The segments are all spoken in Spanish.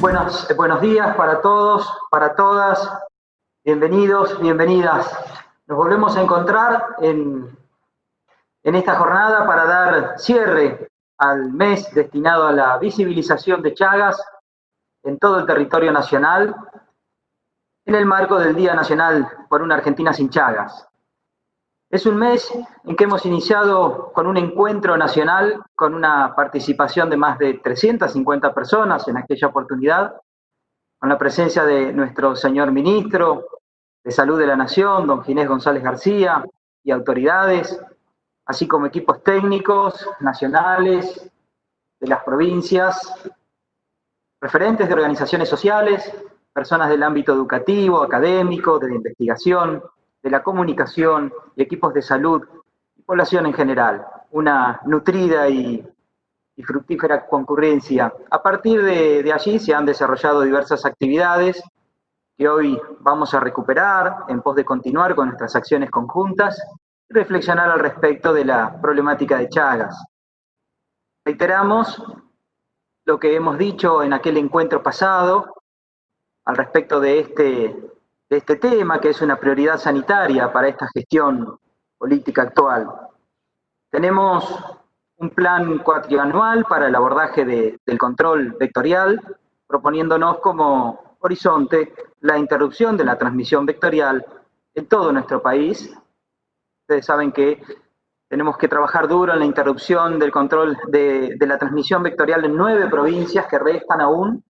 Buenos, buenos días para todos, para todas. Bienvenidos, bienvenidas. Nos volvemos a encontrar en, en esta jornada para dar cierre al mes destinado a la visibilización de Chagas en todo el territorio nacional en el marco del Día Nacional por una Argentina sin Chagas. Es un mes en que hemos iniciado con un encuentro nacional con una participación de más de 350 personas en aquella oportunidad, con la presencia de nuestro señor ministro de Salud de la Nación, don Ginés González García, y autoridades, así como equipos técnicos nacionales de las provincias, referentes de organizaciones sociales, personas del ámbito educativo, académico, de la investigación, de la comunicación y equipos de salud y población en general. Una nutrida y, fructífera concurrencia. A partir de, de allí se han desarrollado diversas actividades que hoy vamos a recuperar en pos de continuar con nuestras acciones conjuntas y reflexionar al respecto de la problemática de Chagas. Reiteramos lo que hemos dicho en aquel encuentro pasado al respecto de este de este tema, que es una prioridad sanitaria para esta gestión política actual. Tenemos un plan cuatrianual para el abordaje del control vectorial, proponiéndonos como horizonte la interrupción de la transmisión vectorial en todo nuestro país. Ustedes saben que tenemos que trabajar duro en la interrupción del control de, de la transmisión vectorial en nueve provincias que restan aún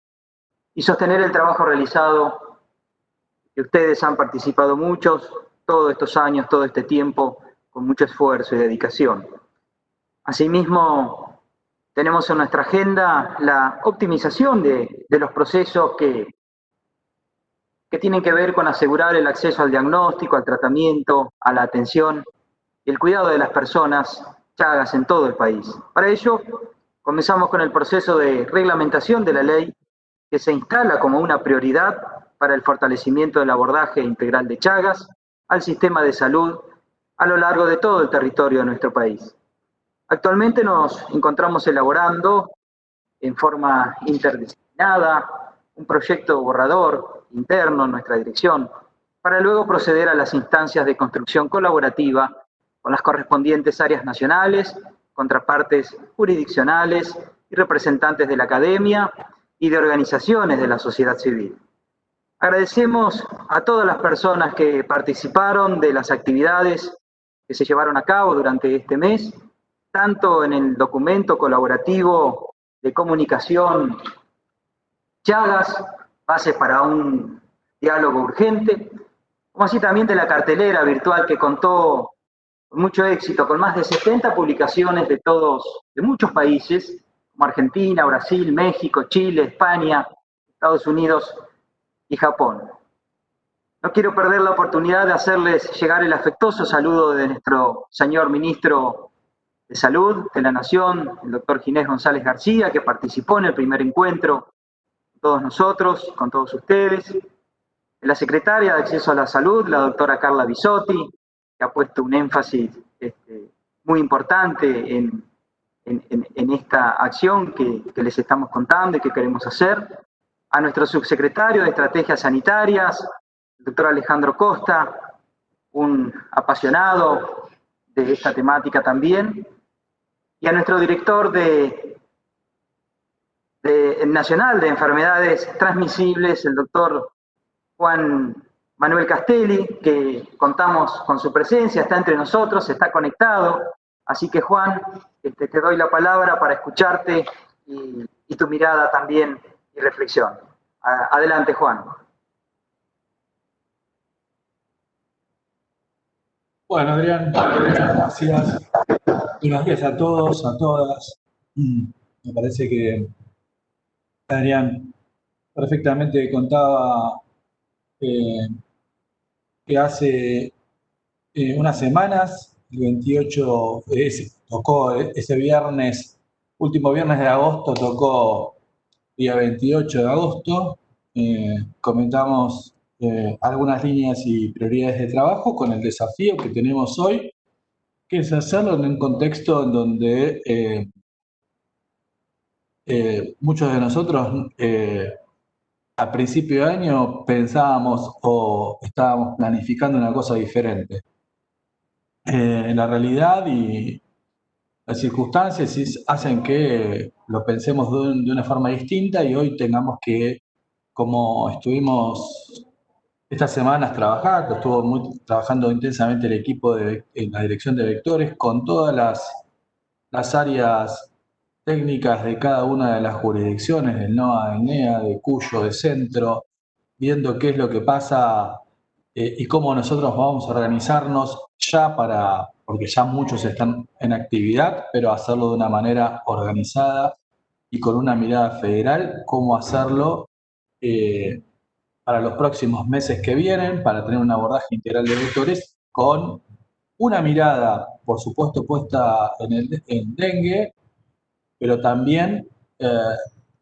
y sostener el trabajo realizado que ustedes han participado muchos todos estos años, todo este tiempo, con mucho esfuerzo y dedicación. Asimismo, tenemos en nuestra agenda la optimización de, los procesos que, que tienen que ver con asegurar el acceso al diagnóstico, al tratamiento, a la atención y el cuidado de las personas chagas en todo el país. Para ello, comenzamos con el proceso de reglamentación de la ley que se instala como una prioridad para el fortalecimiento del abordaje integral de Chagas al sistema de salud a lo largo de todo el territorio de nuestro país. Actualmente nos encontramos elaborando en forma interdisciplinada un proyecto borrador interno en nuestra dirección para luego proceder a las instancias de construcción colaborativa con las correspondientes áreas nacionales, contrapartes jurisdiccionales y representantes de la academia y de organizaciones de la sociedad civil. Agradecemos a todas las personas que participaron de las actividades que se llevaron a cabo durante este mes, tanto en el documento colaborativo de comunicación Chagas, base para un diálogo urgente, como así también de la cartelera virtual que contó con mucho éxito, con más de 70 publicaciones de todos, de muchos países, como Argentina, Brasil, México, Chile, España, Estados Unidos y Japón. No quiero perder la oportunidad de hacerles llegar el afectuoso saludo de nuestro señor ministro de Salud de la Nación, el doctor Ginés González García, que participó en el primer encuentro con todos nosotros, con todos ustedes, de la secretaria de Acceso a la Salud, la doctora Carla Bisotti, que ha puesto un énfasis este, muy importante en, esta acción que, que les estamos contando y que queremos hacer a nuestro subsecretario de Estrategias Sanitarias, el doctor Alejandro Costa, un apasionado de esta temática también, y a nuestro director de, Nacional de Enfermedades Transmisibles, el doctor Juan Manuel Castelli, que contamos con su presencia, está entre nosotros, está conectado. Así que Juan, este, te doy la palabra para escucharte y tu mirada también y reflexión. Adelante, Juan. Bueno, Adrián, gracias. Buenos días a todos, a todas. Me parece que Adrián perfectamente contaba eh, que hace eh, unas semanas, el 28, tocó ese viernes, último viernes de agosto, tocó día 28 de agosto. Eh, comentamos eh, algunas líneas y prioridades de trabajo con el desafío que tenemos hoy, que es hacerlo en un contexto en donde eh, muchos de nosotros a principio de año pensábamos o estábamos planificando una cosa diferente. En la realidad y las circunstancias hacen que lo pensemos de, una forma distinta y hoy tengamos que, como estuvimos estas semanas trabajando, estuvo muy, trabajando intensamente el equipo de en la dirección de vectores con todas las, las áreas técnicas de cada una de las jurisdicciones, del NOA, del NEA, de Cuyo, de Centro, viendo qué es lo que pasa eh, y cómo nosotros vamos a organizarnos ya para, porque ya muchos están en actividad, pero hacerlo de una manera organizada y con una mirada federal, cómo hacerlo eh, para los próximos meses que vienen, para tener un abordaje integral de vectores con una mirada, por supuesto, puesta en, el, en dengue, pero también eh,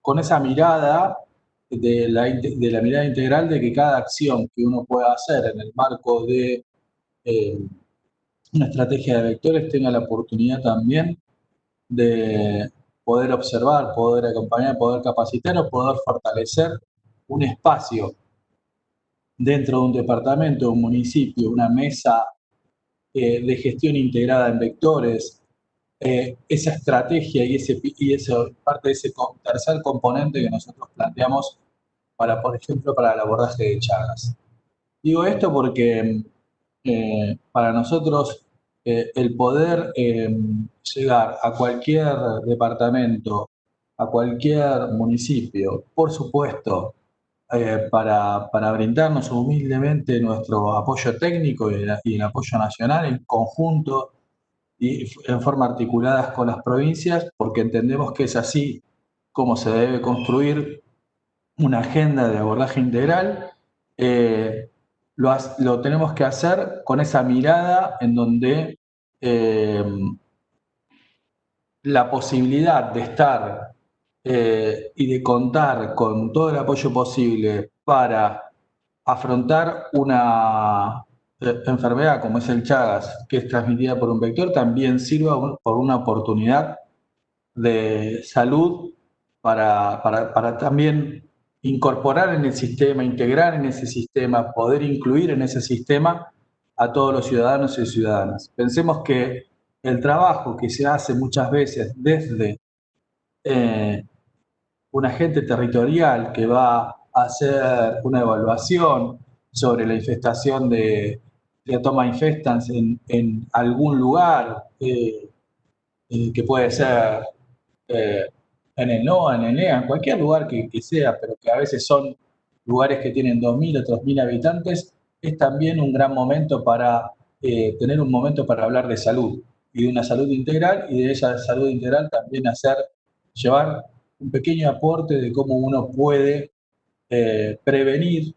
con esa mirada de la, de la, mirada integral de que cada acción que uno pueda hacer en el marco de eh, una estrategia de vectores tenga la oportunidad también de poder observar, poder acompañar, poder capacitar o poder fortalecer un espacio dentro de un departamento, un municipio, una mesa eh, de gestión integrada en vectores, eh, esa estrategia y, ese, parte de ese tercer componente que nosotros planteamos para, por ejemplo, para el abordaje de Chagas. Digo esto porque eh, para nosotros eh, el poder llegar a cualquier departamento, a cualquier municipio, por supuesto, para, para, brindarnos humildemente nuestro apoyo técnico y el apoyo nacional en conjunto y en forma articuladas con las provincias, porque entendemos que es así como se debe construir una agenda de abordaje integral. Eh, lo, tenemos que hacer con esa mirada en donde eh, la posibilidad de estar eh, y de contar con todo el apoyo posible para afrontar una, enfermedad como es el Chagas, que es transmitida por un vector, también sirva por una oportunidad de salud para, para, también incorporar en el sistema, integrar en ese sistema, poder incluir en ese sistema a todos los ciudadanos y ciudadanas. Pensemos que el trabajo que se hace muchas veces desde eh, un agente territorial que va a hacer una evaluación sobre la infestación de, de toma infestans en, algún lugar, eh, eh, que puede ser en el NOA, en el NEA, en cualquier lugar que, que, sea, pero que a veces son lugares que tienen 2.000 o 3.000 habitantes, es también un gran momento para tener un momento para hablar de salud y de una salud integral y de esa salud integral también hacer, llevar un pequeño aporte de cómo uno puede prevenir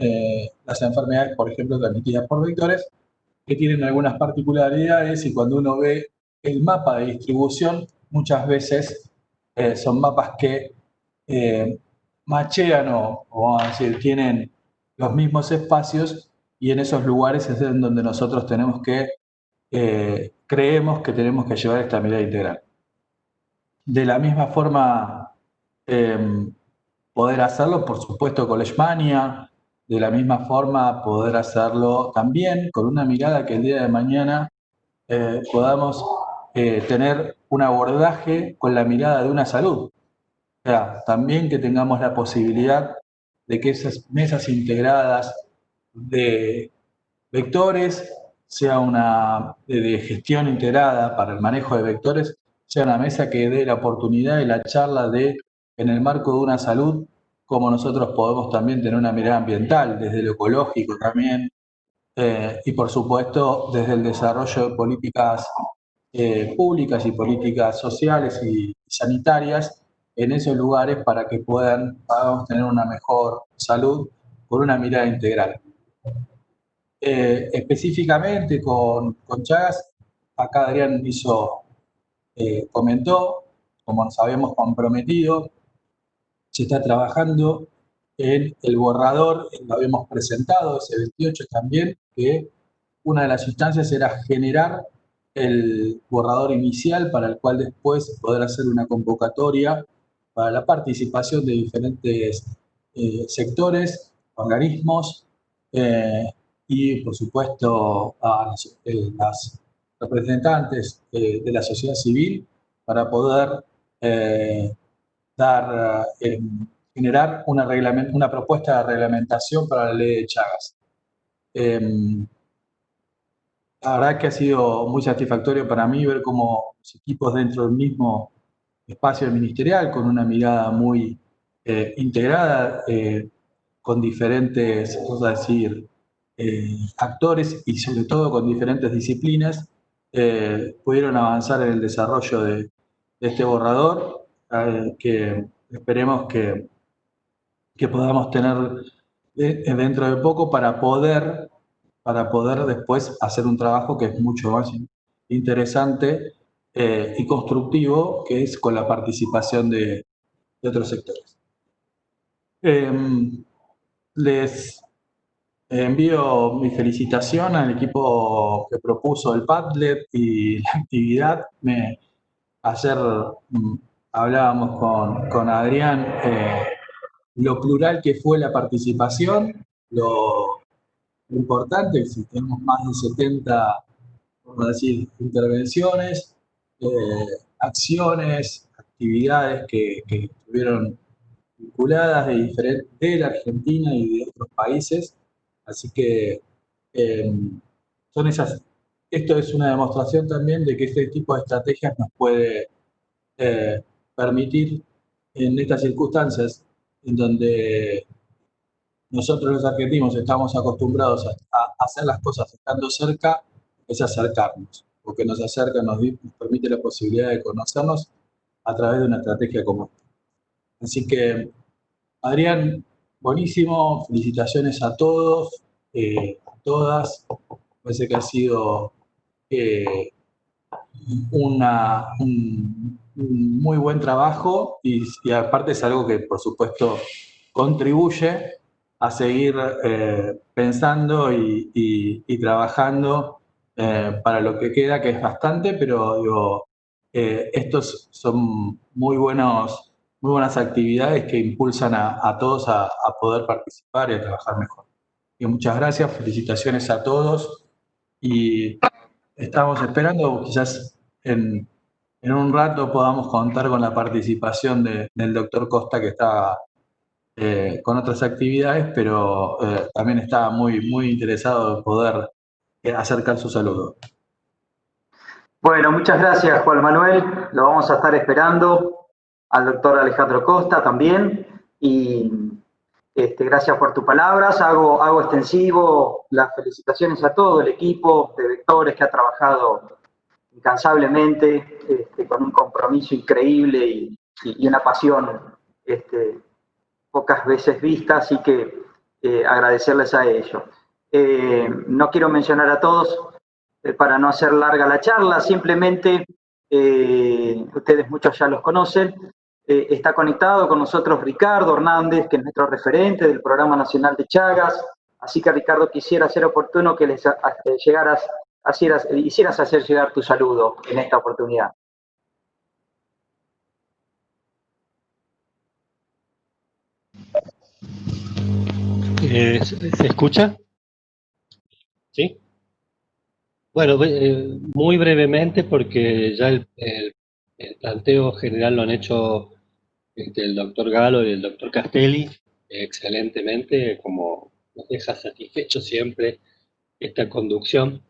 eh, las enfermedades, por ejemplo, transmitidas por vectores, que tienen algunas particularidades y cuando uno ve el mapa de distribución, muchas veces eh, son mapas que eh, machean o, vamos a decir, tienen los mismos espacios y en esos lugares es en donde nosotros tenemos que, creemos que tenemos que llevar esta mirada integral. De la misma forma, poder hacerlo, por supuesto, con Leishmania, de la misma forma poder hacerlo también con una mirada que el día de mañana eh, podamos eh, tener un abordaje con la mirada de una salud. También que tengamos la posibilidad de que esas mesas integradas de vectores sea una de gestión integrada para el manejo de vectores, sea una mesa que dé la oportunidad de la charla de, en el marco de una salud, cómo nosotros podemos también tener una mirada ambiental, desde lo ecológico también, eh, y por supuesto desde el desarrollo de políticas eh, públicas y políticas sociales y sanitarias en esos lugares para que puedan tener una mejor salud con una mirada integral. Eh, específicamente con, con, Chagas, acá Adrián hizo, comentó, como nos habíamos comprometido, se está trabajando en el borrador, lo habíamos presentado, ese 28 también, que una de las instancias era generar el borrador inicial para el cual después poder hacer una convocatoria para la participación de diferentes sectores, organismos y, por supuesto, a las, representantes de la sociedad civil para poder dar, generar una, una propuesta de reglamentación para la ley de Chagas. La verdad que ha sido muy satisfactorio para mí ver cómo los equipos dentro del mismo espacio ministerial, con una mirada muy eh, integrada, eh, con diferentes, vamos a decir, eh, actores y sobre todo con diferentes disciplinas, pudieron avanzar en el desarrollo de, de este borrador, que esperemos que, que podamos tener dentro de poco para poder para poder después hacer un trabajo que es mucho más interesante eh, y constructivo, que es con la participación de, otros sectores. Em, les envío mi felicitación al equipo que propuso el Padlet y la actividad. Me, ayer mm, hablábamos con, con Adrián eh, lo plural que fue la participación, lo importante, si tenemos más de 70, vamos a decir, intervenciones, eh, acciones, actividades que, estuvieron vinculadas de, diferente, de la Argentina y de otros países. Así que em, son esas, esto es una demostración también de que este tipo de estrategias nos puede eh, permitir en estas circunstancias en donde nosotros los argentinos estamos acostumbrados a, hacer las cosas estando cerca, es acercarnos, porque nos acerca, nos, permite la posibilidad de conocernos a través de una estrategia común. Así que, Adrián, buenísimo, felicitaciones a todos, eh, a todas, parece que ha sido eh, una, un, muy buen trabajo y, y aparte es algo que, por supuesto, contribuye a seguir eh, pensando y, trabajando eh, para lo que queda, que es bastante, pero digo, eh, estos son muy, buenos, muy buenas actividades que impulsan a, todos a, poder participar y a trabajar mejor. Y muchas gracias, felicitaciones a todos y estamos esperando, quizás en, un rato podamos contar con la participación del doctor Costa que está eh, con otras actividades, pero eh, también estaba muy, muy interesado en poder eh, acercar su saludo. Bueno, muchas gracias Juan Manuel, lo vamos a estar esperando, al doctor Alejandro Costa también, y este, gracias por tus palabras, hago, hago extensivo las felicitaciones a todo el equipo de vectores que ha trabajado incansablemente, este, con un compromiso increíble y, una pasión este, pocas veces vista, así que eh, agradecerles a ellos. Eh, no quiero mencionar a todos eh, para no hacer larga la charla, simplemente, ustedes muchos ya los conocen, está conectado con nosotros Ricardo Hernández, que es nuestro referente del Programa Nacional de Chagas, así que Ricardo quisiera ser oportuno que les llegaras, hicieras hacer llegar tu saludo en esta oportunidad. Eh, ¿Se escucha? ¿Sí? Bueno, eh, muy brevemente porque ya el, planteo general lo han hecho este, el doctor Galo y el doctor Castelli excelentemente, como nos deja satisfecho siempre esta conducción.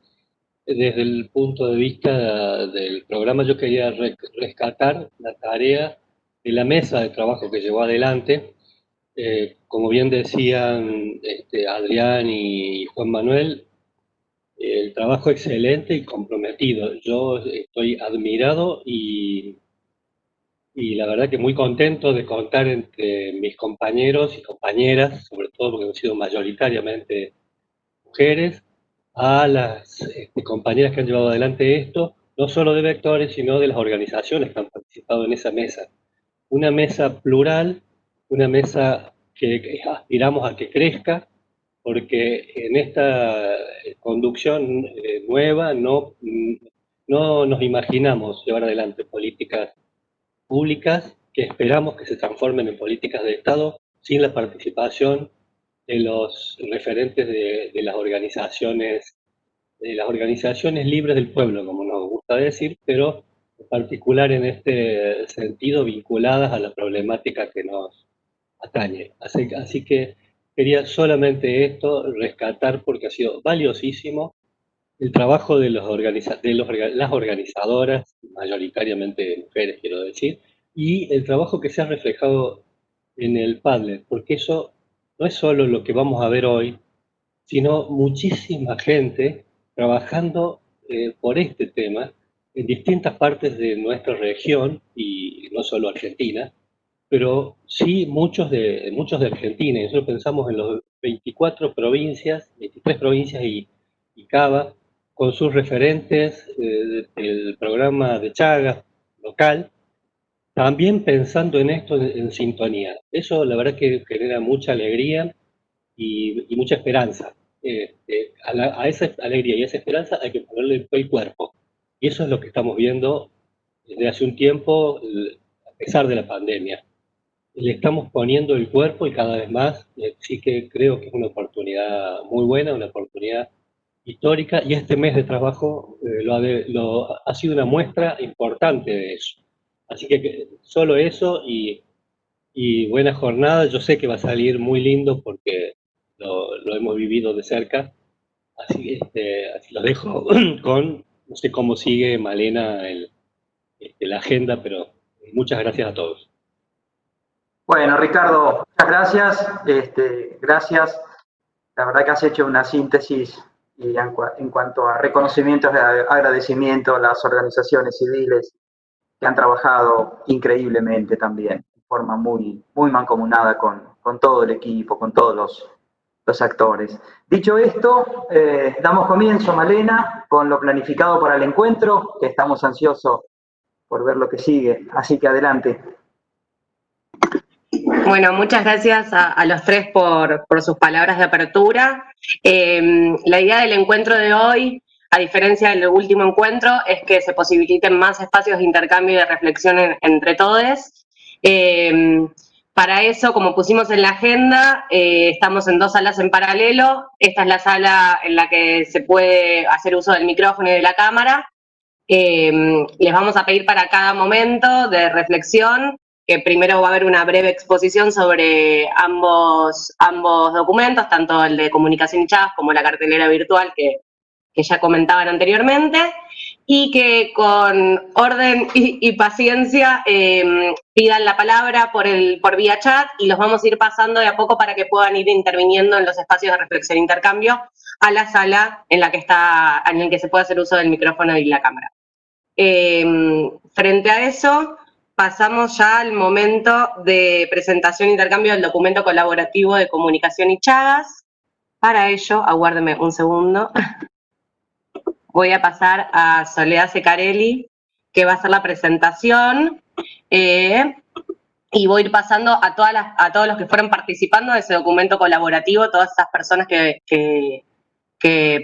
Desde el punto de vista del programa yo quería rescatar la tarea de la mesa de trabajo que llevó adelante, eh, como bien decían este, Adrián y Juan Manuel, el trabajo excelente y comprometido. Yo estoy admirado y, y la verdad que muy contento de contar entre mis compañeros y compañeras, sobre todo porque han sido mayoritariamente mujeres, a las este, compañeras que han llevado adelante esto, no solo de vectores, sino de las organizaciones que han participado en esa mesa. Una mesa plural una mesa que aspiramos a que crezca, porque en esta conducción eh, nueva no, no nos imaginamos llevar adelante políticas públicas que esperamos que se transformen en políticas de Estado sin la participación de los referentes de, las organizaciones, de las organizaciones libres del pueblo, como nos gusta decir, pero en particular en este sentido vinculadas a la problemática que nos atañe. Así, así que quería solamente esto rescatar porque ha sido valiosísimo el trabajo de, los de las organizadoras, mayoritariamente mujeres quiero decir, y el trabajo que se ha reflejado en el Padlet, porque eso no es solo lo que vamos a ver hoy, sino muchísima gente trabajando eh, por este tema en distintas partes de nuestra región, y no solo Argentina, pero sí muchos de, muchos de Argentina. Nosotros pensamos en los 24 provincias, 23 provincias y, y Cava, con sus referentes eh, del programa de Chagas local, también pensando en esto en, sintonía. Eso la verdad que genera mucha alegría y, mucha esperanza. Este, a, esa alegría y a esa esperanza hay que ponerle el cuerpo. Y eso es lo que estamos viendo desde hace un tiempo, a pesar de la pandemia. Le estamos poniendo el cuerpo y cada vez más, eh, sí que creo que es una oportunidad muy buena, una oportunidad histórica, y este mes de trabajo eh, lo, ha sido una muestra importante de eso. Así que solo eso y, buena jornada. Yo sé que va a salir muy lindo porque lo, hemos vivido de cerca. Así, este, así lo dejo con, no sé cómo sigue Malena el, este, la agenda, pero muchas gracias a todos. Bueno, Ricardo, muchas gracias. Este, gracias. La verdad que has hecho una síntesis y en, cuanto a reconocimientos de agradecimiento a las organizaciones civiles, que han trabajado increíblemente también, de forma muy, muy mancomunada con, con todo el equipo, con todos los, los actores. Dicho esto, eh, damos comienzo, Malena, con lo planificado para el encuentro, que estamos ansiosos por ver lo que sigue. Así que adelante. Bueno, muchas gracias a, los tres por, por, sus palabras de apertura. Eh, la idea del encuentro de hoy a diferencia del último encuentro, es que se posibiliten más espacios de intercambio y de reflexión entre todos. Eh, para eso, como pusimos en la agenda, eh, estamos en dos salas en paralelo. Esta es la sala en la que se puede hacer uso del micrófono y de la cámara. Eh, les vamos a pedir para cada momento de reflexión que primero va a haber una breve exposición sobre ambos, ambos documentos, tanto el de comunicación y chat como la cartelera virtual que que ya comentaban anteriormente, y que con orden y, paciencia em, pidan la palabra por, el, por vía chat y los vamos a ir pasando de a poco para que puedan ir interviniendo en los espacios de reflexión e intercambio a la sala en la que está, en el que se puede hacer uso del micrófono y la cámara. Em, frente a eso, pasamos ya al momento de presentación e intercambio del documento colaborativo de comunicación y chagas. Para ello, aguárdeme un segundo. voy a pasar a Soledad Secarelli, que va a hacer la presentación. Eh, y voy a ir pasando a, todas a todos los que fueron participando de ese documento colaborativo, todas esas personas que,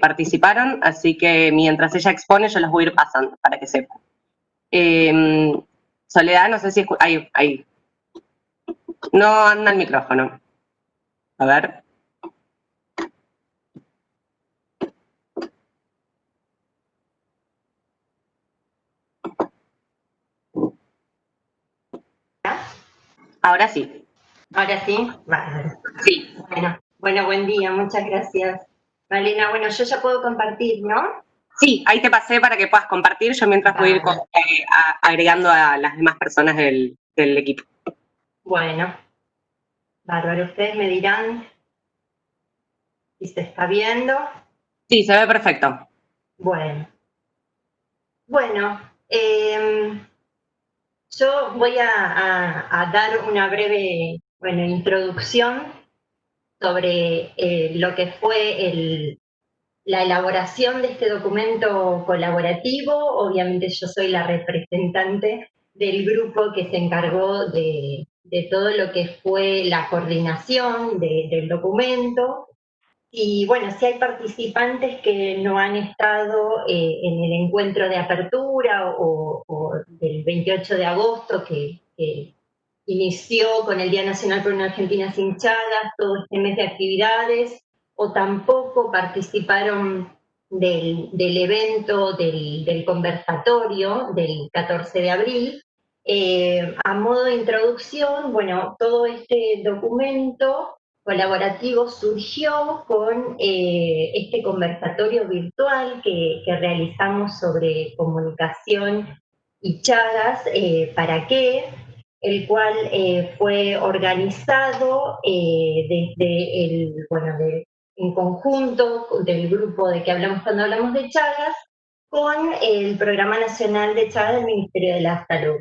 participaron, así que mientras ella expone yo los voy a ir pasando para que sepan. Em, Soledad, no sé si... Ahí, ahí. No anda el micrófono. A ver. Ahora sí. Ahora sí. Sí. Bueno, bueno, buen día, muchas gracias. Malena, bueno, yo ya puedo compartir, ¿no? Sí, ahí te pasé para que puedas compartir, yo mientras voy a ir eh, agregando a las demás personas del, del equipo. Bueno, bárbaro, ustedes me dirán si se está viendo. Sí, se ve perfecto. Bueno. Bueno, eh, yo voy a, dar una breve bueno, introducción sobre eh, lo que fue la elaboración de este documento colaborativo. Obviamente yo soy la representante del grupo que se encargó de, todo lo que fue la coordinación del documento. Y bueno, si hay participantes que no han estado eh, en el encuentro de apertura o, del 28 de agosto que, inició con el Día Nacional por una Argentina sin Chagas, todo este mes de actividades, o tampoco participaron del, evento, del, conversatorio del 14 de abril. Eh, a modo de introducción, bueno, todo este documento colaborativo surgió con eh, este conversatorio virtual que, realizamos sobre comunicación y Chagas, eh, ¿para qué? El cual fue organizado desde el, bueno, en conjunto del grupo de que hablamos cuando hablamos de Chagas, con el Programa Nacional de Chagas del Ministerio de la Salud.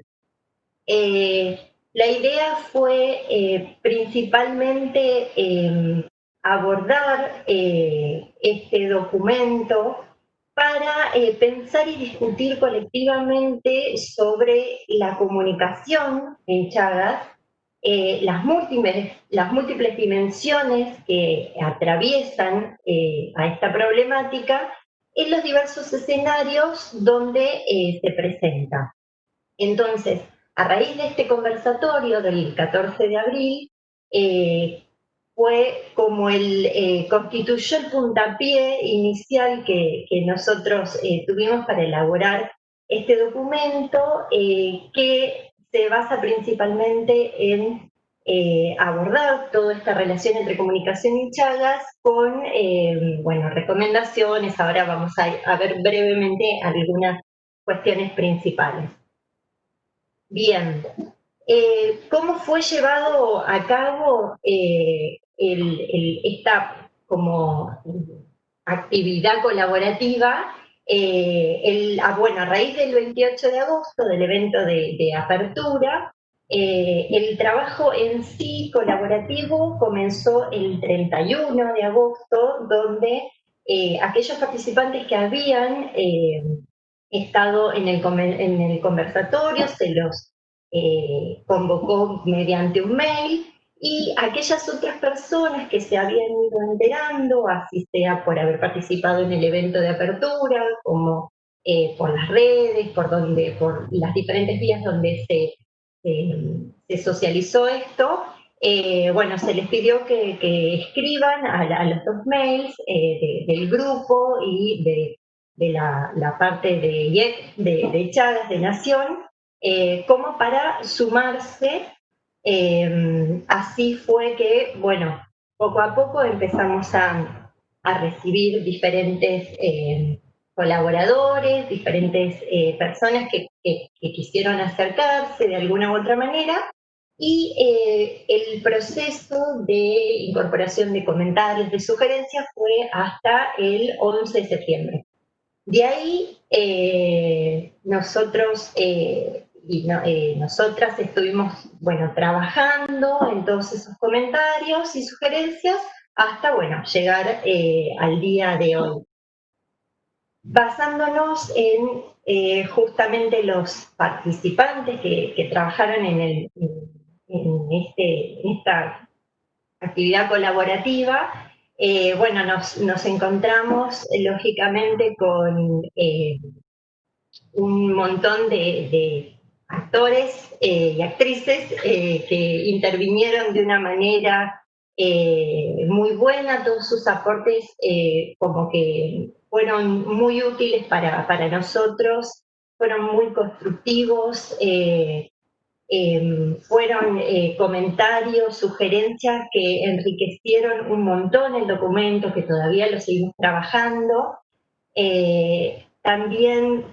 Eh, la idea fue eh, principalmente em, abordar eh, este documento para pensar y discutir colectivamente sobre la comunicación en Chagas eh, las, múltiples, dimensiones que atraviesan eh, a esta problemática en los diversos escenarios donde eh, se presenta. Entonces, a raíz de este conversatorio del 14 de abril, fue como el, constituyó el puntapié inicial que nosotros tuvimos para elaborar este documento que se basa principalmente en eh, abordar toda esta relación entre comunicación y Chagas con, eh, bueno, recomendaciones. Ahora vamos a, ver brevemente algunas cuestiones principales. Bien, eh, ¿cómo fue llevado a cabo esta como actividad colaborativa eh, el, ah, bueno, a raíz del 28 de agosto, del evento de, apertura, eh, el trabajo en sí colaborativo comenzó el 31 de agosto, donde eh, aquellos participantes que habían estado en el, en el, conversatorio se los convocó mediante un mail y aquellas otras personas que se habían ido enterando, así sea por haber participado en el evento de apertura, como eh, por las redes, por, donde, por las diferentes vías donde se, se socializó esto, eh, bueno, se les pidió que, escriban a, los dos mails eh, del grupo y de, la, parte de, de, de Chagas, de Nación, como para sumarse Em, así fue que, bueno, poco a poco empezamos a, recibir diferentes em, colaboradores, diferentes eh, personas que, quisieron acercarse de alguna u otra manera, y eh, el proceso de incorporación de comentarios, de sugerencias, fue hasta el 11 de septiembre. De ahí, eh, nosotros y eh, nosotras estuvimos, bueno, trabajando en todos esos comentarios y sugerencias hasta, bueno, llegar eh, al día de hoy. Basándonos en eh, justamente los participantes que, trabajaron en, el, en, este, esta actividad colaborativa, bueno, nos, nos, encontramos lógicamente con un montón de actores eh, y actrices eh, que intervinieron de una manera eh, muy buena, todos sus aportes como que fueron muy útiles para, para nosotros, fueron muy constructivos, em, fueron comentarios, sugerencias que enriquecieron un montón el documento, que todavía lo seguimos trabajando. también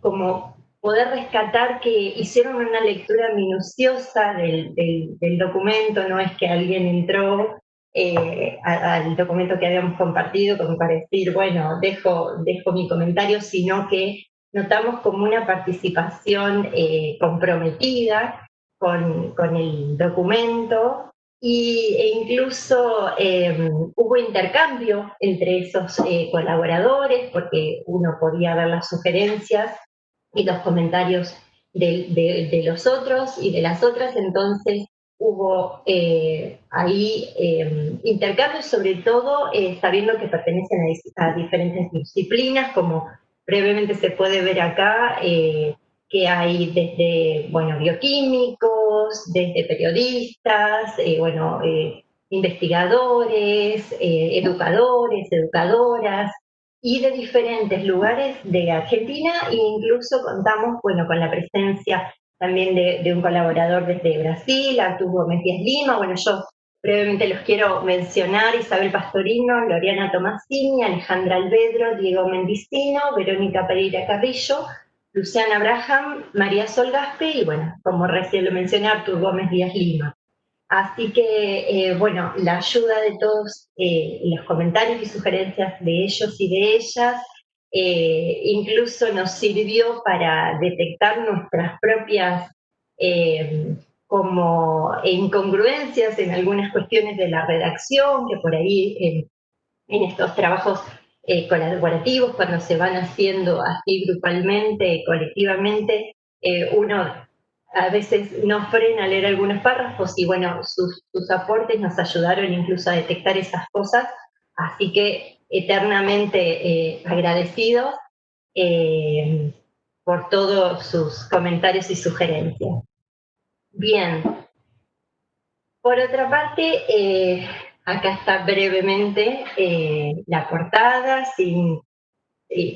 como poder rescatar que hicieron una lectura minuciosa del, documento, no es que alguien entró eh, al documento que habíamos compartido como para decir, bueno, dejo, dejo mi comentario, sino que notamos como una participación eh, comprometida con, el documento y, e incluso em, hubo intercambio entre esos eh, colaboradores porque uno podía ver las sugerencias y los comentarios de, los otros y de las otras, entonces hubo eh, ahí eh, intercambios, sobre todo eh, sabiendo que pertenecen a, diferentes disciplinas, como brevemente se puede ver acá, que hay desde, bueno, bioquímicos, desde periodistas, bueno, investigadores, educadores, educadoras, y de diferentes lugares de Argentina e incluso contamos bueno, con la presencia también de, un colaborador desde Brasil, Arturo Gómez Díaz Lima, bueno, yo brevemente los quiero mencionar, Isabel Pastorino, Loriana Tomasini, Alejandra Alvedro, Diego Mendicino, Verónica Pereira Carrillo, Luciana Abraham, María Sol Gaspe y bueno, como recién lo mencioné, Arturo Gómez Díaz Lima. Así que, eh, bueno, la ayuda de todos, eh, los comentarios y sugerencias de ellos y de ellas, eh, incluso nos sirvió para detectar nuestras propias como incongruencias en algunas cuestiones de la redacción, que por ahí en, estos trabajos colaborativos, cuando se van haciendo así grupalmente, colectivamente, uno a veces nos frena leer algunos párrafos y bueno, sus, aportes nos ayudaron incluso a detectar esas cosas, así que eternamente eh, agradecidos eh, por todos sus comentarios y sugerencias. Bien, por otra parte, eh, acá está brevemente la portada, sin,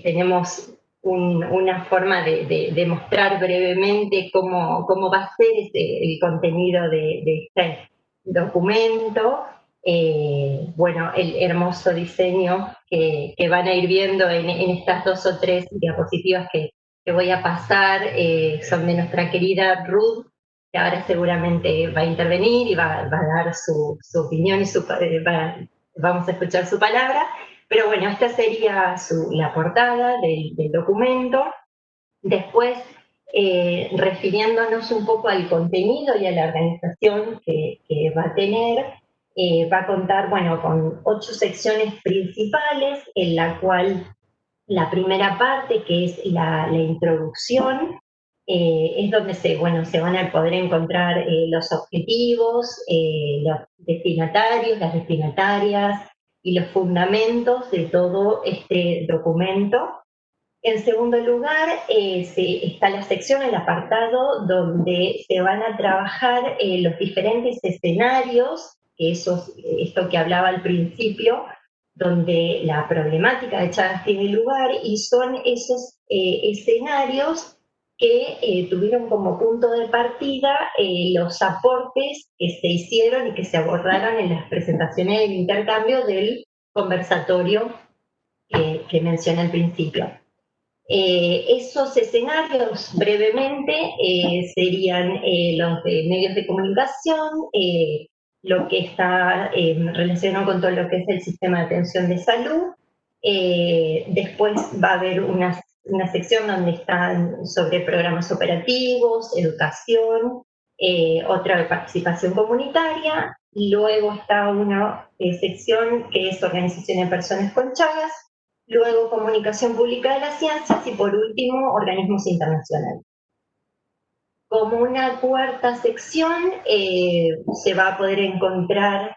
tenemos una forma de, de, mostrar brevemente cómo, cómo, va a ser el contenido de, este documento. Eh, bueno, el hermoso diseño que, van a ir viendo en, estas dos o tres diapositivas que, que voy a pasar eh, son de nuestra querida Ruth, que ahora seguramente va a intervenir y va, va a dar su, su, opinión y su, eh, vamos a escuchar su palabra. Pero bueno, esta sería la portada del, documento. Después, eh, refiriéndonos un poco al contenido y a la organización que, va a tener, eh, va a contar, bueno, con ocho secciones principales, en la cual la primera parte, que es la, introducción, eh, es donde se, bueno, se van a poder encontrar los objetivos, los destinatarios, las destinatarias, y los fundamentos de todo este documento. En segundo lugar, eh, está la sección, el apartado, donde se van a trabajar eh, los diferentes escenarios, esos, esto que hablaba al principio, donde la problemática de Chagas tiene lugar, y son esos eh, escenarios que eh, tuvieron como punto de partida eh, los aportes que se hicieron y que se abordaron en las presentaciones del intercambio del conversatorio que mencioné al principio. Eh, esos escenarios, brevemente, serían los de medios de comunicación, lo que está relacionado con todo lo que es el sistema de atención de salud. después va a haber unas una sección donde están sobre programas operativos, educación, eh, otra de participación comunitaria, y luego está una eh, sección que es organización de personas con chagas, luego comunicación pública de las ciencias y por último organismos internacionales. Como una cuarta sección eh, se va a poder encontrar,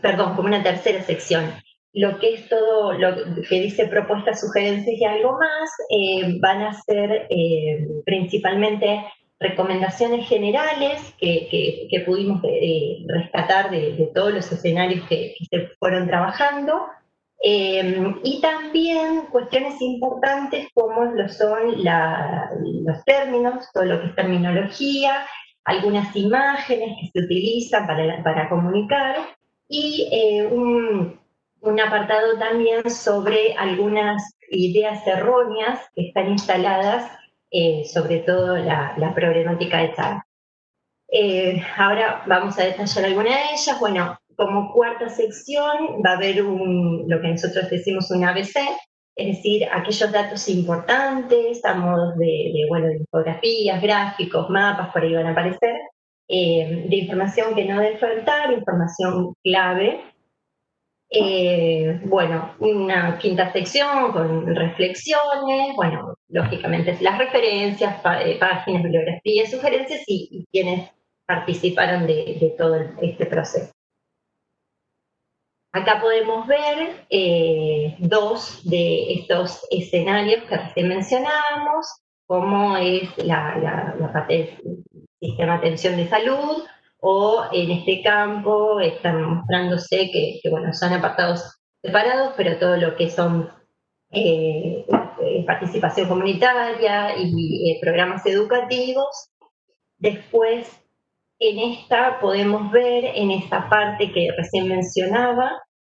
perdón, como una tercera sección, lo que es todo lo que dice propuestas, sugerencias y algo más, eh, van a ser eh, principalmente recomendaciones generales que, que, pudimos eh, rescatar de, todos los escenarios que, se fueron trabajando, y también cuestiones importantes como lo son los términos, todo lo que es terminología, algunas imágenes que se utilizan para, para comunicar, y un un apartado también sobre algunas ideas erróneas que están instaladas, eh, sobre todo la, problemática de tal. Eh, ahora vamos a detallar alguna de ellas. Bueno, como cuarta sección va a haber un, lo que nosotros decimos un ABC, es decir, aquellos datos importantes a modo de, bueno, de infografías, gráficos, mapas, por ahí van a aparecer, eh, de información que no debe faltar, información clave, eh, bueno, una quinta sección con reflexiones, bueno, lógicamente las referencias, eh, páginas, bibliografías, sugerencias y, quienes participaron de, todo este proceso. Acá podemos ver eh, dos de estos escenarios que recién mencionábamos, como es la, la, parte sistema de atención de salud, o en este campo están mostrándose que, bueno, son apartados separados, pero todo lo que son eh, eh, participación comunitaria y programas educativos. Después, en esta podemos ver, en esta parte que recién mencionaba,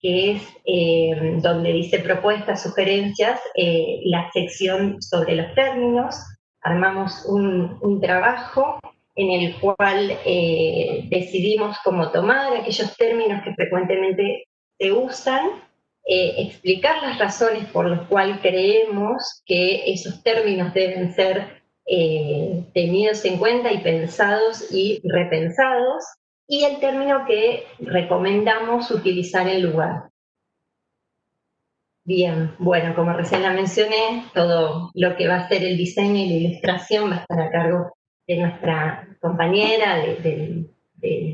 que es eh, donde dice propuestas, sugerencias, eh, la sección sobre los términos. Armamos un, trabajo en el cual eh, decidimos cómo tomar aquellos términos que frecuentemente se usan, explicar las razones por las cuales creemos que esos términos deben ser tenidos en cuenta y pensados y repensados, y el término que recomendamos utilizar en lugar. Bien, bueno, como recién la mencioné, todo lo que va a ser el diseño y la ilustración va a estar a cargo de nuestra compañera del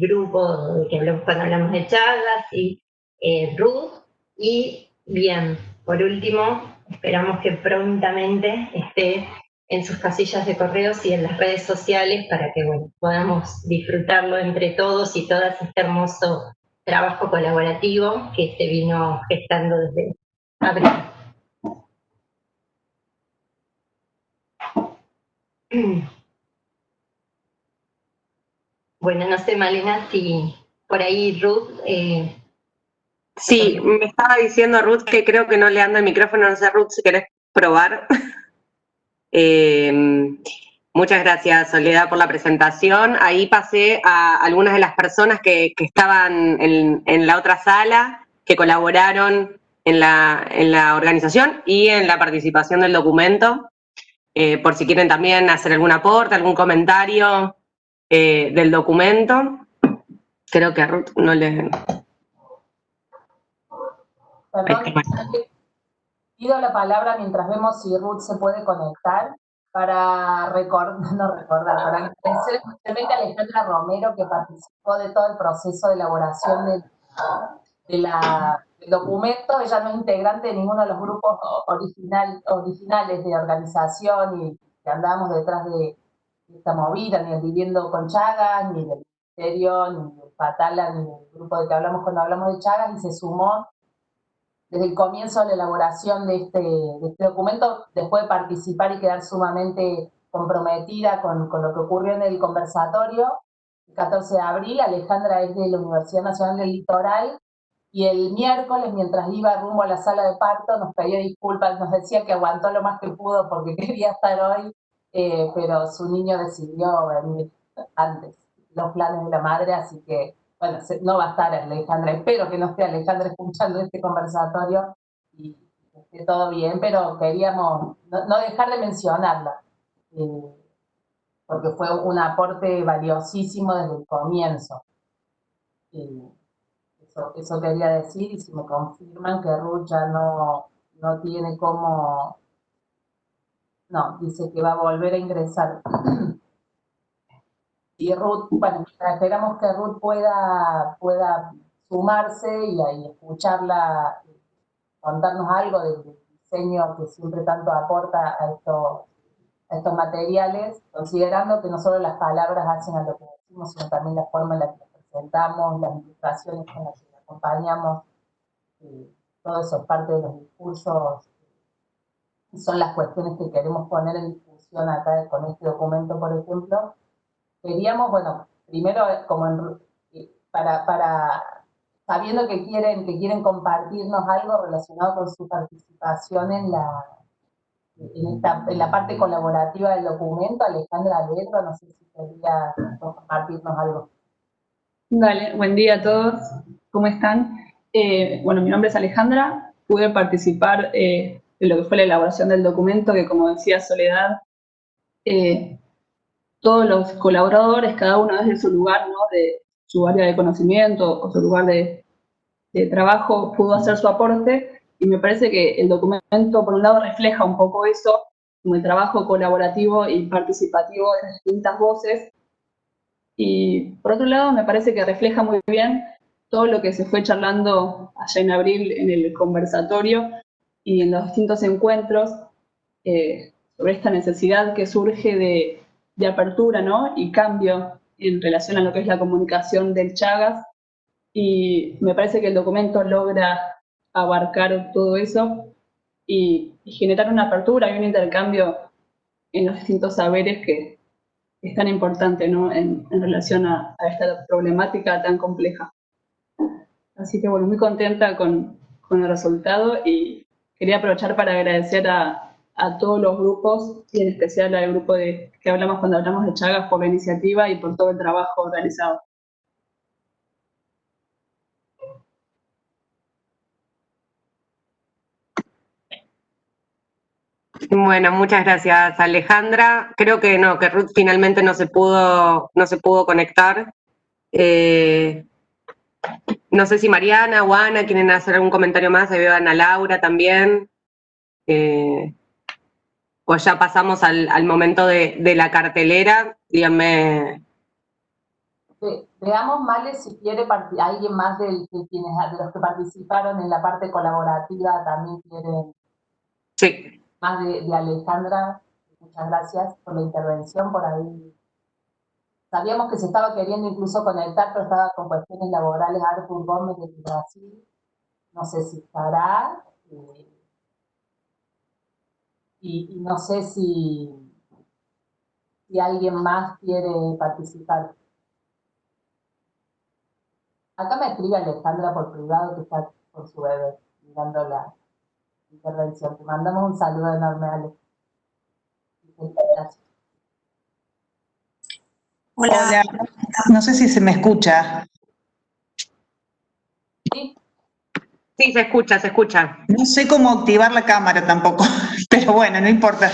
grupo que hablamos cuando hablamos de charlas, y eh, Ruth. Y bien, por último, esperamos que prontamente esté en sus casillas de correos y en las redes sociales para que podamos disfrutarlo entre todos y todas este hermoso trabajo colaborativo que se vino gestando desde abril. Bueno, no sé, Malena, si por ahí Ruth... Eh, sí, me estaba diciendo Ruth que creo que no le anda el micrófono, no sé Ruth si querés probar. Eh, muchas gracias, Soledad, por la presentación. Ahí pasé a algunas de las personas que, estaban en, la otra sala, que colaboraron en la, organización y en la participación del documento. Eh, por si quieren también hacer algún aporte, algún comentario eh, del documento. Creo que a Ruth no le... Pido la palabra mientras vemos si Ruth se puede conectar para recordar, no recordar, para agradecer especialmente a Alejandra Romero que participó de todo el proceso de elaboración del, documento. Ella no es integrante de ninguno de los grupos original, originales de organización y que andábamos detrás de esta movida, ni el Viviendo con Chagas, ni del Ministerio, ni del Patala, ni del grupo de que hablamos cuando hablamos de Chagas, y se sumó desde el comienzo de la elaboración de este, este documento, después de participar y quedar sumamente comprometida con, lo que ocurrió en el conversatorio, el 14 de abril, Alejandra es de la Universidad Nacional del Litoral, y el miércoles, mientras iba rumbo a la sala de parto, nos pedía disculpas, nos decía que aguantó lo más que pudo porque quería estar hoy, eh, pero su niño decidió venir antes, los planes de la madre, así que bueno, no va a estar Alejandra, espero que no esté Alejandra escuchando este conversatorio y esté todo bien, pero queríamos no, dejar de mencionarla, eh, porque fue un aporte valiosísimo desde el comienzo. eso, eso, quería decir, y si me confirman que Ruth ya no, no tiene cómo... No, dice que va a volver a ingresar. y Ruth, bueno, esperamos que Ruth pueda, pueda sumarse y, y escucharla, contarnos algo del diseño que siempre tanto aporta a estos, estos materiales, considerando que no solo las palabras hacen a lo que decimos, sino también la forma en la que presentamos, las ilustraciones con las que acompañamos, eh, todo eso es parte de los discursos, son las cuestiones que queremos poner en discusión acá con este documento, por ejemplo, queríamos, bueno, primero como para, para, sabiendo que quieren, que quieren compartirnos algo relacionado con su participación en la, en, esta, en la parte colaborativa del documento, Alejandra Alegro, no sé si quería compartirnos algo. Dale, buen día a todos, ¿cómo están? Eh, bueno, mi nombre es Alejandra, pude participar eh, en lo que fue la elaboración del documento, que como decía Soledad, eh, todos los colaboradores, cada uno desde su lugar, ¿no? de su área de conocimiento o su lugar de, trabajo, pudo hacer su aporte, y me parece que el documento, por un lado, refleja un poco eso, como el trabajo colaborativo y participativo de las distintas voces, y por otro lado, me parece que refleja muy bien todo lo que se fue charlando allá en abril en el conversatorio y en los distintos encuentros eh, sobre esta necesidad que surge de de apertura ¿no? y cambio en relación a lo que es la comunicación del Chagas y me parece que el documento logra abarcar todo eso y, generar una apertura y un intercambio en los distintos saberes que es tan importante ¿no? en, relación a, esta problemática tan compleja. Así que bueno, muy contenta con, con el resultado y quería aprovechar para agradecer a, a todos los grupos y en especial al grupo de, que hablamos cuando hablamos de Chagas por la iniciativa y por todo el trabajo realizado. Bueno, muchas gracias Alejandra. Creo que no, que Ruth finalmente no se pudo, no se pudo conectar. Eh, no sé si Mariana o Ana quieren hacer algún comentario más, ahí veo a Ana Laura también. Eh, pues ya pasamos al, momento de, la cartelera, díganme. veamos, Male, si quiere alguien más de, quienes, de los que participaron en la parte colaborativa también quiere. Sí. Más de, Alejandra, muchas gracias por la intervención, por ahí. Sabíamos que se estaba queriendo incluso conectar, pero estaba con cuestiones laborales Arthur Gómez de Brasil. No sé si estará. Eh, y, no sé si, alguien más quiere participar. Acá me escribe Alejandra por privado que está con su bebé mirando la intervención. Te mandamos un saludo enorme, Ale. Hola. No sé si se me escucha. Sí. Sí, se escucha, se escucha. No sé cómo activar la cámara tampoco, pero bueno, no importa.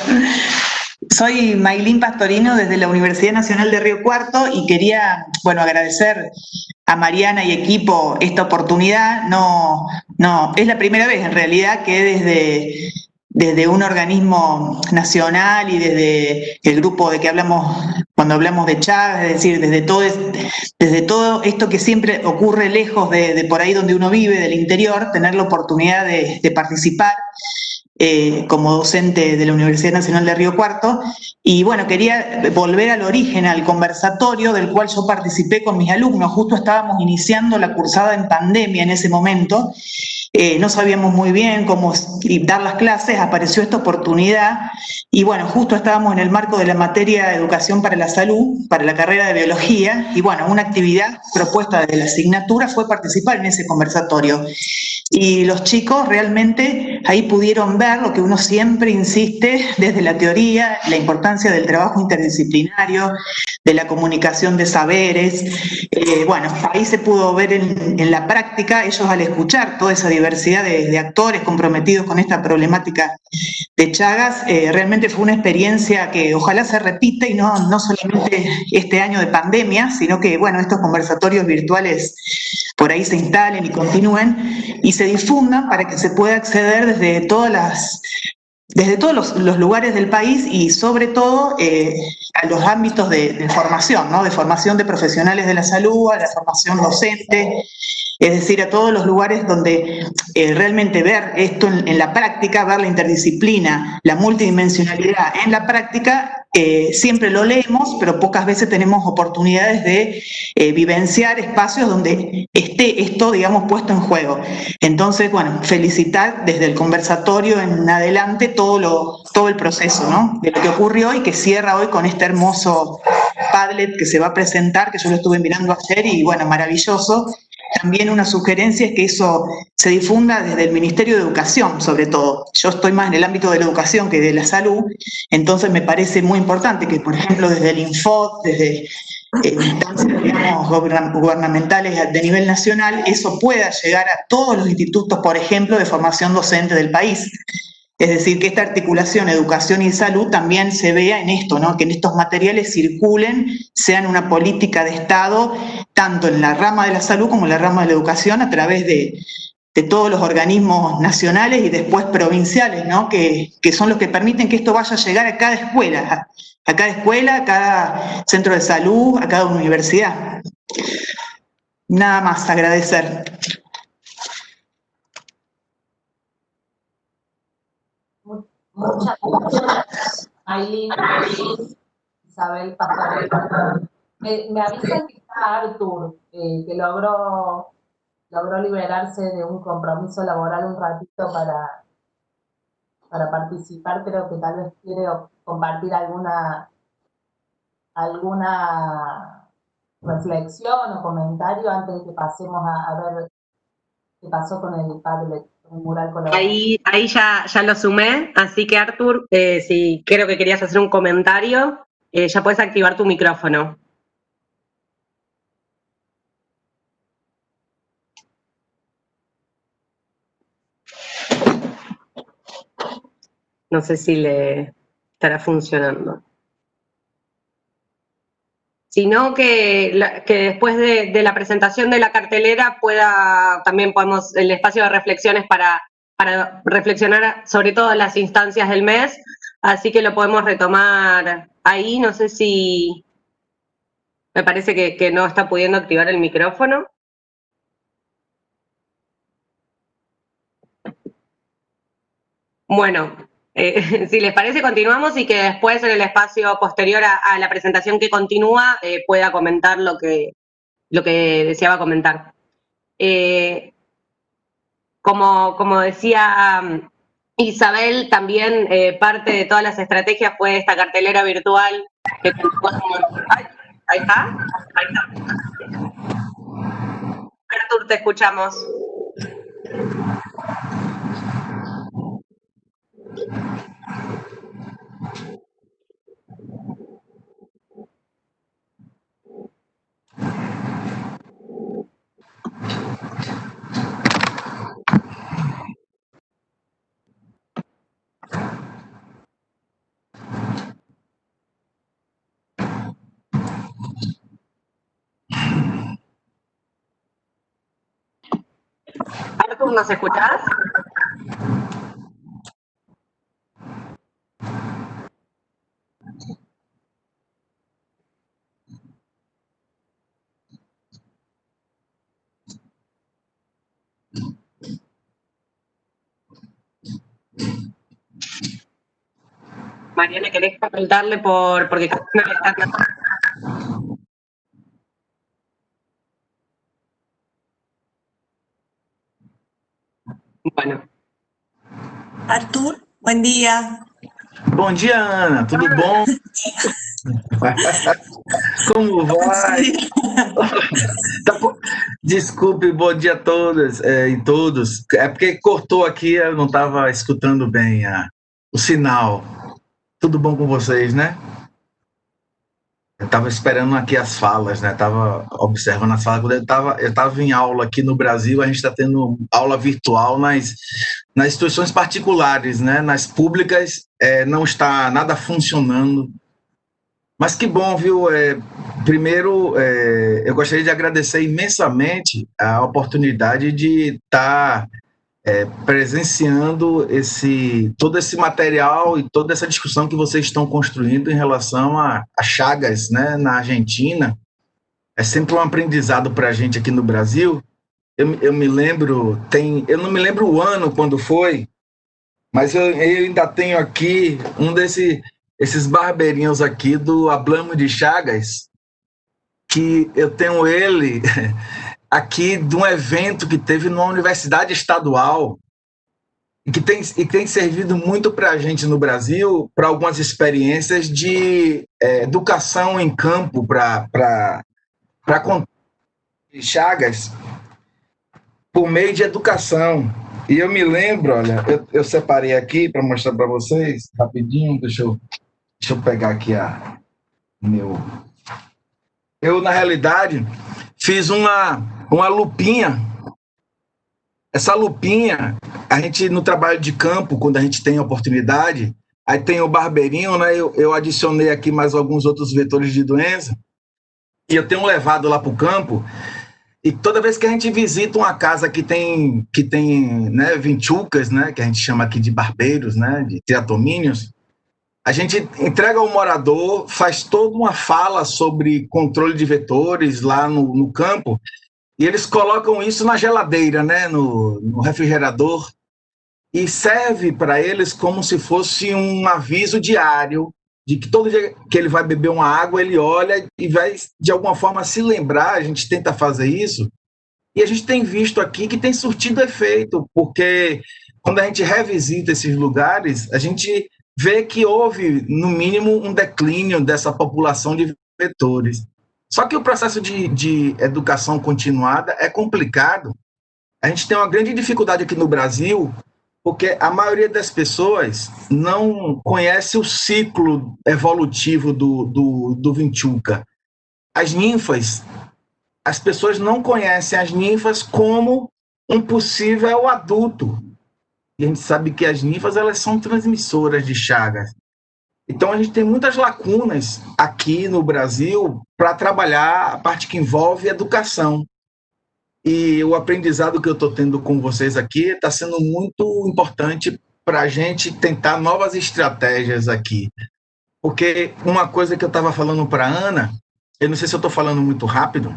Soy Maylin Pastorino desde la Universidad Nacional de Río Cuarto y quería, bueno, agradecer a Mariana y equipo esta oportunidad. No, no, es la primera vez en realidad que desde desde un organismo nacional y desde el grupo de que hablamos cuando hablamos de Chávez, es decir, desde todo, desde todo esto que siempre ocurre lejos de, por ahí donde uno vive, del interior, tener la oportunidad de, participar eh, como docente de la Universidad Nacional de Río Cuarto. Y bueno, quería volver al origen, al conversatorio del cual yo participé con mis alumnos. Justo estábamos iniciando la cursada en pandemia en ese momento eh, no sabíamos muy bien cómo dar las clases, apareció esta oportunidad y bueno, justo estábamos en el marco de la materia de educación para la salud, para la carrera de biología y bueno, una actividad propuesta desde la asignatura fue participar en ese conversatorio. Y los chicos realmente ahí pudieron ver lo que uno siempre insiste desde la teoría, la importancia del trabajo interdisciplinario, de la comunicación de saberes. Eh, bueno, ahí se pudo ver en, la práctica, ellos al escuchar toda esa diversidad de, actores comprometidos con esta problemática de Chagas, eh, realmente fue una experiencia que ojalá se repita y no, no solamente este año de pandemia, sino que, bueno, estos conversatorios virtuales por ahí se instalen y continúen y se difundan para que se pueda acceder desde todas las desde todos los, lugares del país y sobre todo eh, a los ámbitos de, formación, ¿no? de formación de profesionales de la salud, a la formación docente, es decir, a todos los lugares donde eh, realmente ver esto en, la práctica, ver la interdisciplina, la multidimensionalidad en la práctica, siempre lo leemos, pero pocas veces tenemos oportunidades de eh, vivenciar espacios donde esté esto, digamos, puesto en juego. Entonces, bueno, felicitar desde el conversatorio en adelante todo, lo, todo el proceso ¿no? de lo que ocurrió y que cierra hoy con este hermoso Padlet que se va a presentar, que yo lo estuve mirando ayer y bueno, maravilloso, también una sugerencia es que eso se difunda desde el Ministerio de Educación, sobre todo. Yo estoy más en el ámbito de la educación que de la salud, entonces me parece muy importante que, por ejemplo, desde el Info, desde eh, instancias gubernamentales de nivel nacional, eso pueda llegar a todos los institutos, por ejemplo, de formación docente del país. Es decir, que esta articulación educación y salud también se vea en esto, ¿no? que en estos materiales circulen, sean una política de Estado, tanto en la rama de la salud como en la rama de la educación, a través de, todos los organismos nacionales y después provinciales, ¿no? que, que, son los que permiten que esto vaya a llegar a cada escuela, a cada escuela, a cada centro de salud, a cada universidad. Nada más, agradecer. Muchas gracias, Aileen. Isabel Pastorelli. Me, me avisan que está Artur, eh, que logró, logró liberarse de un compromiso laboral un ratito para, para participar, creo que tal vez quiere compartir alguna, alguna reflexión o comentario antes de que pasemos a, ver qué pasó con el Padlet, Ahí, ahí ya, ya lo sumé, así que Artur, eh, si creo que querías hacer un comentario, eh, ya puedes activar tu micrófono. No sé si le estará funcionando. Sino que, que después de, la presentación de la cartelera pueda, también podemos, el espacio de reflexiones para, para reflexionar sobre todas las instancias del mes, así que lo podemos retomar ahí, no sé si, me parece que, que no está pudiendo activar el micrófono. Bueno, eh, si les parece, continuamos y que después en el espacio posterior a, la presentación que continúa eh, pueda comentar lo que, lo que deseaba comentar. Eh, como, como decía um, Isabel, también parte de todas las estrategias fue esta cartelera virtual que ahí está, ahí está. Artur, te escuchamos. ¿Nos escuchás? Mariana, ¿querés preguntarle por, porque Bueno. Artur, buen día. Bom dia, Ana. Tudo bom? Como vai? Tá Desculpe, bom dia a todas é, e todos. É porque cortou aqui, eu não estava escutando bem a, o sinal. Tudo bom com vocês, né? Eu estava esperando aqui as falas, né? Estava observando as falas. Eu estava eu tava em aula aqui no Brasil, a gente está tendo aula virtual nas, nas instituições particulares, né? Nas públicas é, não está nada funcionando. Mas que bom, viu? É, primeiro, é, eu gostaria de agradecer imensamente a oportunidade de estar tá é, presenciando esse, todo esse material e toda essa discussão que vocês estão construindo em relação a, a Chagas, né, na Argentina. É sempre um aprendizado para a gente aqui no Brasil. Eu, eu me lembro, tem, eu não me lembro o ano quando foi, mas eu, eu ainda tenho aqui um desse, esses barbeirinhos aqui do Ablamo de Chagas, que eu tenho ele aqui de um evento que teve numa universidade estadual e que tem, e tem servido muito para a gente no Brasil, para algumas experiências de é, educação em campo para Chagas, por meio de educação. E eu me lembro, olha, eu, eu separei aqui para mostrar para vocês, rapidinho, deixa eu, deixa eu pegar aqui a meu... Eu, na realidade, fiz uma, uma lupinha. Essa lupinha, a gente no trabalho de campo, quando a gente tem oportunidade, aí tem o barbeirinho, né? Eu, eu adicionei aqui mais alguns outros vetores de doença, e eu tenho levado lá para o campo, e toda vez que a gente visita uma casa que tem, que tem né, vinchucas, né, que a gente chama aqui de barbeiros, né, de triatomínios, a gente entrega ao morador, faz toda uma fala sobre controle de vetores lá no, no campo, e eles colocam isso na geladeira, né, no, no refrigerador, e serve para eles como se fosse um aviso diário de que todo dia que ele vai beber uma água, ele olha e vai, de alguma forma, se lembrar, a gente tenta fazer isso, e a gente tem visto aqui que tem surtido efeito, porque quando a gente revisita esses lugares, a gente vê que houve, no mínimo, um declínio dessa população de vetores. Só que o processo de, de educação continuada é complicado. A gente tem uma grande dificuldade aqui no Brasil porque a maioria das pessoas não conhece o ciclo evolutivo do, do, do Vinchuca. As ninfas, as pessoas não conhecem as ninfas como um possível adulto. E a gente sabe que as ninfas elas são transmissoras de chagas. Então a gente tem muitas lacunas aqui no Brasil para trabalhar a parte que envolve educação. E o aprendizado que eu estou tendo com vocês aqui está sendo muito importante para a gente tentar novas estratégias aqui. Porque uma coisa que eu estava falando para Ana, eu não sei se eu estou falando muito rápido,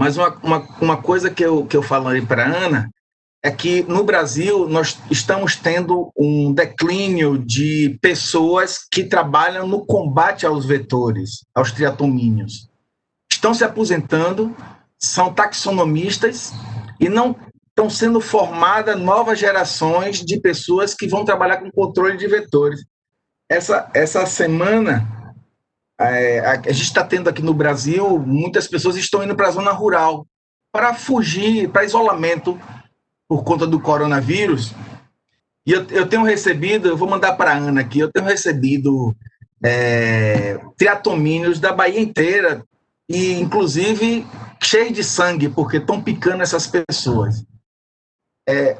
mas uma, uma, uma coisa que eu, que eu falei para Ana é que no Brasil nós estamos tendo um declínio de pessoas que trabalham no combate aos vetores, aos triatomínios. Estão se aposentando são taxonomistas e não estão sendo formadas novas gerações de pessoas que vão trabalhar com controle de vetores. Essa, essa semana, é, a, a gente está tendo aqui no Brasil, muitas pessoas estão indo para a zona rural para fugir, para isolamento por conta do coronavírus. E eu, eu tenho recebido, eu vou mandar para a Ana aqui, eu tenho recebido é, da Bahia inteira, e inclusive cheio de sangue, porque estão picando essas pessoas. É,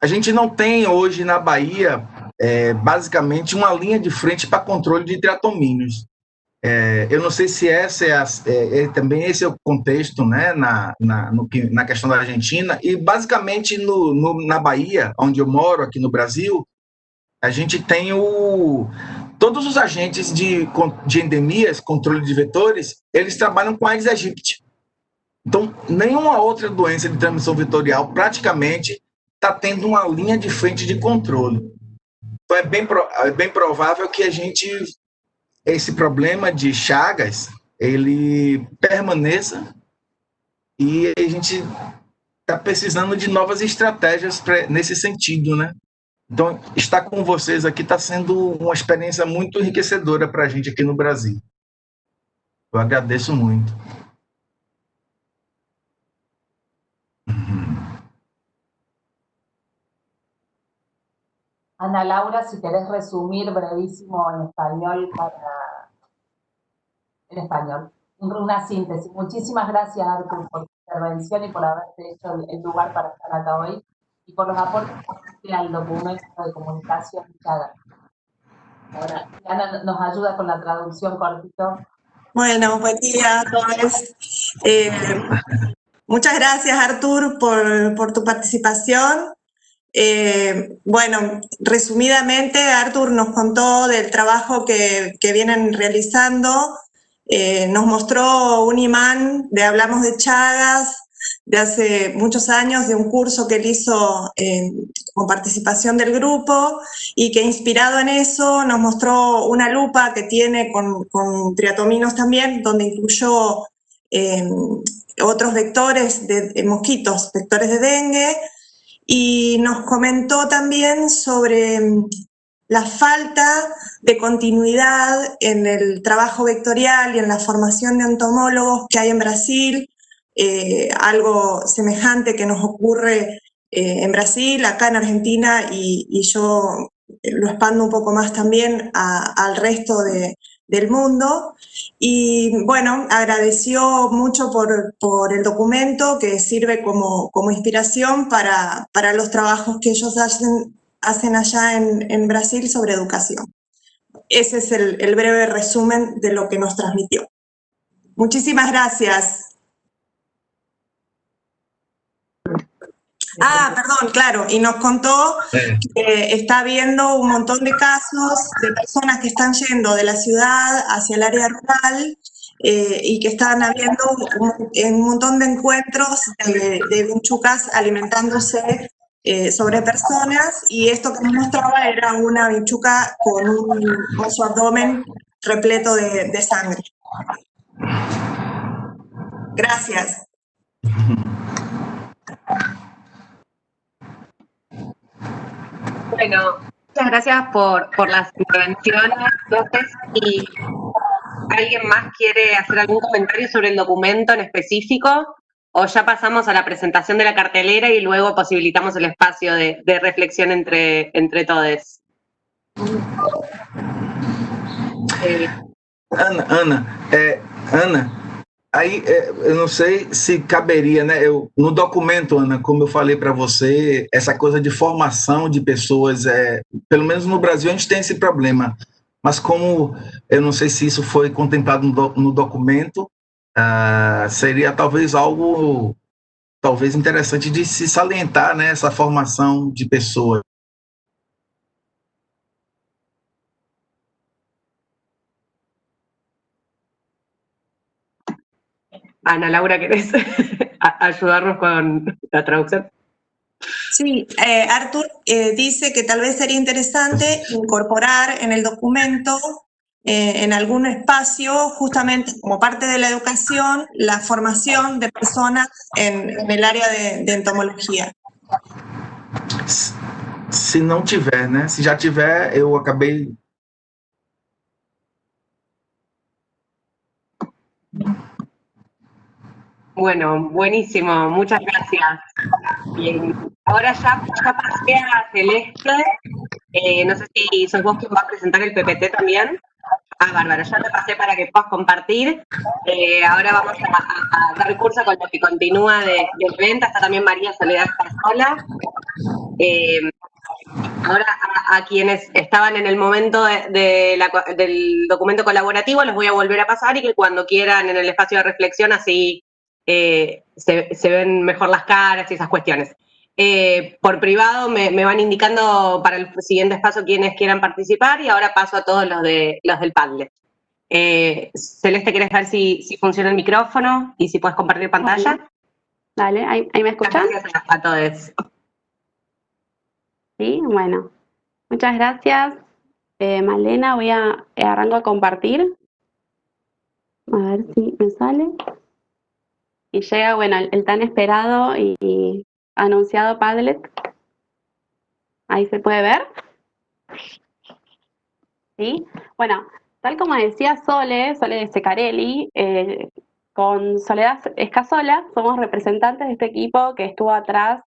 a gente não tem hoje na Bahia, é, basicamente, uma linha de frente para controle de triatomínios. É, eu não sei se essa é, a, é, é, também esse é o contexto né, na, na, no, na questão da Argentina, e basicamente no, no, na Bahia, onde eu moro, aqui no Brasil, a gente tem o, todos os agentes de, de endemias, controle de vetores, eles trabalham com Aedes aegypti. Então, nenhuma outra doença de transmissão vetorial praticamente está tendo uma linha de frente de controle. Então, é bem, é bem provável que a gente, esse problema de chagas, ele permaneça e a gente está precisando de novas estratégias pra, nesse sentido, né? Então, estar com vocês aqui está sendo uma experiência muito enriquecedora para a gente aqui no Brasil. Eu agradeço muito. Ana Laura, si querés resumir brevísimo en español para... En español. Una síntesis. Muchísimas gracias, Artur, por tu intervención y por haberte hecho el lugar para estar acá hoy y por los aportes al documento de comunicación Ahora, Ana nos ayuda con la traducción cortito. Bueno, buen día a todos. Eh, muchas gracias, Artur, por, por tu participación. Eh, bueno, resumidamente, Artur nos contó del trabajo que, que vienen realizando. Eh, nos mostró un imán de Hablamos de Chagas, de hace muchos años, de un curso que él hizo eh, con participación del grupo y que inspirado en eso nos mostró una lupa que tiene con, triatominos también, donde incluyó otros vectores de, mosquitos, vectores de dengue, y nos comentó también sobre mm, la falta de continuidad en el trabajo vectorial y en la formación de entomólogos que hay en Brasil, eh, algo semejante que nos ocurre eh, en Brasil, acá en Argentina, y, yo lo expando un poco más también al resto del mundo. Y bueno, agradeció mucho por, por el documento que sirve como, como inspiración para, para, los trabajos que ellos hacen, hacen allá en, en Brasil sobre educación. Ese es el, el breve resumen de lo que nos transmitió. Muchísimas gracias. Ah, perdón, claro, y nos contó que está habiendo un montón de casos de personas que están yendo de la ciudad hacia el área rural eh, y que están habiendo un, montón de encuentros de, de alimentándose eh, sobre personas y esto que nos mostraba era una bichuca con, un, con su abdomen repleto de, de sangre. Gracias. Bueno, muchas gracias por, por las intervenciones, Entonces, y ¿alguien más quiere hacer algún comentario sobre el documento en específico? ¿O ya pasamos a la presentación de la cartelera y luego posibilitamos el espacio de, de reflexión entre, entre todos? Eh. Ana, Ana, é, Ana, aí é, eu não sei se caberia, né? Eu, no documento, Ana, como eu falei para você, essa coisa de formação de pessoas, é, pelo menos no Brasil a gente tem esse problema. Mas como eu não sei se isso foi contemplado no, no documento, uh, seria talvez algo talvez interessante de se salientar né, essa formação de pessoas. Ana Laura, ¿querés ayudarnos con la traducción? Sí, eh, Artur eh, dice que tal vez sería interesante incorporar en el documento eh, en algún espacio, justamente como parte de la educación, la formación de personas en, en el área de, de, entomología. Se não tiver, né? Se já tiver, eu acabei. Bueno, buenísimo, muchas gracias. Bien, ahora ya, ya pasé a Celeste. Eh, no sé si sos vos quien va a presentar el PPT también. Ah, bárbaro, ya te pasé para que puedas compartir. Eh, ahora vamos a, dar curso con lo que continúa de, del evento. Está también María Soledad Carzola. Eh, ahora a, quienes estaban en el momento de, de del documento colaborativo los voy a volver a pasar y que cuando quieran en el espacio de reflexión así eh, se, se, ven mejor las caras y esas cuestiones. Eh, por privado me, me, van indicando para el siguiente paso quienes quieran participar y ahora paso a todos los, de, los del Padlet. Eh, Celeste, ¿quieres ver si, si, funciona el micrófono y si puedes compartir pantalla? Dale, ¿ahí, ahí me escuchan? Gracias a, a todos. Sí, bueno. Muchas gracias, eh, Malena. Voy a arranco a compartir. A ver si me sale. Y llega, bueno, el, tan esperado y, y anunciado Padlet. Ahí se puede ver. ¿Sí? Bueno, tal como decía Sole, Sole de Secarelli, eh, con Soledad Escasola somos representantes de este equipo que estuvo atrás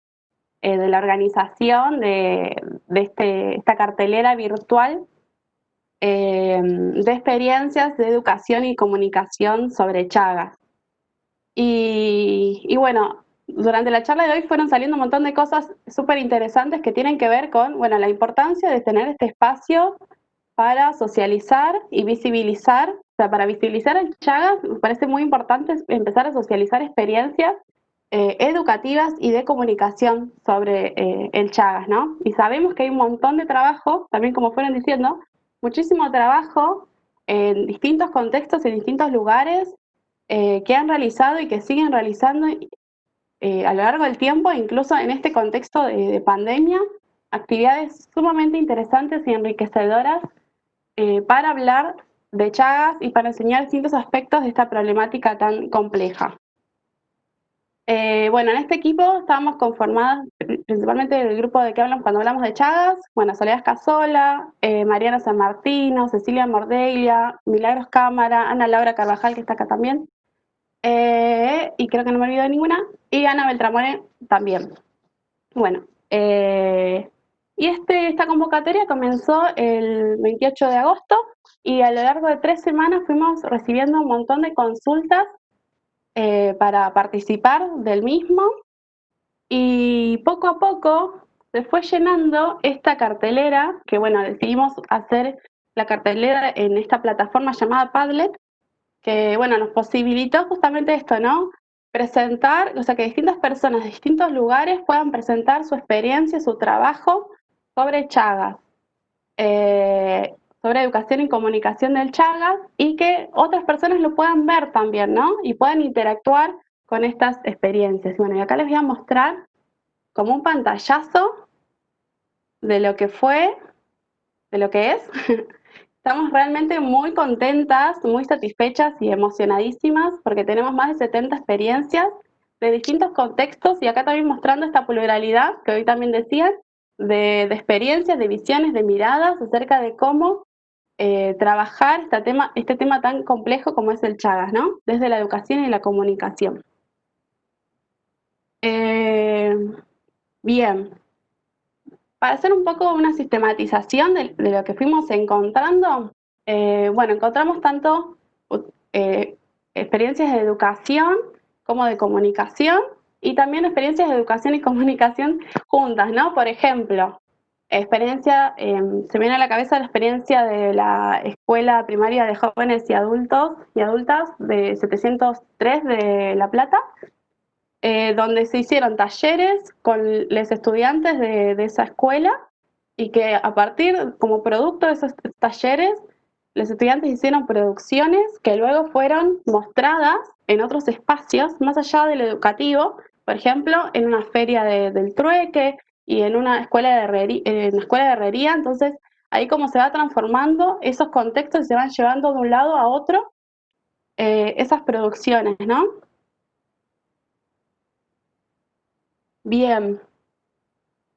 eh, de la organización de, de este, esta cartelera virtual eh, de experiencias de educación y comunicación sobre Chagas. Y, bueno, durante la charla de hoy fueron saliendo un montón de cosas súper interesantes que tienen que ver con, bueno, la importancia de tener este espacio para socializar y visibilizar, o sea, para visibilizar el Chagas, me parece muy importante empezar a socializar experiencias eh, educativas y de comunicación sobre eh, el Chagas, ¿no? Y sabemos que hay un montón de trabajo, también como fueron diciendo, muchísimo trabajo en distintos contextos, en distintos lugares, eh, que han realizado y que siguen realizando eh, a lo largo del tiempo, incluso en este contexto de, de pandemia, actividades sumamente interesantes y enriquecedoras eh, para hablar de Chagas y para enseñar distintos aspectos de esta problemática tan compleja. Bueno, en este equipo estábamos conformados principalmente del grupo de que hablamos cuando hablamos de Chagas, bueno, Soledad Casola, eh, Mariana San Martino, Cecilia Mordelia, Milagros Cámara, Ana Laura Carvajal, que está acá también, eh, y creo que no me olvido de ninguna, y Ana Beltramone también. Bueno, eh, y este, esta convocatoria comenzó el 28 de agosto y a lo largo de tres semanas fuimos recibiendo un montón de consultas eh, para participar del mismo y poco a poco se fue llenando esta cartelera, que bueno, decidimos hacer la cartelera en esta plataforma llamada Padlet, que bueno, nos posibilitó justamente esto, ¿no? Presentar, o sea, que distintas personas de distintos lugares puedan presentar su experiencia, su trabajo sobre Chagas, eh, sobre educación y comunicación del Chagas, y que otras personas lo puedan ver también, ¿no? Y puedan interactuar con estas experiencias. Bueno, y acá les voy a mostrar como un pantallazo de lo que fue, de lo que es. Estamos realmente muy contentas, muy satisfechas y emocionadísimas porque tenemos más de 70 experiencias de distintos contextos y acá también mostrando esta pluralidad que hoy también decían, de, experiencias, de visiones, de miradas acerca de cómo eh, trabajar este tema, este tema tan complejo como es el Chagas, ¿no? Desde la educación y la comunicación. Eh, bien, para hacer un poco una sistematización de, lo que fuimos encontrando, eh, bueno, encontramos tanto experiencias de educación como de comunicación y también experiencias de educación y comunicación juntas, ¿no? Por ejemplo, experiencia, em, se viene a la cabeza la experiencia de la Escuela Primaria de Jóvenes y Adultos y Adultas de 703 de La Plata, eh, donde se hicieron talleres con los estudiantes de, esa escuela y que a partir, como producto de esos talleres, los estudiantes hicieron producciones que luego fueron mostradas en otros espacios, más allá del educativo, por ejemplo, en una feria del trueque y en una escuela de herrería, en una escuela de herrería, entonces ahí como se va transformando esos contextos se van llevando de un lado a otro eh, esas producciones, ¿no? Bien.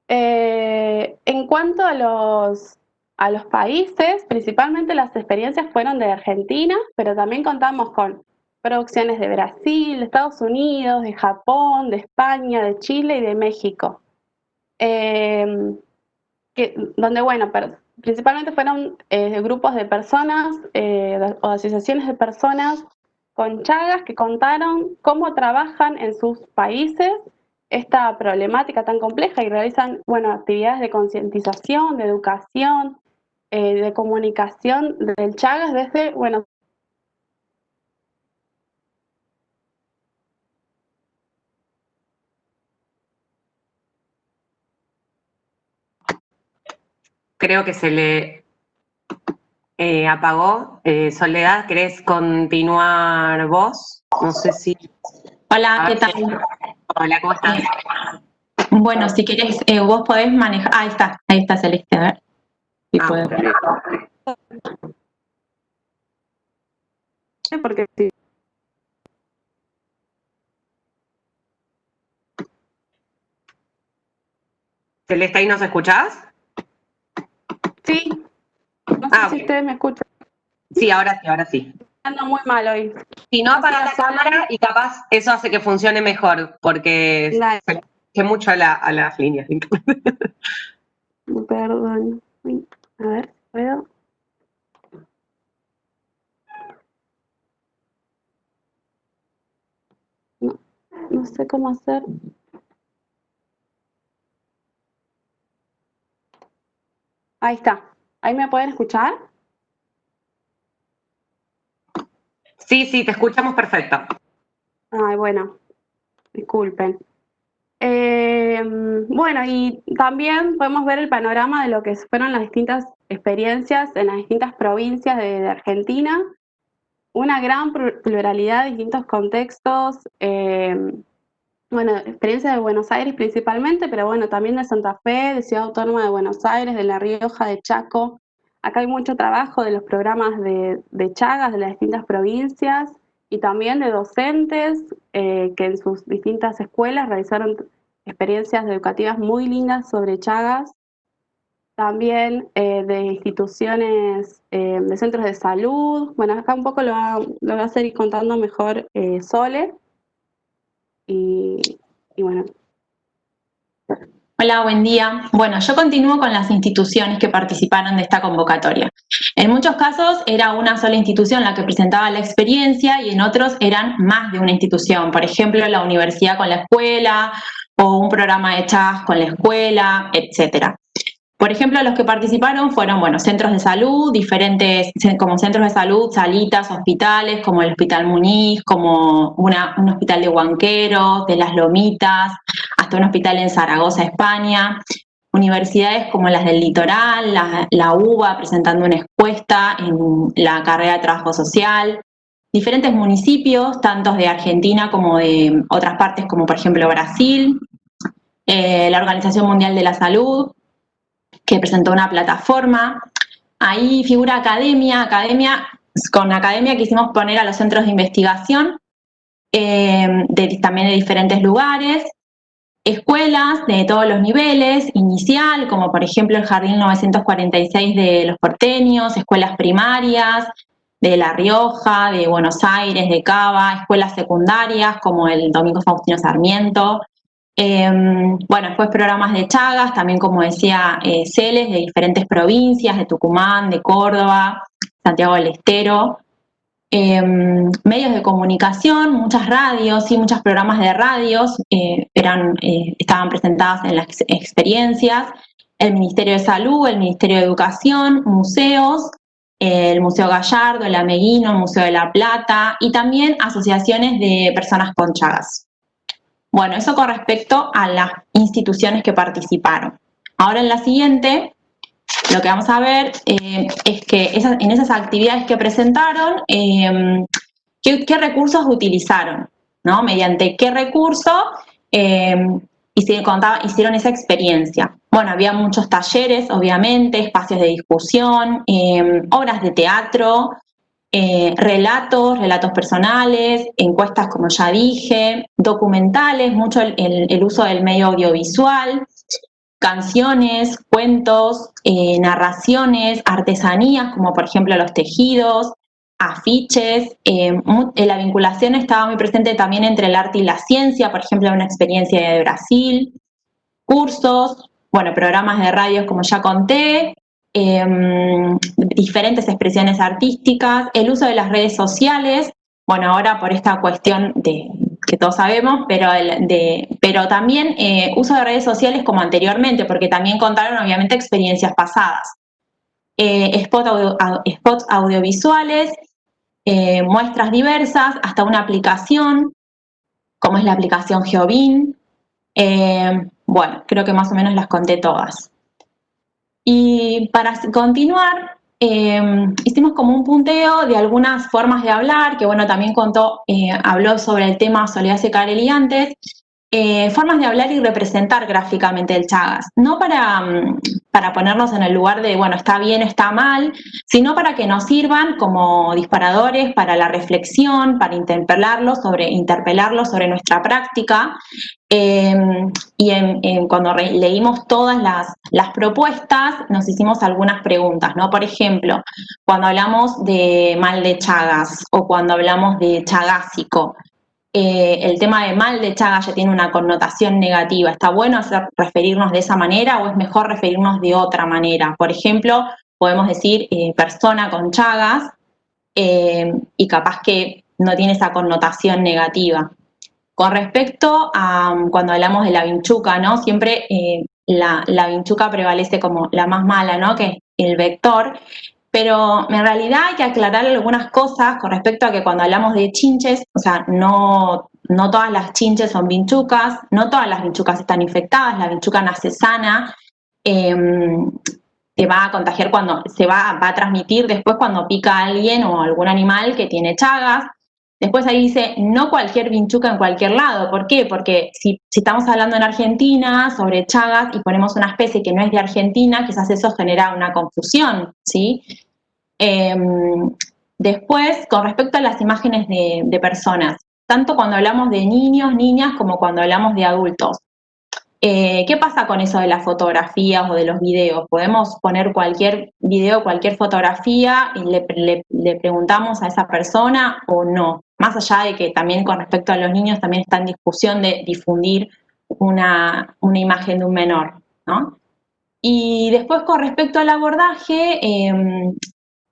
Eh, en cuanto a los, a los países, principalmente las experiencias fueron de Argentina, pero también contamos con producciones de Brasil, de Estados Unidos, de Japón, de España, de Chile y de México. Em, que, donde, bueno, principalmente fueron eh, grupos de personas eh, o asociaciones de personas con Chagas que contaron cómo trabajan en sus países esta problemática tan compleja y realizan, bueno, actividades de concientización, de educación, eh, de comunicación del Chagas desde, bueno, creo que se le eh, apagó. Eh, Soledad, ¿querés continuar vos? No sé si... Hola, ¿qué tal? Hola, ¿cómo estás? Bueno, si querés, eh, vos podés manejar... ahí está, ahí está Celeste, a ver. Si ah, Porque sí. Celeste, ¿ahí nos escuchás? Sí. No sé ah, si ustedes me escuchan. Sí, ahora sí, ahora sí. Ando muy mal hoy. Si no, apaga la cámara y capaz eso hace que funcione mejor, porque que mucho a, la, a las líneas. Perdón. A ver, ¿puedo? No, no sé cómo hacer. Ahí está. ¿Ahí me pueden escuchar? Sí, sí, te escuchamos perfecto. Ay, bueno, disculpen. Eh, bueno, y también podemos ver el panorama de lo que fueron las distintas experiencias en las distintas provincias de, Argentina. Una gran pluralidad de distintos contextos, eh, bueno, experiencia de Buenos Aires principalmente, pero bueno, también de Santa Fe, de Ciudad Autónoma de Buenos Aires, de La Rioja, de Chaco. Acá hay mucho trabajo de los programas de, Chagas de las distintas provincias y también de docentes eh, que en sus distintas escuelas realizaron experiencias educativas muy lindas sobre Chagas. También eh, de instituciones, eh, de centros de salud. Bueno, acá un poco lo va, lo va a seguir contando mejor Sole y, bueno. Hola, buen día. Bueno, yo continúo con las instituciones que participaron de esta convocatoria. En muchos casos era una sola institución la que presentaba la experiencia y en otros eran más de una institución. Por ejemplo, la universidad con la escuela o un programa de chas con la escuela, etcétera. Por ejemplo, los que participaron fueron, bueno, centros de salud, diferentes, como centros de salud, salitas, hospitales, como el Hospital Muñiz, como un hospital de Huanqueros, de Las Lomitas, hasta un hospital en Zaragoza, España, universidades como las del Litoral, la, UBA presentando una encuesta en la carrera de trabajo social, diferentes municipios, tantos de Argentina como de otras partes, como por ejemplo Brasil, eh, la Organización Mundial de la Salud, que presentó una plataforma. Ahí figura academia, academia, con academia quisimos poner a los centros de investigación, eh, también de diferentes lugares, escuelas de todos los niveles, inicial, como por ejemplo el Jardín 946 de los porteños, escuelas primarias de La Rioja, de Buenos Aires, de Cava, escuelas secundarias como el Domingo Faustino Sarmiento, em, bueno, después programas de Chagas, también como decía eh, Celes, de diferentes provincias, de Tucumán, de Córdoba, Santiago del Estero, Em, medios de comunicación, muchas radios y muchos programas de radios eh, eran, eh, estaban presentadas en las experiencias, el Ministerio de Salud, el Ministerio de Educación, museos, el Museo Gallardo, el Ameguino, el Museo de la Plata y también asociaciones de personas con Chagas. Bueno, eso con respecto a las instituciones que participaron. Ahora en la siguiente lo que vamos a ver eh, es que en esas actividades que presentaron, eh, ¿qué, recursos utilizaron, ¿no? Mediante qué recurso eh, hicieron, esa experiencia. Bueno, había muchos talleres, obviamente, espacios de discusión, obras de teatro, relatos, relatos personales, encuestas, como ya dije, documentales, mucho el uso del medio audiovisual, canciones, cuentos, eh, narraciones, artesanías, como por ejemplo los tejidos, afiches. Eh, eh, la vinculación estaba muy presente también entre el arte y la ciencia, por ejemplo, una experiencia de Brasil, cursos, bueno, programas de radios, como ya conté, em, diferentes expresiones artísticas, el uso de las redes sociales, bueno, ahora por esta cuestión de, que todos sabemos, pero, de, pero también eh, uso de redes sociales como anteriormente, porque también contaron obviamente experiencias pasadas. Eh, spots audiovisuales, eh, muestras diversas, hasta una aplicación, como es la aplicación Geobin. bueno, creo que más o menos las conté todas. Y para continuar, Em, hicimos como un punteo de algunas formas de hablar, que bueno, también contó, eh, habló sobre el tema Soledad Secarelli antes, eh, formas de hablar y representar gráficamente el Chagas, no para, mm, para ponernos en el lugar de, bueno, está bien, está mal, sino para que nos sirvan como disparadores para la reflexión, para interpelarlos sobre, interpelarlos sobre nuestra práctica. Em, y cuando leímos todas las, las, propuestas, nos hicimos algunas preguntas, ¿no? Por ejemplo, cuando hablamos de mal de Chagas o cuando hablamos de chagásico, eh, el tema de mal de Chagas ya tiene una connotación negativa. ¿Está bueno hacer, referirnos de esa manera o es mejor referirnos de otra manera? Por ejemplo, podemos decir eh, persona con Chagas eh, y capaz que no tiene esa connotación negativa. Con respecto a um, cuando hablamos de la vinchuca, ¿no? Siempre la, la vinchuca prevalece como la más mala, ¿no? Que el vector. Pero en realidad hay que aclarar algunas cosas con respecto a que cuando hablamos de chinches, o sea, no, no todas las chinches son vinchucas, no todas las vinchucas están infectadas, la vinchuca nace sana, eh, se va a contagiar cuando, se va, va, a transmitir después cuando pica a alguien o algún animal que tiene chagas. Después ahí dice, no cualquier vinchuca en cualquier lado. ¿Por qué? Porque si, estamos hablando en Argentina sobre Chagas y ponemos una especie que no es de Argentina, quizás eso genera una confusión, ¿sí? Em, después, con respecto a las imágenes de, personas, tanto cuando hablamos de niños, niñas, como cuando hablamos de adultos. Eh, ¿Qué pasa con eso de las fotografías o de los videos? Podemos poner cualquier video, cualquier fotografía y le preguntamos a esa persona o no más allá de que también con respecto a los niños también está en discusión de difundir una, imagen de un menor, ¿no? Y después con respecto al abordaje, em,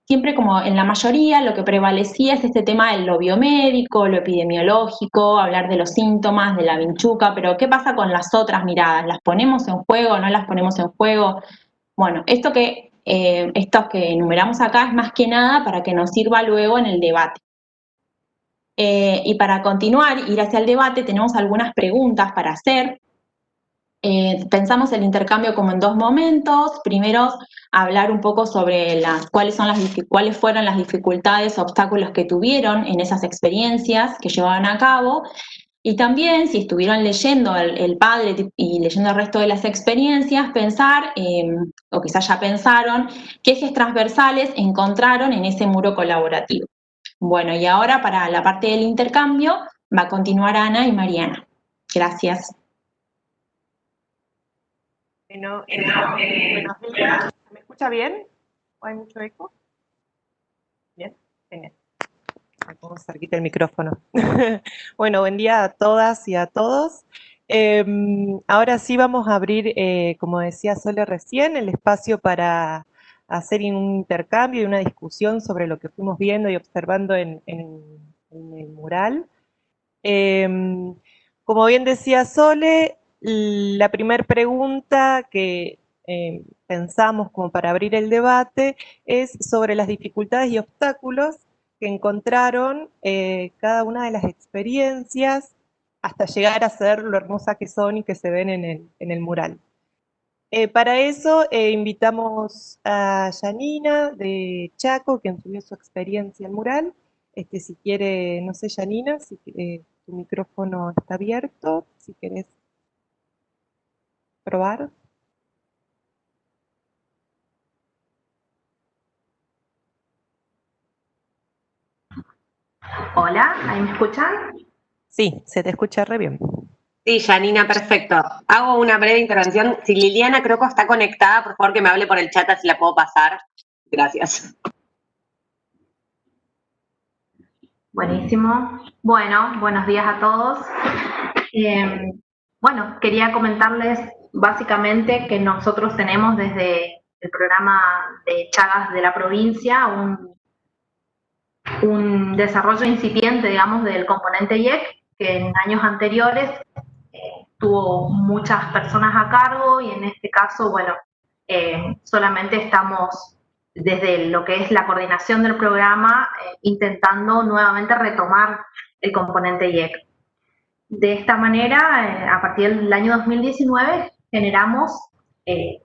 siempre como en la mayoría lo que prevalecía es este tema de lo biomédico, lo epidemiológico, hablar de los síntomas, de la vinchuca, pero ¿qué pasa con las otras miradas? ¿Las ponemos en juego, no las ponemos en juego? Bueno, esto que, eh, estos que enumeramos acá es más que nada para que nos sirva luego en el debate. Eh, y para continuar, ir hacia el debate, tenemos algunas preguntas para hacer. Eh, pensamos el intercambio como en dos momentos. Primero, hablar un poco sobre las, cuáles, fueron las dificultades, obstáculos que tuvieron en esas experiencias que llevaban a cabo. Y también, si estuvieron leyendo el, padre y leyendo el resto de las experiencias, pensar, em, o quizás ya pensaron, qué ejes transversales encontraron en ese muro colaborativo. Bueno, y ahora para la parte del intercambio va a continuar Ana y Mariana. Gracias. Bueno, eh, buenos días. ¿Me escucha bien? ¿O hay mucho eco? Bien, genial. Vamos cerquita el micrófono. bueno, buen día a todas y a todos. Em, ahora sí vamos a abrir, eh, como decía Sole recién, el espacio para hacer un intercambio y una discusión sobre lo que fuimos viendo y observando en, el mural. Em, como bien decía Sole, la primera pregunta que eh, pensamos como para abrir el debate es sobre las dificultades y obstáculos que encontraron eh, cada una de las experiencias hasta llegar a ser lo hermosa que son y que se ven en el, mural. Eh, para eso invitamos a Janina de Chaco, quien subió su experiencia al mural. Este, si quiere, no sé, Janina, si tu micrófono está abierto, si querés probar. Hola, ¿ahí me escuchan? Sí, se te escucha re bien. Sí, Janina, perfecto. Hago una breve intervención. Si Liliana que está conectada, por favor que me hable por el chat, así la puedo pasar. Gracias. Buenísimo. Bueno, buenos días a todos. Eh, bueno, quería comentarles básicamente que nosotros tenemos desde el programa de Chagas de la provincia un, un desarrollo incipiente, digamos, del componente IEC, que en años anteriores tuvo muchas personas a cargo y en este caso, bueno, eh, solamente estamos desde lo que es la coordinación del programa eh, intentando nuevamente retomar el componente IEC. De esta manera, a partir del año 2019, generamos eh,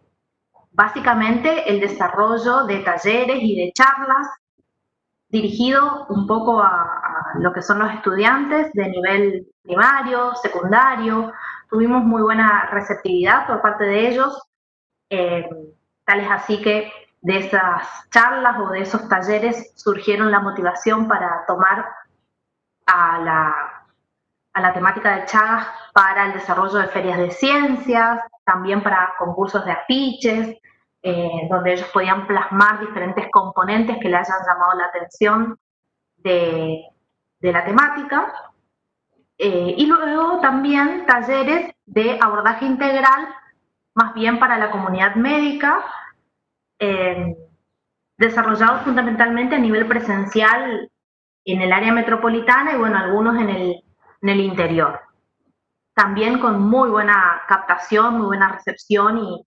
básicamente el desarrollo de talleres y de charlas dirigido un poco a, lo que son los estudiantes de nivel primario, secundario. Tuvimos muy buena receptividad por parte de ellos, eh, tal es así que de esas charlas o de esos talleres surgieron la motivación para tomar a la, a la temática de Chagas para el desarrollo de ferias de ciencias, también para concursos de afiches, eh, donde ellos podían plasmar diferentes componentes que le hayan llamado la atención de, la temática. Eh, y luego también talleres de abordaje integral, más bien para la comunidad médica, eh, desarrollados fundamentalmente a nivel presencial en el área metropolitana y bueno, algunos en el, en el interior también con muy buena captación, muy buena recepción y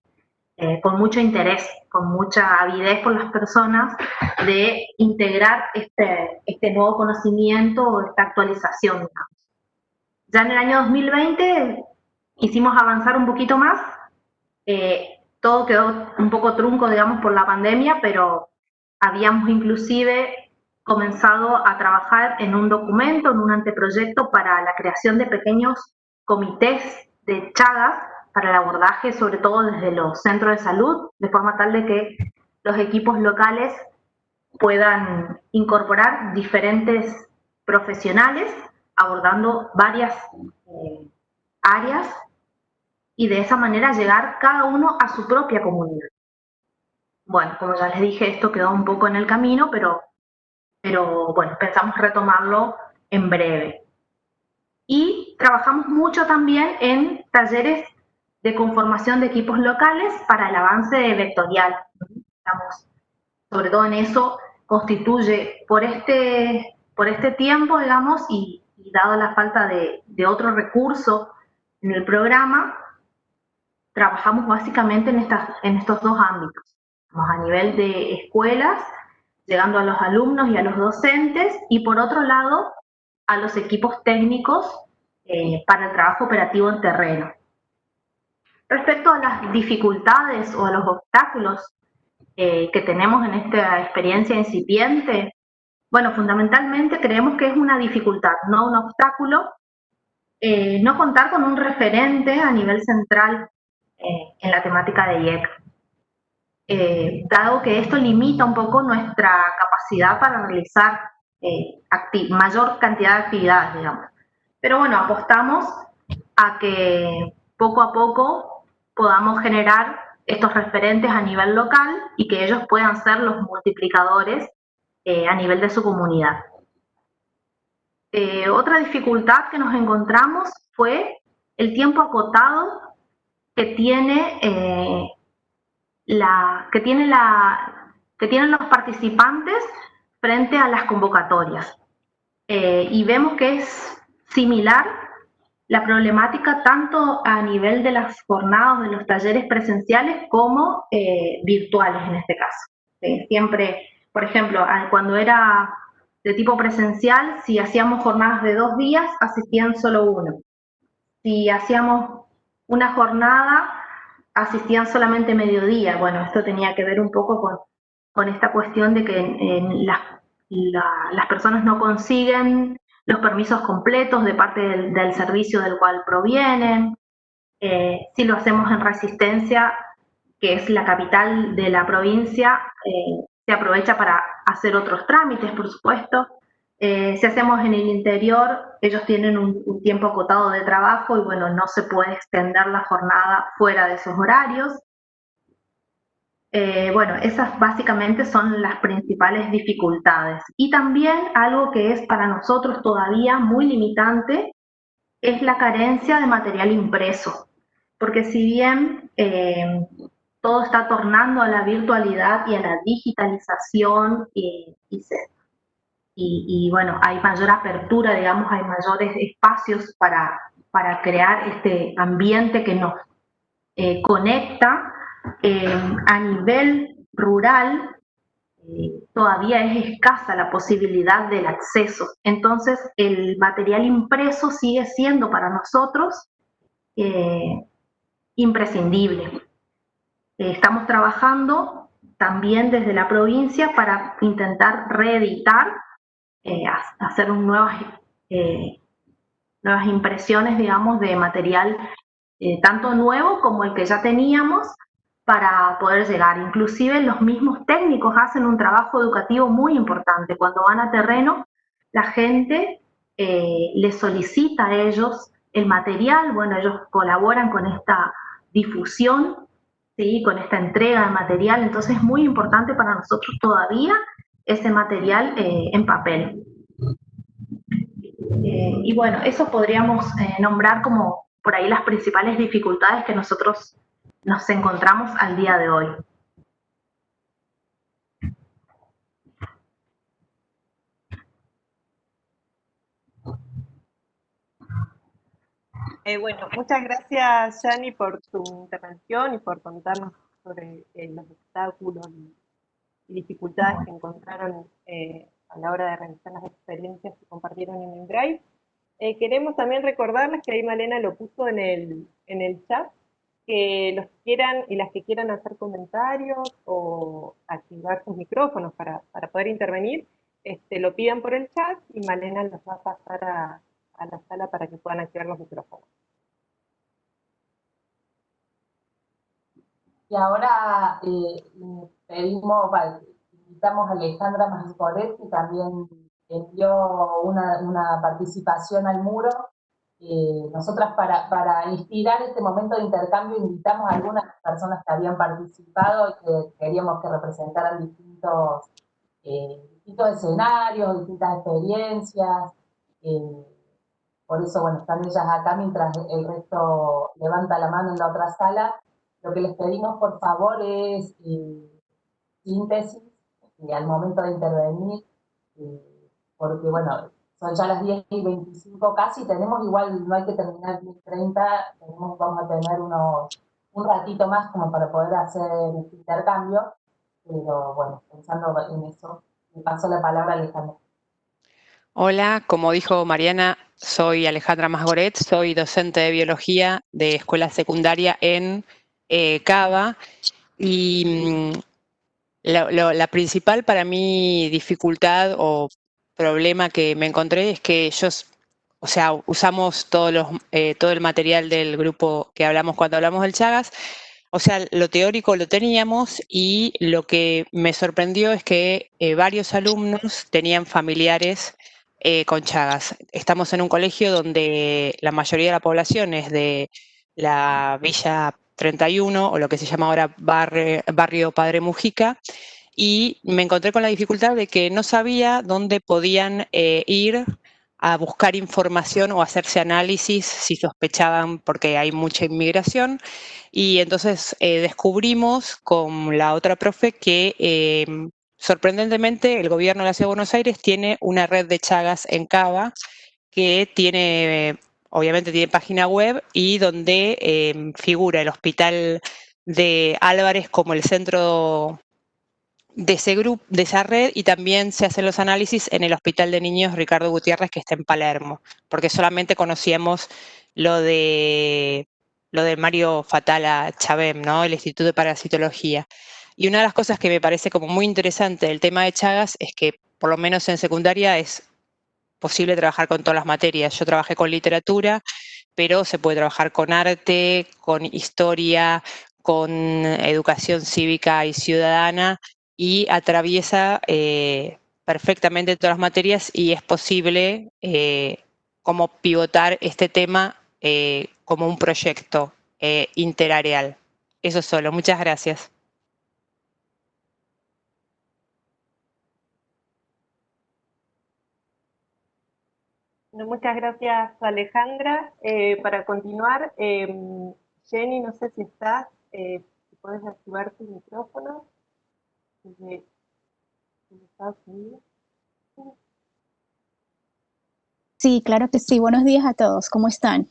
eh, con mucho interés, con mucha avidez por las personas de integrar este, este nuevo conocimiento o esta actualización. Ya en el año 2020 quisimos avanzar un poquito más, eh, todo quedó un poco trunco, digamos, por la pandemia, pero habíamos inclusive comenzado a trabajar en un documento, en un anteproyecto para la creación de pequeños comités de Chagas para el abordaje, sobre todo desde los centros de salud, de forma tal de que los equipos locales puedan incorporar diferentes profesionales abordando varias eh, áreas y de esa manera llegar cada uno a su propia comunidad. Bueno, como ya les dije, esto quedó un poco en el camino, pero, pero bueno, pensamos retomarlo en breve. Y trabajamos mucho también en talleres de conformación de equipos locales para el avance vectorial. Estamos, sobre todo en eso, constituye por este, por este tiempo, digamos, y, dado la falta de, otro recurso en el programa, trabajamos básicamente en estos dos ámbitos. a nivel de escuelas, llegando a los alumnos y a los docentes, y por otro lado, a los equipos técnicos eh, para el trabajo operativo en terreno. Respecto a las dificultades o a los obstáculos eh, que tenemos en esta experiencia incipiente, bueno, fundamentalmente creemos que es una dificultad, no un obstáculo, eh, no contar con un referente a nivel central eh, en la temática de IEC, eh, dado que esto limita un poco nuestra capacidad para realizar mayor cantidad de actividades, digamos. Pero bueno, apostamos a que poco a poco podamos generar estos referentes a nivel local y que ellos puedan ser los multiplicadores a nivel de su comunidad. Eh, otra dificultad que nos encontramos fue el tiempo acotado que tiene eh, la, que tienen los participantes frente a las convocatorias. Eh, y vemos que es similar la problemática tanto a nivel de las jornadas, de los talleres presenciales, como virtuales en este caso. siempre, por ejemplo, cuando era de tipo presencial, si hacíamos jornadas de dos días, asistían solo uno. Si hacíamos una jornada, asistían solamente mediodía. Bueno, esto tenía que ver un poco con, con esta cuestión de que las personas no consiguen los permisos completos de parte del, servicio del cual provienen. Eh, si lo hacemos en Resistencia, que es la capital de la provincia, eh, se aprovecha para hacer otros trámites, por supuesto. Eh, si hacemos en el interior, ellos tienen un, tiempo acotado de trabajo y bueno, no se puede extender la jornada fuera de esos horarios. Eh, bueno, esas básicamente son las principales dificultades. Y también algo que es para nosotros todavía muy limitante es la carencia de material impreso. Porque si bien eh, todo está tornando a la virtualidad y a la digitalización y, y, bueno, hay mayor apertura, digamos, hay mayores espacios para, para crear este ambiente que nos eh, conecta eh, a nivel rural, eh, todavía es escasa la posibilidad del acceso. Entonces, el material impreso sigue siendo para nosotros imprescindible. Eh, estamos trabajando también desde la provincia para intentar reeditar, eh, hacer nuevas, eh, nuevas impresiones, digamos, de material tanto nuevo como el que ya teníamos para poder llegar. Inclusive los mismos técnicos hacen un trabajo educativo muy importante. Cuando van a terreno, la gente les solicita a ellos el material, bueno, ellos colaboran con esta difusión ¿sí? con esta entrega de material. Entonces es muy importante para nosotros todavía ese material eh, en papel. Eh, y bueno, eso podríamos eh, nombrar como por ahí las principales dificultades que nosotros nos encontramos al día de hoy. Eh, bueno, muchas gracias, Yani, por tu intervención y por contarnos sobre eh, los obstáculos y, dificultades que encontraron eh, a la hora de realizar las experiencias que compartieron en el Drive. queremos también recordarles que ahí Malena lo puso en el, en el chat, que los que quieran y las que quieran hacer comentarios o activar sus micrófonos para, para poder intervenir, este, lo pidan por el chat y Malena los va a pasar a, a la sala para que puedan activar los micrófonos. Y ahora eh, pedimos, invitamos a Alejandra Mascoret, que también envió una, participación al muro. Eh, nosotras para, para inspirar este momento de intercambio invitamos a algunas personas que habían participado y que queríamos que representaran distintos, eh, distintos escenarios, distintas experiencias. Por eso, bueno, están ellas acá mientras el resto levanta la mano en la otra sala. Lo que les pedimos, por favor, es eh, síntesis eh, al momento de intervenir, eh, porque, bueno, son ya las 10 y 25 casi, tenemos igual, no hay que terminar 10 30, tenemos, vamos a tener unos, un ratito más como para poder hacer este intercambio, pero bueno, pensando en eso, le paso la palabra a Alejandro. Hola, como dijo Mariana, soy Alejandra Masgoret, soy docente de biología de escuela secundaria en eh, Cava y mm, la, principal para mí dificultad o problema que me encontré es que yo o sea, usamos eh, todo el material del grupo que hablamos cuando hablamos del Chagas. O sea, lo teórico lo teníamos y lo que me sorprendió es que eh, varios alumnos tenían familiares eh, con Chagas. Estamos en un colegio donde la mayoría de la población es de la Villa 31 o lo que se llama ahora barrio, Padre Mujica y me encontré con la dificultad de que no sabía dónde podían ir a buscar información o hacerse análisis si sospechaban porque hay mucha inmigración. Y entonces eh, descubrimos con la otra profe que sorprendentemente el gobierno de la Ciudad de Buenos Aires tiene una red de chagas en Cava que tiene, obviamente tiene página web y donde em, figura el hospital de Álvarez como el centro de, ese grupo, de esa red y también se hacen los análisis en el Hospital de Niños Ricardo Gutiérrez que está en Palermo, porque solamente conocíamos lo de, lo de Mario Fatala Chabem, ¿no? el Instituto de Parasitología. Y una de las cosas que me parece como muy interesante del tema de Chagas es que por lo menos en secundaria es posible trabajar con todas las materias. Yo trabajé con literatura, pero se puede trabajar con arte, con historia, con educación cívica y ciudadana, y atraviesa eh, perfectamente todas las materias y es posible eh, como pivotar este tema eh, como un proyecto interareal. Eso solo. Muchas gracias. Muchas gracias, Alejandra. para continuar, em, Jenny, no sé si estás, si puedes activar tu micrófono. Sí, claro que sí. Buenos días a todos. ¿Cómo están?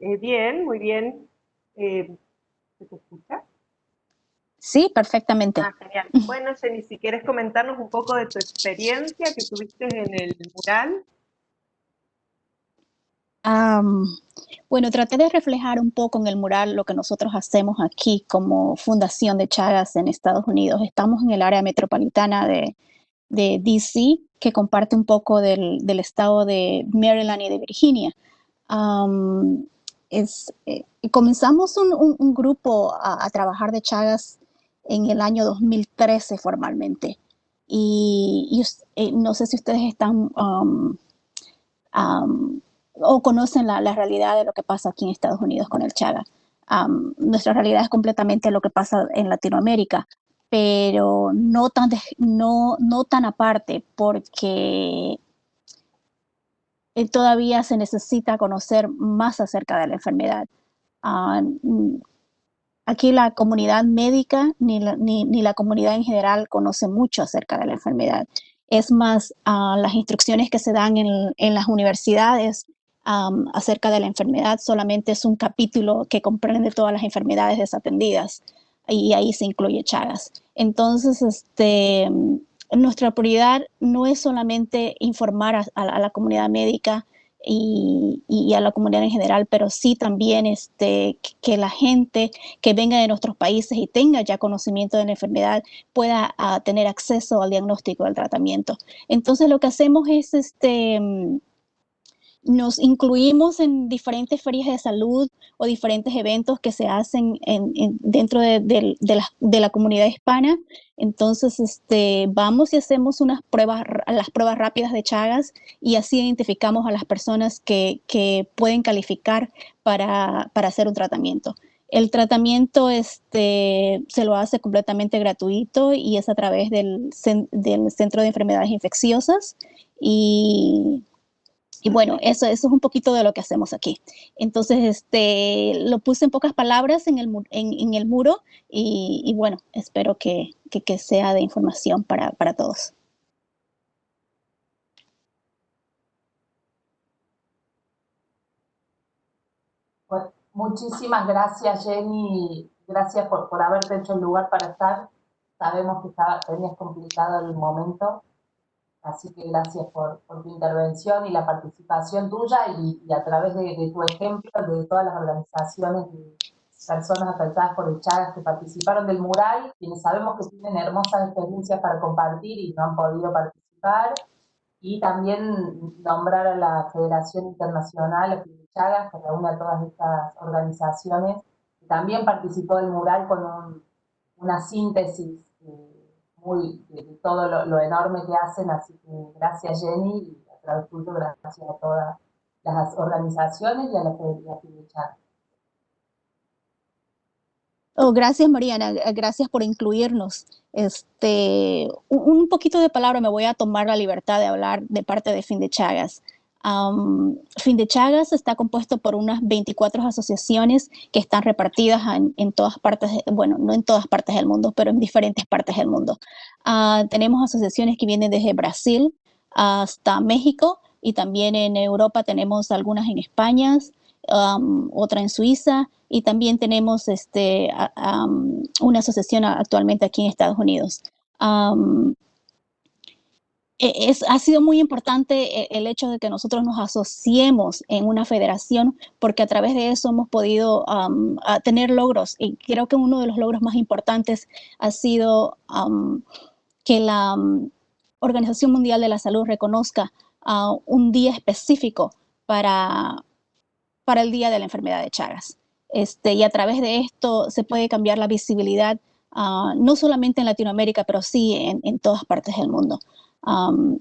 Eh, bien, muy bien. Eh, ¿Se te escucha? Sí, perfectamente. Ah, genial. Bueno, Jenny, si quieres comentarnos un poco de tu experiencia que tuviste en el mural bueno, traté de reflejar un poco en el mural lo que nosotros hacemos aquí como Fundación de Chagas en Estados Unidos. Estamos en el área metropolitana de, DC, que comparte un poco del, estado de Maryland y de Virginia. es, eh, comenzamos un, grupo a, trabajar de Chagas en el año 2013 formalmente. Y, eh, no sé si ustedes están o conocen la, realidad de lo que pasa aquí en Estados Unidos con el Chaga. nuestra realidad es completamente lo que pasa en Latinoamérica, pero no tan, no, no tan aparte porque eh, todavía se necesita conocer más acerca de la enfermedad. Ah, aquí la comunidad médica ni la, ni, la, comunidad en general conoce mucho acerca de la enfermedad. Es más, ah, las instrucciones que se dan en, en las universidades acerca de la enfermedad solamente es un capítulo que comprende todas las enfermedades desatendidas y ahí se incluye Chagas. Entonces, este, nuestra prioridad no es solamente informar a, la comunidad médica y, a la comunidad en general, pero sí también este, que la gente que venga de nuestros países y tenga ya conocimiento de la enfermedad pueda ah, tener acceso al diagnóstico, al tratamiento. Entonces lo que hacemos es este, nos incluimos en diferentes ferias de salud o diferentes eventos que se hacen dentro de, la, comunidad hispana. Entonces, este, vamos y hacemos unas pruebas, las pruebas rápidas de Chagas y así identificamos a las personas que, pueden calificar para, hacer un tratamiento. El tratamiento este, se lo hace completamente gratuito y es a través del, del Centro de Enfermedades Infecciosas y y bueno, eso, eso es un poquito de lo que hacemos aquí. Entonces, este, lo puse en pocas palabras en el, en, el muro y, bueno, espero que, que, sea de información para, para todos. Pues, muchísimas gracias, Jenny. Gracias por, por haberte hecho el lugar para estar. Sabemos que estaba, tenías complicado el momento Así que gracias por, tu intervención y la participación tuya y, a través de, tu ejemplo de todas las organizaciones de personas afectadas por el Chagas que participaron del mural, quienes sabemos que tienen hermosas experiencias para compartir y no han podido participar, y también nombrar a la Federación Internacional de Chagas, que reúne a todas estas organizaciones, que también participó del mural con una síntesis muy de, todo lo, enorme que hacen, así que gracias Jenny, y a través tuyo gracias a todas las organizaciones y a la de Chagas. Oh, gracias, Mariana. Gracias por incluirnos. Este, un, poquito de palabra me voy a tomar la libertad de hablar de parte de Fin de Chagas. Fin de Chagas está compuesto por unas 24 asociaciones que están repartidas en, todas partes, bueno, no en todas partes del mundo, pero en diferentes partes del mundo. Ah, tenemos asociaciones que vienen desde Brasil hasta México y también en Europa tenemos algunas en España, otra en Suiza y también tenemos este, una asociación actualmente aquí en Estados Unidos. E, es, ha sido muy importante e, el hecho de que nosotros nos asociemos en una federación porque a través de eso hemos podido tener logros y creo que uno de los logros más importantes ha sido que la Organización Mundial de la Salud reconozca un día específico para, para el Día de la Enfermedad de Chagas. Este, y a través de esto se puede cambiar la visibilidad, ah, no solamente en Latinoamérica, pero sí en, todas partes del mundo.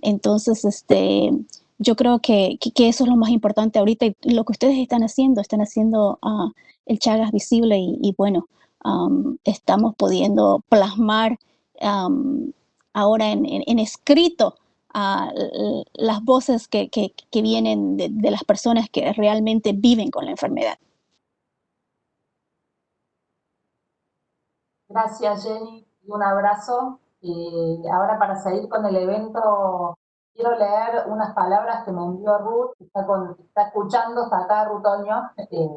Entonces, este, yo creo que, que, eso es lo más importante ahorita y lo que ustedes están haciendo, están haciendo uh, el Chagas visible y, bueno, estamos pudiendo plasmar ahora en, escrito uh, las voces que, que, vienen de, las personas que realmente viven con la enfermedad. Gracias, Jenny, y un abrazo. Ahora para seguir con el evento, quiero leer unas palabras que me envió Ruth, que está, escuchando, está acá Rutoño, eh,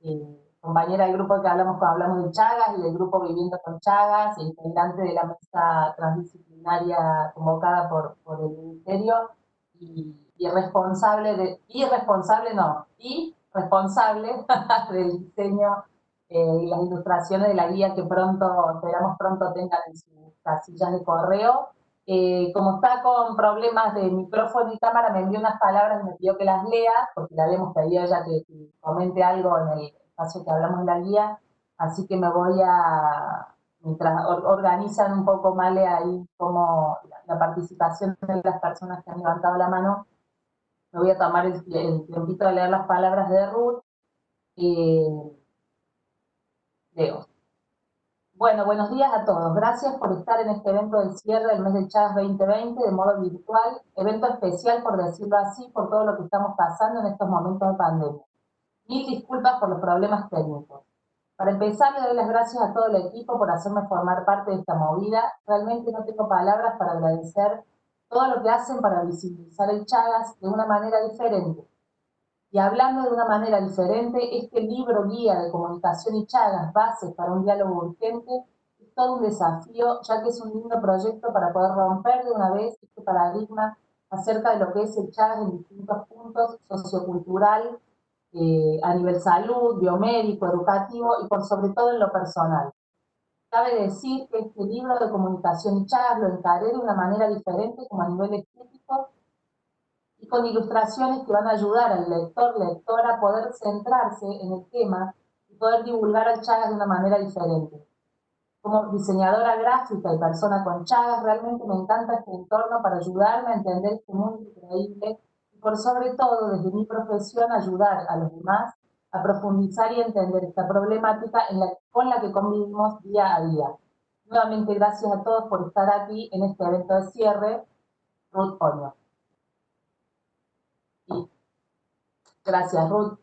eh, compañera del grupo que hablamos cuando hablamos de Chagas y del grupo Viviendo con Chagas, integrante de la mesa transdisciplinaria convocada por, el Ministerio y, responsable de, y responsable no, y responsable del diseño eh, y las ilustraciones de la guía que pronto, esperamos pronto tengan en sus casillas de correo. Eh, como está con problemas de micrófono y cámara, me envió unas palabras y me pidió que las lea, porque la hemos pedido ella que, comente algo en el espacio que hablamos de la guía, así que me voy a, mientras organizan un poco mal ahí como la, participación de las personas que han levantado la mano, me voy a tomar el, el tiempito de leer las palabras de Ruth. Eh, bueno, buenos días a todos. Gracias por estar en este evento del cierre del mes de Chagas 2020 de modo virtual, evento especial, por decirlo así, por todo lo que estamos pasando en estos momentos de pandemia. Mil disculpas por los problemas técnicos. Para empezar, le doy las gracias a todo el equipo por hacerme formar parte de esta movida. Realmente no tengo palabras para agradecer todo lo que hacen para visibilizar el Chagas de una manera diferente, y hablando de una manera diferente, este libro guía de comunicación y Chagas, bases para un diálogo urgente, es todo un desafío, ya que es un lindo proyecto para poder romper de una vez este paradigma acerca de lo que es el Chagas en distintos puntos, sociocultural, eh, a nivel salud, biomédico, educativo y por sobre todo en lo personal. Cabe decir que este libro de comunicación y Chagas lo encaré de una manera diferente como a nivel estético con ilustraciones que van a ayudar al lector, lectora a poder centrarse en el tema y poder divulgar al Chagas de una manera diferente. Como diseñadora gráfica y persona con Chagas, realmente me encanta este entorno para ayudarme a entender este mundo increíble y por sobre todo, desde mi profesión, ayudar a los demás a profundizar y entender esta problemática con la que convivimos día a día. Nuevamente, gracias a todos por estar aquí en este evento de cierre. Ruth Oño. Gracias, Ruth.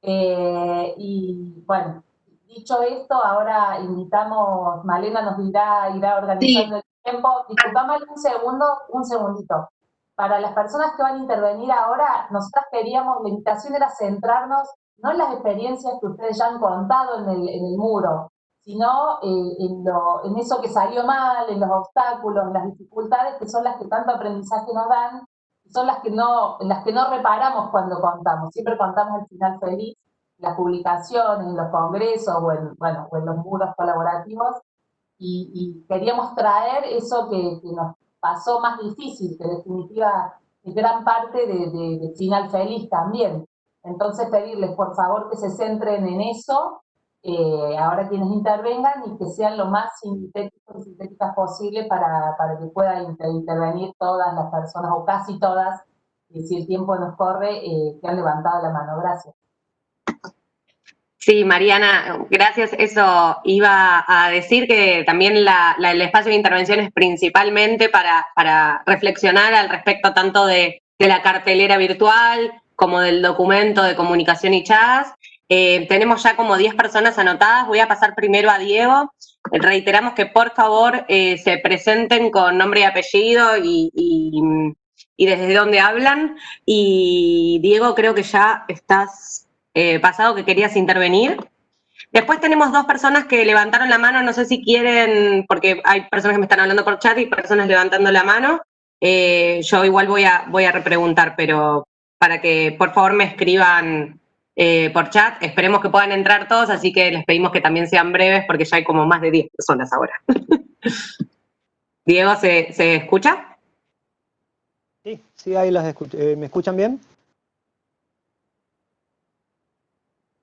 Eh, y bueno, dicho esto, ahora invitamos, Malena nos dirá, irá organizando el tiempo. Disculpame un segundo, un segundito. Para las personas que van a intervenir ahora, nosotras queríamos, la invitación era centrarnos no en las experiencias que ustedes ya han contado en el, en el muro, sino eh, en, lo, en eso que salió mal, en los obstáculos, en las dificultades, que son las que tanto aprendizaje nos dan son las que no, las que no reparamos cuando contamos, siempre contamos el final feliz. las publicaciones, en los congresos o en, bueno, en los muros colaborativos y, queríamos traer eso que, nos pasó más difícil, que en definitiva es gran parte de, final feliz también. Entonces pedirles por favor que se centren en eso, eh, ahora quienes intervengan y que sean lo más sintéticos y sintéticas posible para, para que puedan intervenir todas las personas o casi todas, si el tiempo nos corre, eh, que han levantado la mano. Gracias. Sí, Mariana, gracias. Eso iba a decir que también el espacio de intervención es principalmente para, reflexionar al respecto tanto de, la cartelera virtual como del documento de comunicación y chats. Eh, tenemos ya como 10 personas anotadas. Voy a pasar primero a Diego. Reiteramos que por favor eh, se presenten con nombre y apellido y, desde dónde hablan. Y Diego, creo que ya estás eh, pasado que querías intervenir. Después tenemos dos personas que levantaron la mano, no sé si quieren, porque hay personas que me están hablando por chat y personas levantando la mano. Eh, yo igual voy a, voy a repreguntar, pero para que por favor me escriban eh, por chat. Esperemos que puedan entrar todos, así que les pedimos que también sean breves porque ya hay como más de 10 personas ahora. Diego, ¿se, ¿se, escucha? Sí, sí, ahí las escucho. ¿Me escuchan bien?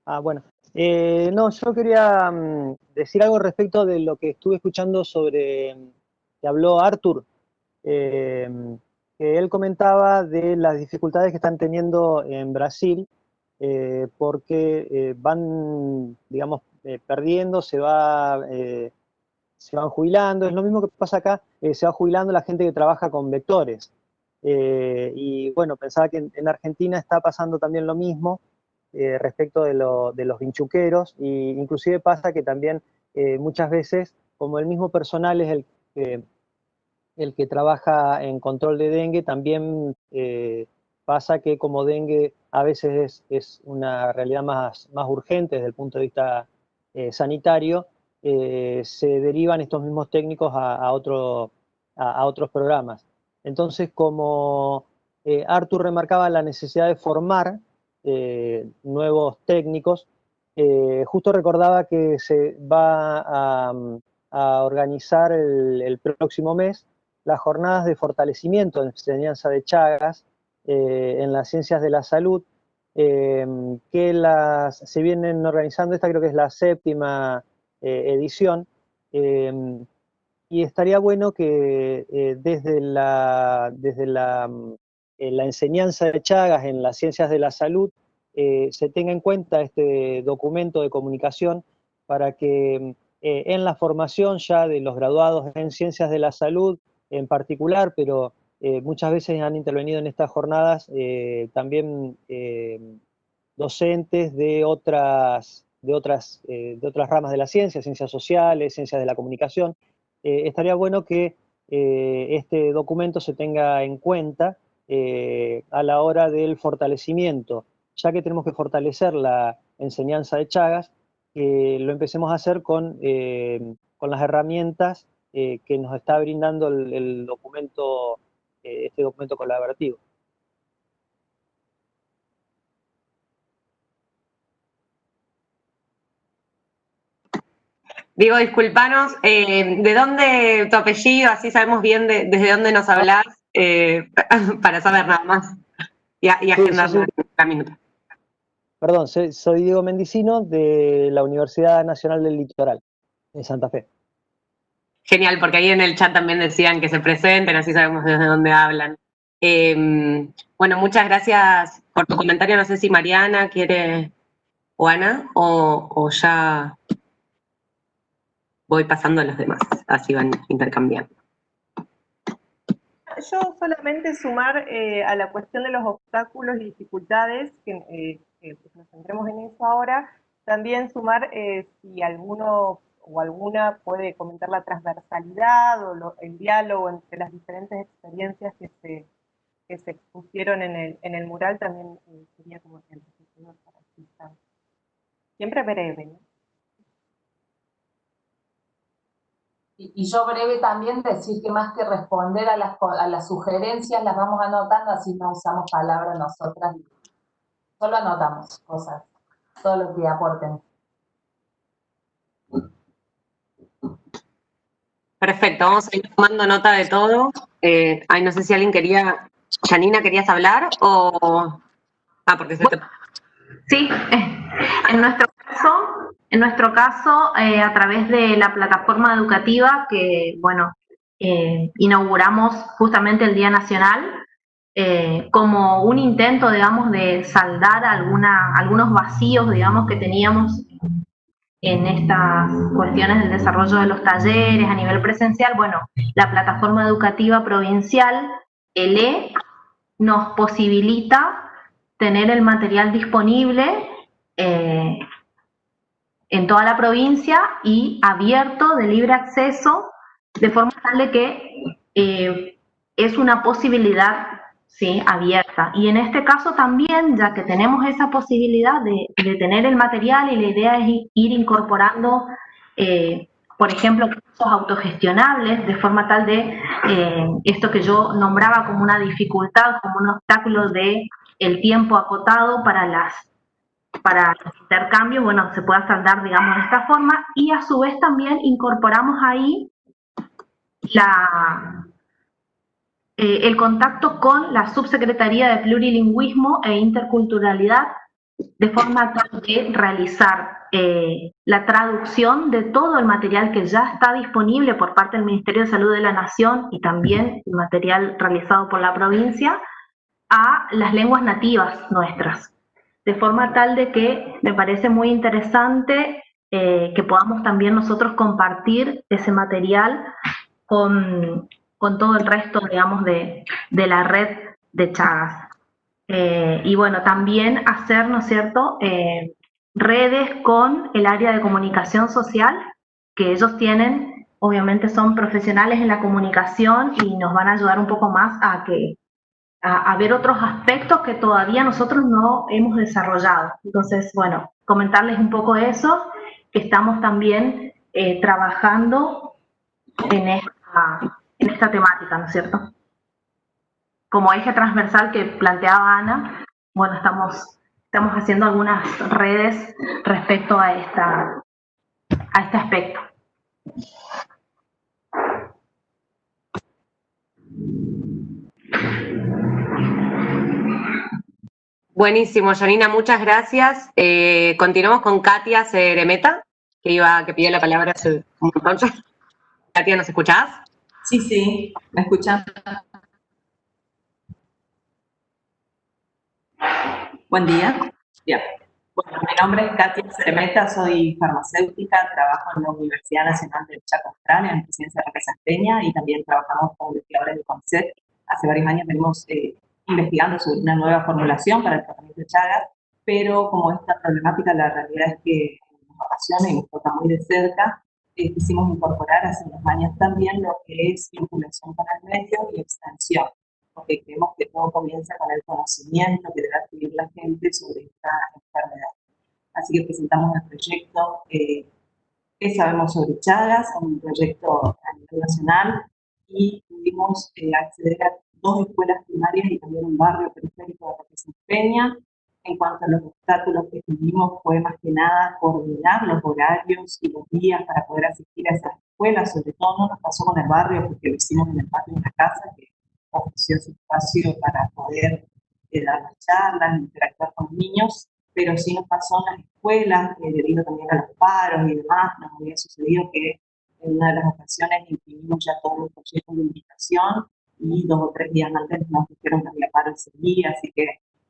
Ah, bueno. Eh, no, yo quería mm, decir algo respecto de lo que estuve escuchando sobre, que habló Arthur, eh, que él comentaba de las dificultades que están teniendo en Brasil, eh, porque van, digamos, perdiendo, se, va, se van jubilando, es lo mismo que pasa acá, se va jubilando la gente que trabaja con vectores. y bueno, pensaba que en Argentina está pasando también lo mismo, eh, respecto de, los vinchuqueros, e inclusive pasa que también eh, muchas veces, como el mismo personal es el que, el que trabaja en control de dengue, también eh, pasa que como dengue a veces es, una realidad más, más urgente desde el punto de vista sanitario, se derivan estos mismos técnicos a, a, a otros programas. Entonces, como Artur remarcaba la necesidad de formar eh, nuevos técnicos. Eh, justo recordaba que se va a, organizar el, próximo mes las jornadas de fortalecimiento de enseñanza de Chagas eh, en las ciencias de la salud, que las, se vienen organizando, esta creo que es la séptima edición, y estaría bueno que desde la, desde la la enseñanza de Chagas en las ciencias de la salud eh, se tenga en cuenta este documento de comunicación para que eh, en la formación ya de los graduados en ciencias de la salud en particular, pero eh, muchas veces han intervenido en estas jornadas también docentes de otras, de, otras, de otras ramas de la ciencia, ciencias sociales, ciencias de la comunicación. estaría bueno que este documento se tenga en cuenta eh, a la hora del fortalecimiento, ya que tenemos que fortalecer la enseñanza de Chagas, que lo empecemos a hacer con, eh, con las herramientas eh, que nos está brindando el, documento, este documento colaborativo. Digo, disculpanos, ¿de dónde tu apellido? Así sabemos bien desde dónde nos hablas. Eh, para saber nada más y, agendar la minuta. Perdón, soy, Diego Mendicino de la Universidad Nacional del Litoral, en Santa Fe. Genial, porque ahí en el chat también decían que se presenten, así sabemos desde dónde hablan. Em, bueno, muchas gracias por tu comentario. No sé si Mariana quiere, o Ana, o, ya voy pasando a los demás, así van intercambiando yo solamente sumar eh, a la cuestión de los obstáculos y dificultades, que, eh, nos centremos en eso ahora, también sumar eh, si alguno o alguna puede comentar la transversalidad o el diálogo entre las diferentes experiencias que se, que se expusieron en el, el mural, también sería como para Siempre breve, ¿no? Y, yo breve también decir que más que responder a las, sugerencias, las vamos anotando, así no usamos palabras nosotras. Solo anotamos cosas. todos los que aporten. Perfecto, vamos a ir tomando nota de todo. Eh, ay, no sé si alguien quería, Janina, ¿querías hablar o...? Ah, porque se. Sí, en nuestro caso, en nuestro caso eh, a través de la plataforma educativa que, bueno, eh, inauguramos justamente el Día Nacional, como un intento, digamos, de saldar alguna, algunos vacíos, digamos, que teníamos en estas cuestiones del desarrollo de los talleres a nivel presencial, bueno, la plataforma educativa provincial, ELE, nos posibilita tener el material disponible eh, en toda la provincia y abierto de libre acceso, de forma tal de que eh, es una posibilidad ¿sí? abierta. Y en este caso también, ya que tenemos esa posibilidad de, tener el material y la idea es ir incorporando, eh, por ejemplo, cursos autogestionables, de forma tal de esto que yo nombraba como una dificultad, como un obstáculo de el tiempo acotado para las para los intercambios, bueno, se pueda saldar, digamos, de esta forma, y a su vez también incorporamos ahí la, eh, el contacto con la Subsecretaría de Plurilingüismo e Interculturalidad, de forma tal de realizar eh, la traducción de todo el material que ya está disponible por parte del Ministerio de Salud de la Nación y también el material realizado por la provincia, a las lenguas nativas nuestras, de forma tal de que me parece muy interesante eh, que podamos también nosotros compartir ese material con, todo el resto, digamos, de, la red de Chagas. Eh, y bueno, también hacer, ¿no es cierto?, eh, redes con el área de comunicación social, que ellos tienen, obviamente son profesionales en la comunicación y nos van a ayudar un poco más a que a, ver otros aspectos que todavía nosotros no hemos desarrollado. Entonces, bueno, comentarles un poco eso, que estamos también eh, trabajando en esta, en esta temática, ¿no es cierto? Como eje transversal que planteaba Ana, bueno, estamos, estamos haciendo algunas redes respecto a, esta, a este aspecto. Buenísimo, Janina, muchas gracias. Eh, continuamos con Katia Ceremeta, que iba, que pidió la palabra hace un montón. Katia, ¿nos escuchás? Sí, sí, ¿me escuchan? Buen día. Bueno, mi nombre es Katia Ceremeta, soy farmacéutica, trabajo en la Universidad Nacional del Chaco Austral, en la presidencia de Peña, y también trabajamos con investigadores de CONCET. Hace varios años tenemos eh, investigando sobre una nueva formulación para el tratamiento de Chagas, pero como esta problemática la realidad es que nos apasiona y nos toca muy de cerca, eh, quisimos incorporar hace unos años también lo que es vinculación con el medio y extensión, porque creemos que todo comienza con el conocimiento que debe adquirir la gente sobre esta enfermedad. Así que presentamos el proyecto eh, ¿Qué sabemos sobre Chagas? Un proyecto a nivel nacional y pudimos eh, acceder a dos escuelas primarias y también un barrio periférico de Representación Peña. En cuanto a los obstáculos que tuvimos, fue más que nada coordinar los horarios y los días para poder asistir a esas escuelas. Sobre todo no nos pasó con el barrio porque lo hicimos en el patio de una casa que ofreció ese espacio para poder eh, dar las charlas, interactuar con niños, pero sí nos pasó en las escuelas, eh, debido también a los paros y demás, nos había sucedido que en una de las ocasiones imprimimos ya todos los proyectos de invitación y dos o tres días antes nos dijeron que había paro ese día, así que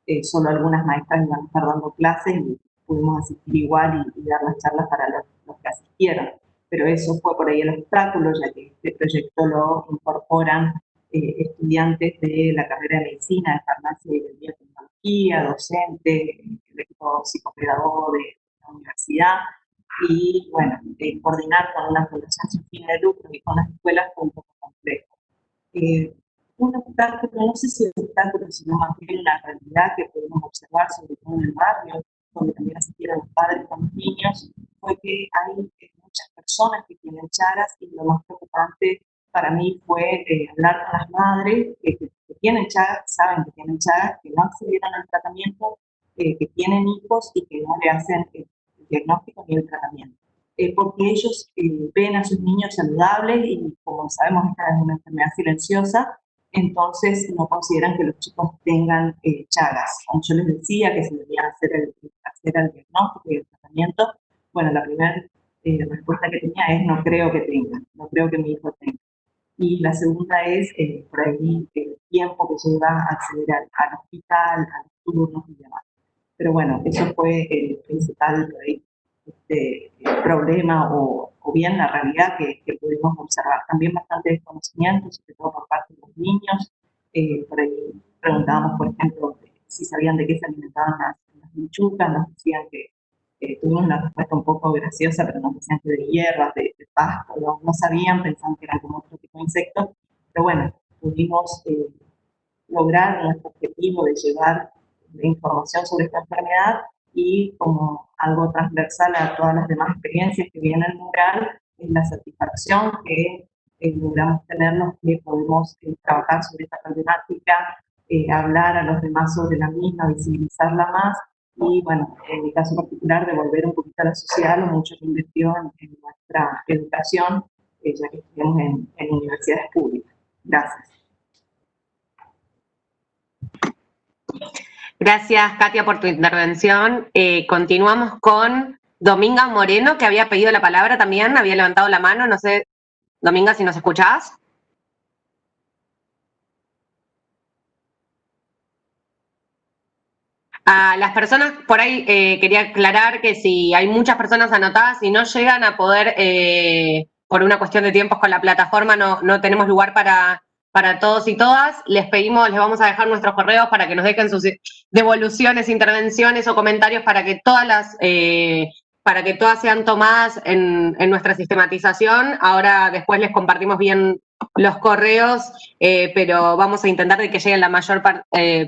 eh, solo algunas maestras iban a estar dando clases y pudimos asistir igual y, dar las charlas para los, que asistieron. Pero eso fue por ahí el obstáculo, ya que este proyecto lo incorporan eh, estudiantes de la carrera de medicina, de farmacia y de biotecnología, docente, el equipo psicopedagogo de la universidad, y bueno, eh, coordinar con una fundación sin fin de lucro y con las escuelas fue un poco complejo. Eh, un obstáculo, no sé si obstáculo, sino más bien la realidad que podemos observar, sobre todo en el barrio, donde también asistieron los padres con los niños, fue que hay eh, muchas personas que tienen chagas y lo más preocupante para mí fue eh, hablar con las madres que, tienen chagas, saben que tienen chagas, que no accedieron al tratamiento eh, que tienen hijos y que no le hacen el diagnóstico ni el tratamiento. Eh, porque ellos eh, ven a sus niños saludables y como sabemos esta es una enfermedad silenciosa, entonces no consideran que los chicos tengan chagas. Como yo les decía que se debía hacer el, hacer el diagnóstico y el tratamiento, bueno, la primera respuesta que tenía es no creo que tenga, no creo que mi hijo tenga y la segunda es eh, por ahí el tiempo que lleva a acceder al, hospital, a los turnos y demás. Pero bueno, eso fue el principal este, problema o, o, bien la realidad que, que, pudimos observar. También bastante desconocimiento, sobre todo por parte de los niños. Eh, por ahí preguntábamos, por ejemplo, si sabían de qué se alimentaban las, las nos decían que eh, tuvimos una respuesta un poco graciosa, pero nos decían que de hierbas, de, pasto, no, sabían, pensaban que eran como otro tipo de insectos, pero bueno, pudimos eh, lograr nuestro objetivo de llevar información sobre esta enfermedad y como algo transversal a todas las demás experiencias que vienen en mural, es la satisfacción que eh, logramos tenernos que podemos eh, trabajar sobre esta problemática, hablar a los demás sobre la misma, visibilizarla más y bueno, en mi caso particular, devolver un poquito a la sociedad lo mucho que invirtió en, nuestra educación, eh, ya que estudiamos en, en, universidades públicas. Gracias. Gracias, Katia, por tu intervención. Eh, continuamos con Dominga Moreno, que había pedido la palabra también, había levantado la mano. No sé, Dominga, si nos escuchás. A las personas, por ahí eh, quería aclarar que si hay muchas personas anotadas y no llegan a poder, eh, por una cuestión de tiempos con la plataforma, no, no tenemos lugar para, para todos y todas, les pedimos, les vamos a dejar nuestros correos para que nos dejen sus devoluciones, intervenciones o comentarios para que todas las, eh, para que todas sean tomadas en, en, nuestra sistematización. Ahora después les compartimos bien los correos, pero vamos a intentar de que lleguen la mayor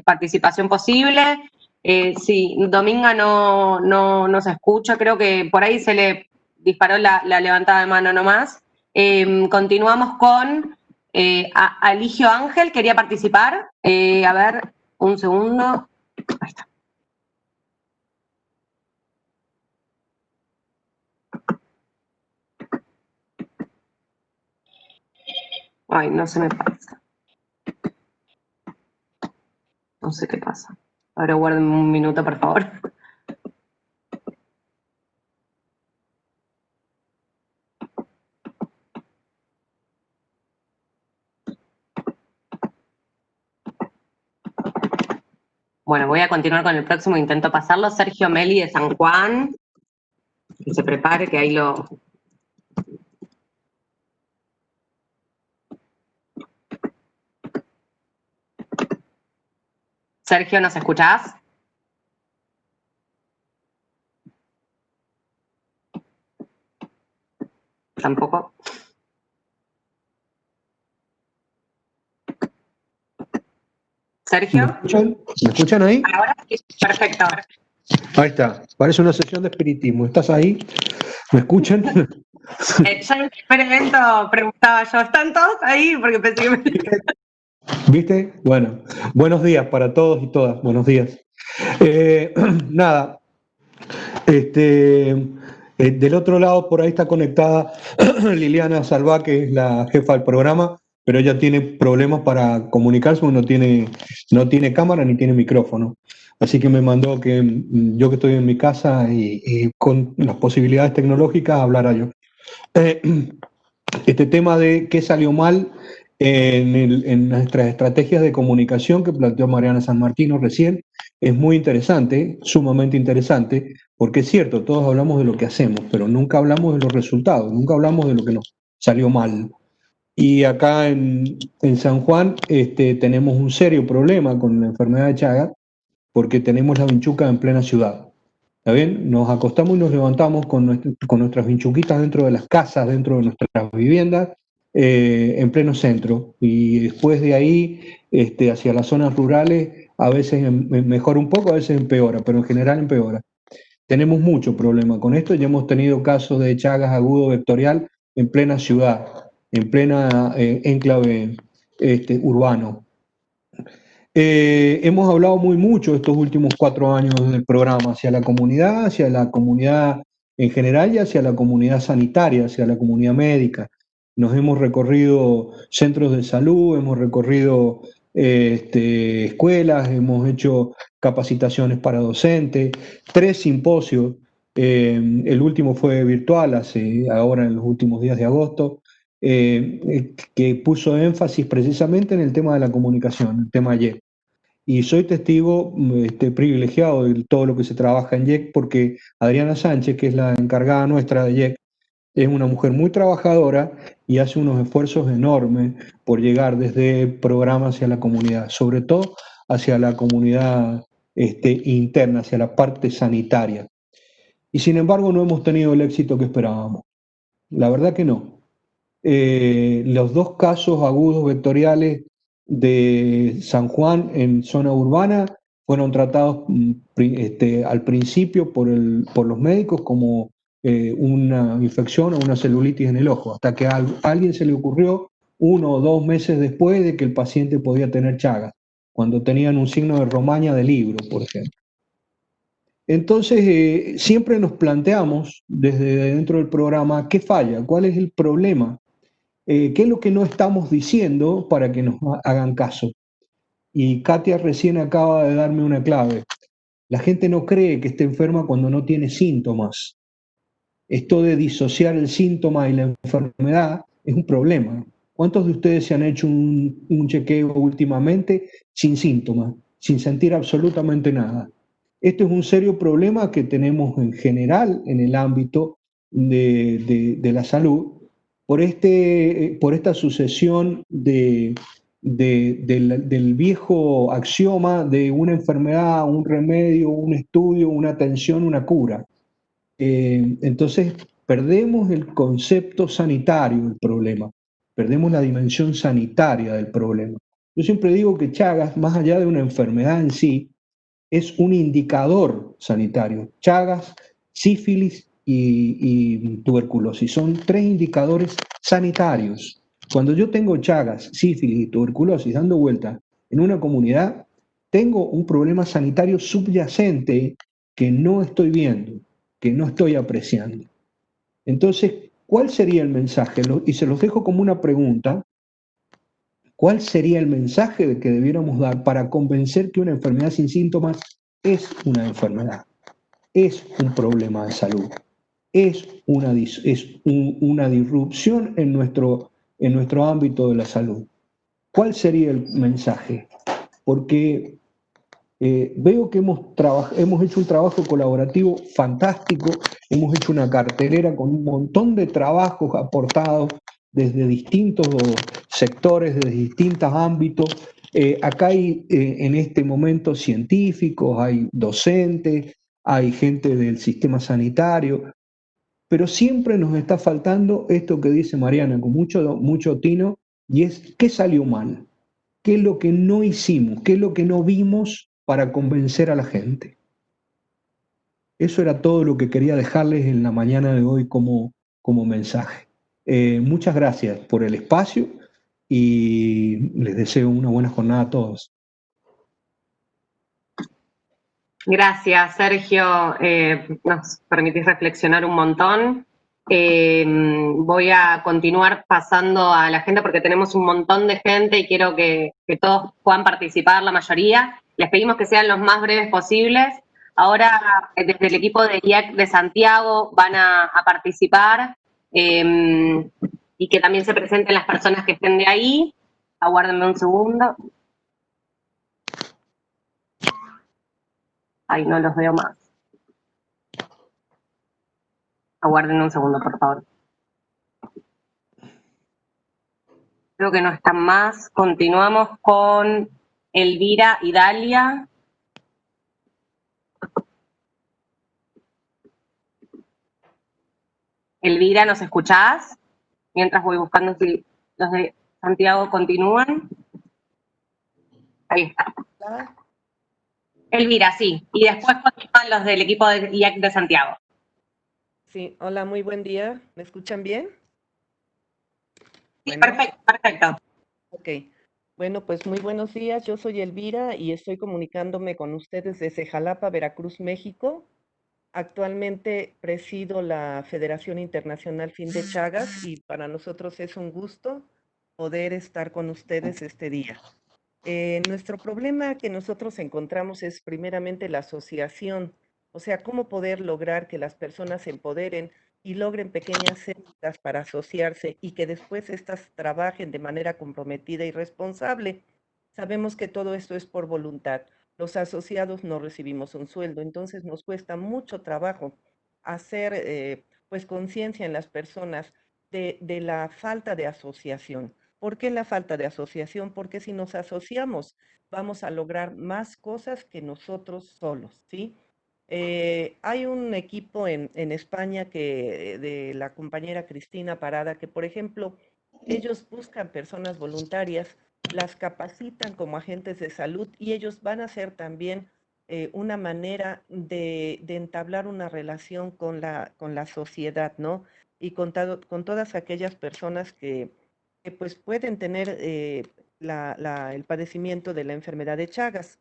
participación posible. Eh, sí, Dominga no, no, se escucha, creo que por ahí se le disparó la, levantada de mano nomás. Em, continuamos con eh, Aligio Ángel, quería participar. Eh, a ver, un segundo. Ahí está. Ay, no se me pasa. No sé qué pasa. Ahora guarden un minuto, por favor. Bueno, voy a continuar con el próximo, intento pasarlo. Sergio Meli de San Juan. Que se prepare, que ahí lo, Sergio, ¿nos escuchás? Tampoco. Sergio. ¿Me escuchan, ahí? Ahora sí, perfecto. Ahí está, parece una sesión de espiritismo. ¿Estás ahí? ¿Me escuchan? Eh, ya en el primer evento preguntaba yo, ¿están todos ahí? Porque pensé que me... ¿Viste? Bueno, buenos días para todos y todas, buenos días. Eh, nada, este, eh, del otro lado por ahí está conectada Liliana Salva, que es la jefa del programa, pero ella tiene problemas para comunicarse, no tiene, no tiene cámara ni tiene micrófono. Así que me mandó que mm, yo que estoy en mi casa y, con las posibilidades tecnológicas hablara yo. Eh, este tema de qué salió mal en, nuestras estrategias de comunicación que planteó Mariana San Martino recién, es muy interesante, sumamente interesante, porque es cierto, todos hablamos de lo que hacemos, pero nunca hablamos de los resultados, nunca hablamos de lo que nos salió mal. Y acá en, San Juan este, tenemos un serio problema con la enfermedad de Chagas, porque tenemos la vinchuca en plena ciudad. ¿Está bien? Nos acostamos y nos levantamos con, nuestras vinchuquitas dentro de las casas, dentro de nuestras viviendas, eh, en pleno centro. Y después de ahí, este, hacia las zonas rurales, a veces mejora un poco, a veces empeora, pero en general empeora. Tenemos mucho problema con esto, ya hemos tenido casos de Chagas agudo vectorial en plena ciudad, en plena eh, enclave este, urbano. Eh, hemos hablado muy mucho estos últimos cuatro años del programa hacia la comunidad, hacia la comunidad en general y hacia la comunidad sanitaria, hacia la comunidad médica. Nos hemos recorrido centros de salud, hemos recorrido este, escuelas, hemos hecho capacitaciones para docentes, tres simposios. Eh, el último fue virtual, hace, ahora en los últimos días de agosto, eh, que puso énfasis precisamente en el tema de la comunicación, el tema YEC. Y soy testigo este, privilegiado de todo lo que se trabaja en YEC porque Adriana Sánchez, que es la encargada nuestra de YEC, es una mujer muy trabajadora y hace unos esfuerzos enormes por llegar desde programas hacia la comunidad, sobre todo hacia la comunidad este, interna, hacia la parte sanitaria. Y sin embargo no hemos tenido el éxito que esperábamos. La verdad que no. Eh, los dos casos agudos vectoriales de San Juan en zona urbana fueron tratados mm, este, al principio por, los médicos como eh, una infección o una celulitis en el ojo, hasta que a alguien se le ocurrió uno o dos meses después de que el paciente podía tener chagas, cuando tenían un signo de romaña de libro, por ejemplo. Entonces, eh, siempre nos planteamos desde dentro del programa qué falla, cuál es el problema, eh, qué es lo que no estamos diciendo para que nos hagan caso. Y Katia recién acaba de darme una clave. La gente no cree que esté enferma cuando no tiene síntomas esto de disociar el síntoma y la enfermedad es un problema. ¿Cuántos de ustedes se han hecho un, chequeo últimamente sin síntomas, sin sentir absolutamente nada? Esto es un serio problema que tenemos en general en el ámbito de, la salud por, este, por esta sucesión de, del, del, viejo axioma de una enfermedad, un remedio, un estudio, una atención, una cura. Eh, entonces, perdemos el concepto sanitario del problema, perdemos la dimensión sanitaria del problema. Yo siempre digo que Chagas, más allá de una enfermedad en sí, es un indicador sanitario. Chagas, sífilis y, tuberculosis son tres indicadores sanitarios. Cuando yo tengo Chagas, sífilis y tuberculosis dando vuelta en una comunidad, tengo un problema sanitario subyacente que no estoy viendo que no estoy apreciando. Entonces, ¿cuál sería el mensaje? Y se los dejo como una pregunta. ¿Cuál sería el mensaje que debiéramos dar para convencer que una enfermedad sin síntomas es una enfermedad? Es un problema de salud. Es una, es una disrupción en nuestro, en nuestro ámbito de la salud. ¿Cuál sería el mensaje? Porque eh, veo que hemos, hemos hecho un trabajo colaborativo fantástico, hemos hecho una cartelera con un montón de trabajos aportados desde distintos sectores, desde distintos ámbitos. Eh, acá hay eh, en este momento científicos, hay docentes, hay gente del sistema sanitario, pero siempre nos está faltando esto que dice Mariana con mucho, mucho tino, y es qué salió mal, qué es lo que no hicimos, qué es lo que no vimos para convencer a la gente. Eso era todo lo que quería dejarles en la mañana de hoy como, como mensaje. Eh, muchas gracias por el espacio y les deseo una buena jornada a todos. Gracias, Sergio. Eh, nos permitís reflexionar un montón. Eh, voy a continuar pasando a la gente porque tenemos un montón de gente y quiero que, todos puedan participar, la mayoría. Les pedimos que sean los más breves posibles. Ahora, desde el equipo de IEC de Santiago van a, participar em, y que también se presenten las personas que estén de ahí. Aguárdenme un segundo. Ay, no los veo más. Aguarden un segundo, por favor. Creo que no están más. Continuamos con Elvira y Dalia. Elvira, ¿nos escuchás? Mientras voy buscando si los de Santiago continúan. Ahí está. Elvira, sí. Y después continúan los del equipo de IAC de Santiago. Sí, hola, muy buen día. ¿Me escuchan bien? Sí, perfecto, perfecto. Ok. Bueno, pues muy buenos días. Yo soy Elvira y estoy comunicándome con ustedes desde Jalapa, Veracruz, México. Actualmente presido la Federación Internacional Fin de Chagas y para nosotros es un gusto poder estar con ustedes este día. Eh, nuestro problema que nosotros encontramos es primeramente la asociación, o sea, cómo poder lograr que las personas se empoderen y logren pequeñas células para asociarse y que después éstas trabajen de manera comprometida y responsable. Sabemos que todo esto es por voluntad. Los asociados no recibimos un sueldo, entonces nos cuesta mucho trabajo hacer eh, pues conciencia en las personas de, de la falta de asociación. ¿Por qué la falta de asociación? Porque si nos asociamos vamos a lograr más cosas que nosotros solos, ¿sí? Eh, hay un equipo en, España que, de la compañera Cristina Parada que, por ejemplo, ellos buscan personas voluntarias, las capacitan como agentes de salud y ellos van a ser también eh, una manera de, entablar una relación con la, con la sociedad, ¿no? Y con todas aquellas personas que, pues pueden tener eh, el padecimiento de la enfermedad de Chagas.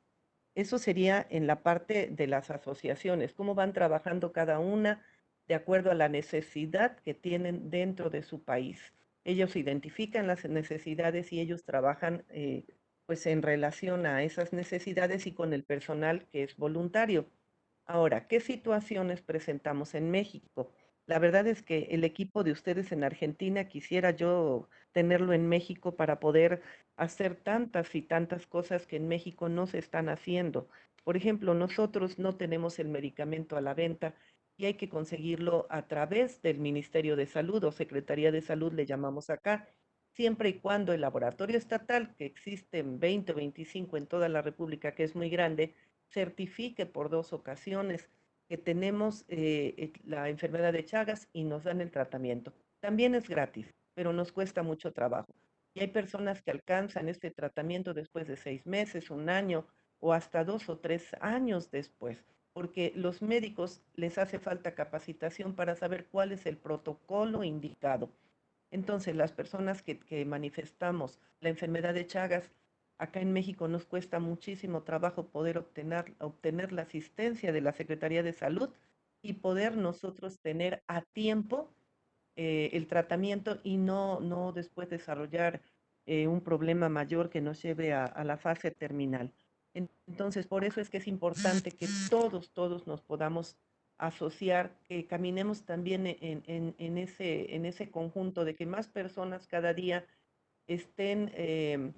Eso sería en la parte de las asociaciones, cómo van trabajando cada una de acuerdo a la necesidad que tienen dentro de su país. Ellos identifican las necesidades y ellos trabajan eh, pues en relación a esas necesidades y con el personal que es voluntario. Ahora, ¿qué situaciones presentamos en México? La verdad es que el equipo de ustedes en Argentina quisiera yo tenerlo en México para poder hacer tantas y tantas cosas que en México no se están haciendo. Por ejemplo, nosotros no tenemos el medicamento a la venta y hay que conseguirlo a través del Ministerio de Salud o Secretaría de Salud, le llamamos acá, siempre y cuando el laboratorio estatal, que existe en 20 o 25 en toda la República, que es muy grande, certifique por dos ocasiones que tenemos eh, eh, la enfermedad de Chagas y nos dan el tratamiento. También es gratis, pero nos cuesta mucho trabajo. Y hay personas que alcanzan este tratamiento después de seis meses, un año o hasta dos o tres años después, porque los médicos les hace falta capacitación para saber cuál es el protocolo indicado. Entonces, las personas que, que manifestamos la enfermedad de Chagas, acá en México nos cuesta muchísimo trabajo poder obtener, obtener la asistencia de la Secretaría de Salud y poder nosotros tener a tiempo eh, el tratamiento y no, no después desarrollar eh, un problema mayor que nos lleve a, la fase terminal. Entonces, por eso es que es importante que todos, todos nos podamos asociar, que caminemos también en, ese, en ese conjunto de que más personas cada día estén em,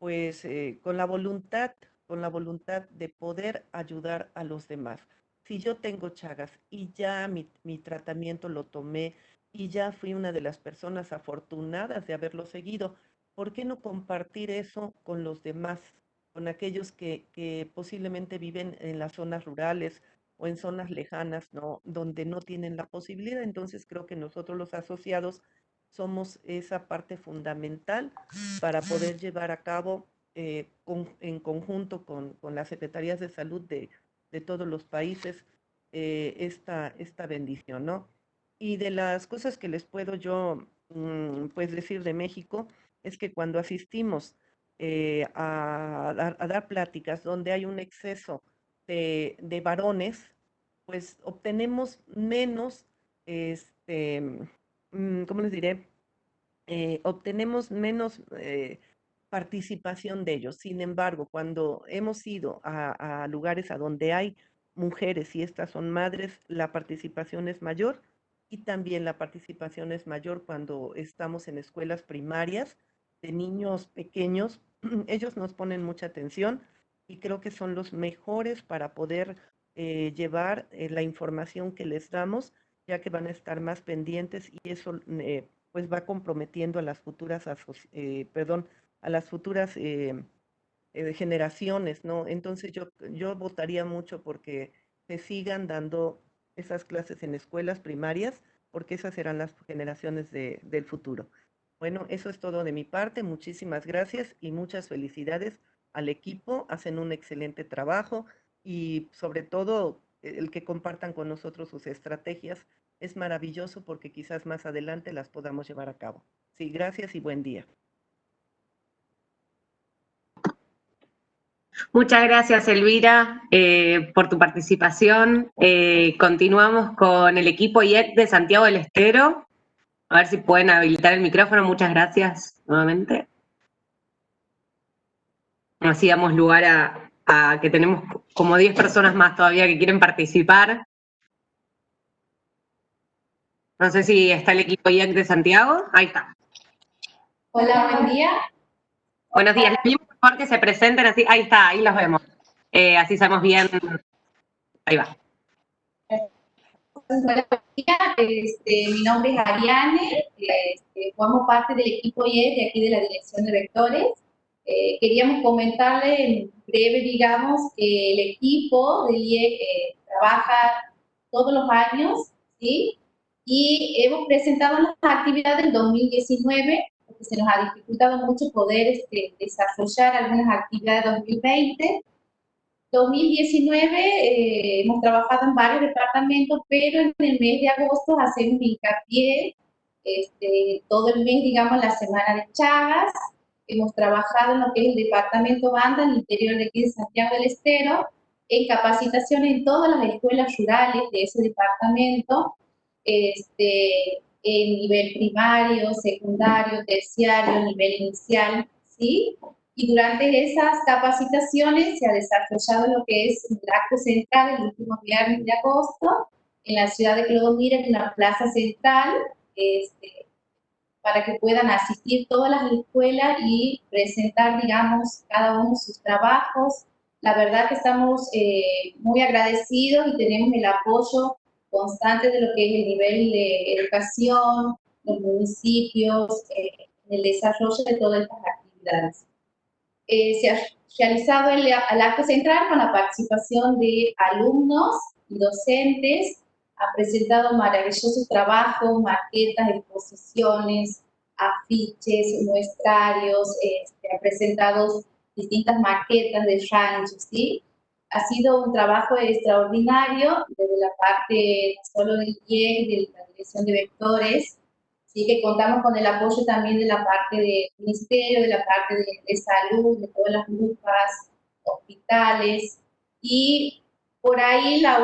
pues eh, con la voluntad, con la voluntad de poder ayudar a los demás. Si yo tengo chagas y ya mi, mi tratamiento lo tomé, y ya fui una de las personas afortunadas de haberlo seguido. ¿Por qué no compartir eso con los demás, con aquellos que, posiblemente viven en las zonas rurales o en zonas lejanas, ¿no? donde no tienen la posibilidad? Entonces creo que nosotros los asociados somos esa parte fundamental para poder llevar a cabo eh, en conjunto con, las secretarías de salud de, todos los países eh, esta, esta bendición, ¿no? Y de las cosas que les puedo yo mm, pues decir de México es que cuando asistimos eh, a, dar, pláticas donde hay un exceso de, varones, pues obtenemos menos, este, ¿cómo les diré? Eh, obtenemos menos eh, participación de ellos. Sin embargo, cuando hemos ido a, lugares a donde hay mujeres y estas son madres, la participación es mayor y también la participación es mayor cuando estamos en escuelas primarias de niños pequeños. Ellos nos ponen mucha atención y creo que son los mejores para poder eh, llevar la información que les damos, ya que van a estar más pendientes y eso eh, pues va comprometiendo a las futuras, perdón, a las futuras generaciones, ¿no? Entonces yo, yo votaría mucho porque se sigan dando esas clases en escuelas primarias, porque esas serán las generaciones del futuro. Bueno, eso es todo de mi parte. Muchísimas gracias y muchas felicidades al equipo. Hacen un excelente trabajo y sobre todo el que compartan con nosotros sus estrategias es maravilloso porque quizás más adelante las podamos llevar a cabo. Sí, gracias y buen día. Muchas gracias, Elvira, eh, por tu participación. Eh, continuamos con el equipo IEC de Santiago del Estero. A ver si pueden habilitar el micrófono. Muchas gracias nuevamente. Así damos lugar a, a que tenemos como 10 personas más todavía que quieren participar. No sé si está el equipo IEC de Santiago. Ahí está. Hola, buen día. Buenos días. Les por favor que se presenten así. Ahí está, ahí los vemos. Eh, así sabemos bien. Ahí va. Buenos días. Este, mi nombre es Ariane. Este, formo parte del equipo IED de aquí de la Dirección de Vectores. Eh, queríamos comentarle en breve, digamos, que el equipo del IED eh, trabaja todos los años, ¿sí? Y hemos presentado las actividades del 2019 se nos ha dificultado mucho poder este, desarrollar algunas actividades de 2020. 2019 eh, hemos trabajado en varios departamentos, pero en el mes de agosto hacemos hincapié este, todo el mes, digamos, la semana de Chagas. Hemos trabajado en lo que es el departamento Banda, en el interior de aquí de Santiago del Estero, en capacitación en todas las escuelas rurales de ese departamento. Este, en nivel primario, secundario, terciario, nivel inicial, ¿sí? Y durante esas capacitaciones se ha desarrollado lo que es el acto central el último viernes de agosto en la ciudad de Clodomir, en la plaza central, este, para que puedan asistir todas las escuelas y presentar, digamos, cada uno sus trabajos. La verdad que estamos eh, muy agradecidos y tenemos el apoyo constante de lo que es el nivel de educación, los municipios, eh, el desarrollo de todas estas actividades. Eh, se ha realizado el, el, acto central con la participación de alumnos y docentes, ha presentado maravillosos trabajos, maquetas, exposiciones, afiches, muestrarios, este, ha presentado distintas maquetas de ranchos, ¿sí? Ha sido un trabajo extraordinario desde la parte solo del IEC, de la Dirección de Vectores, sí que contamos con el apoyo también de la parte del Ministerio, de la parte de, salud, de todas las grupas, hospitales, y por ahí la,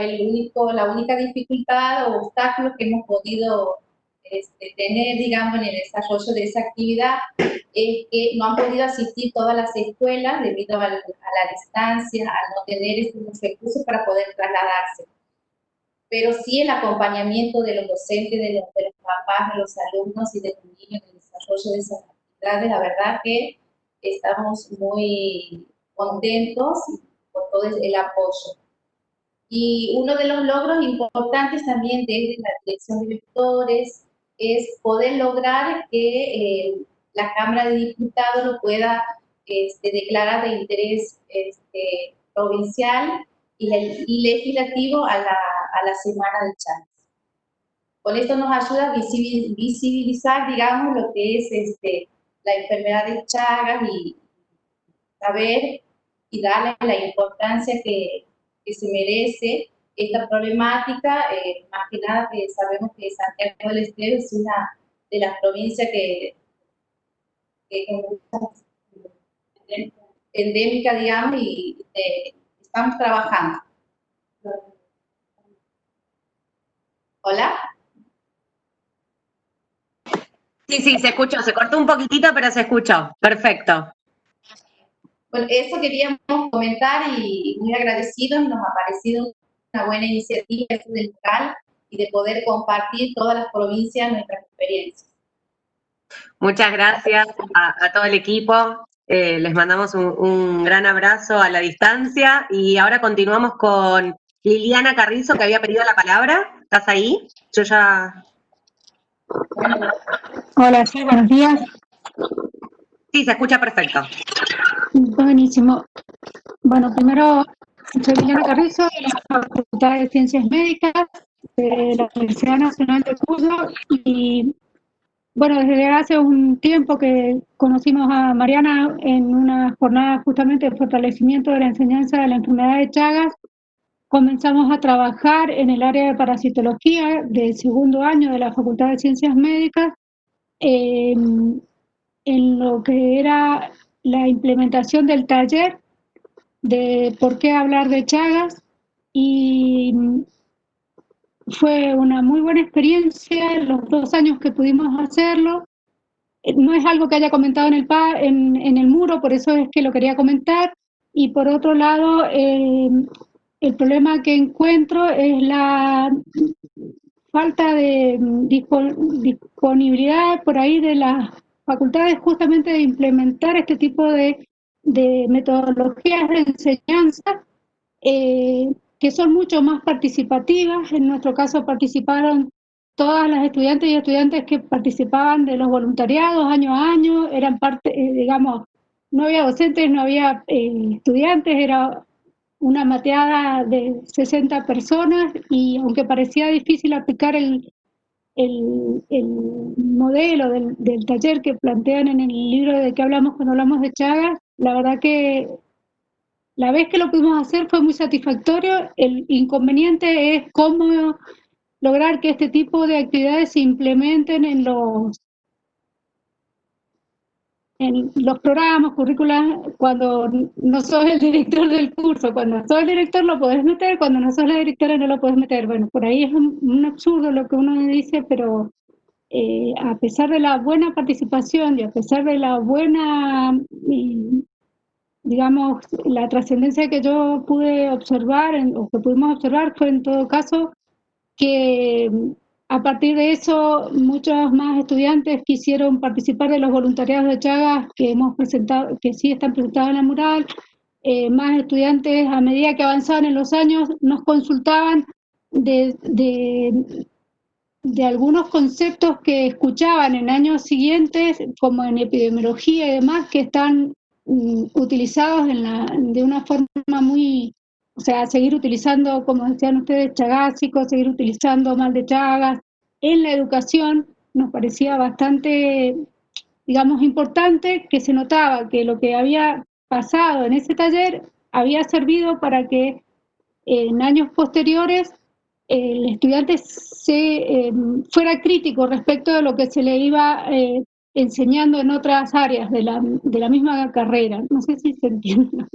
el único, la única dificultad o obstáculo que hemos podido este, tener, digamos, en el desarrollo de esa actividad es que no han podido asistir todas las escuelas debido a, la distancia, a no tener estos recursos para poder trasladarse. Pero sí el acompañamiento de los docentes, de los, de los papás, de los alumnos y de los niños en el desarrollo de esas actividades, la verdad que estamos muy contentos por todo el apoyo. Y uno de los logros importantes también desde la dirección de vectores, es poder lograr que eh, la Cámara de Diputados lo pueda este, declarar de interés este, provincial y, legislativo a la, a la Semana de Chagas. Con esto nos ayuda a visibilizar, digamos, lo que es este, la enfermedad de Chagas y saber y darle la importancia que, que se merece esta problemática, eh, más que nada que sabemos que Santiago del Estero es una de las provincias que, que endémica, digamos, y eh, estamos trabajando. ¿Hola? Sí, sí, se escuchó, se cortó un poquitito, pero se escuchó. Perfecto. Bueno, eso queríamos comentar y muy agradecidos, nos ha parecido una buena iniciativa del local y de poder compartir todas las provincias nuestras experiencias. Muchas gracias a, todo el equipo. Eh, les mandamos un, gran abrazo a la distancia y ahora continuamos con Liliana Carrizo, que había pedido la palabra. ¿Estás ahí? Yo ya... Hola, sí, buenos días. Sí, se escucha perfecto. Buenísimo. Bueno, primero soy Liliana Carrizo, de la Facultad de Ciencias Médicas de la Universidad Nacional de Cuyo y bueno, desde hace un tiempo que conocimos a Mariana en una jornada justamente de fortalecimiento de la enseñanza de la enfermedad de Chagas, comenzamos a trabajar en el área de parasitología del segundo año de la Facultad de Ciencias Médicas en lo que era la implementación del taller de por qué hablar de Chagas y fue una muy buena experiencia los dos años que pudimos hacerlo. No es algo que haya comentado en el, en, en el muro, por eso es que lo quería comentar. Y por otro lado, el problema que encuentro es la falta de disponibilidad por ahí de las facultades justamente de implementar este tipo de, de metodologías de enseñanza eh, que son mucho más participativas. En nuestro caso participaron todas las estudiantes y estudiantes que participaban de los voluntariados año a año, eran parte, eh, digamos, no había docentes, no había eh, estudiantes, era una mateada de 60 personas y aunque parecía difícil aplicar el, el, modelo del, del, taller que plantean en el libro de que hablamos cuando hablamos de Chagas, la verdad que la vez que lo pudimos hacer fue muy satisfactorio. El inconveniente es cómo lograr que este tipo de actividades se implementen en los en los programas, currículas, cuando no sos el director del curso, cuando sos el director lo podés meter, cuando no sos la directora no lo podés meter. Bueno, por ahí es un, absurdo lo que uno dice, pero eh, a pesar de la buena participación y a pesar de la buena, digamos, la trascendencia que yo pude observar, o que pudimos observar, fue en todo caso que a partir de eso, muchos más estudiantes quisieron participar de los voluntariados de Chagas que hemos presentado, que sí están presentados en la mural. Eh, más estudiantes, a medida que avanzaban en los años, nos consultaban de, algunos conceptos que escuchaban en años siguientes, como en epidemiología y demás, que están mm, utilizados en la, de una forma muy o sea, seguir utilizando, como decían ustedes, chagásicos, seguir utilizando mal de chagas. En la educación nos parecía bastante, digamos, importante que se notaba que lo que había pasado en ese taller había servido para que en años posteriores el estudiante se, em, fuera crítico respecto de lo que se le iba eh, enseñando en otras áreas de la, de la misma carrera. No sé si se entiende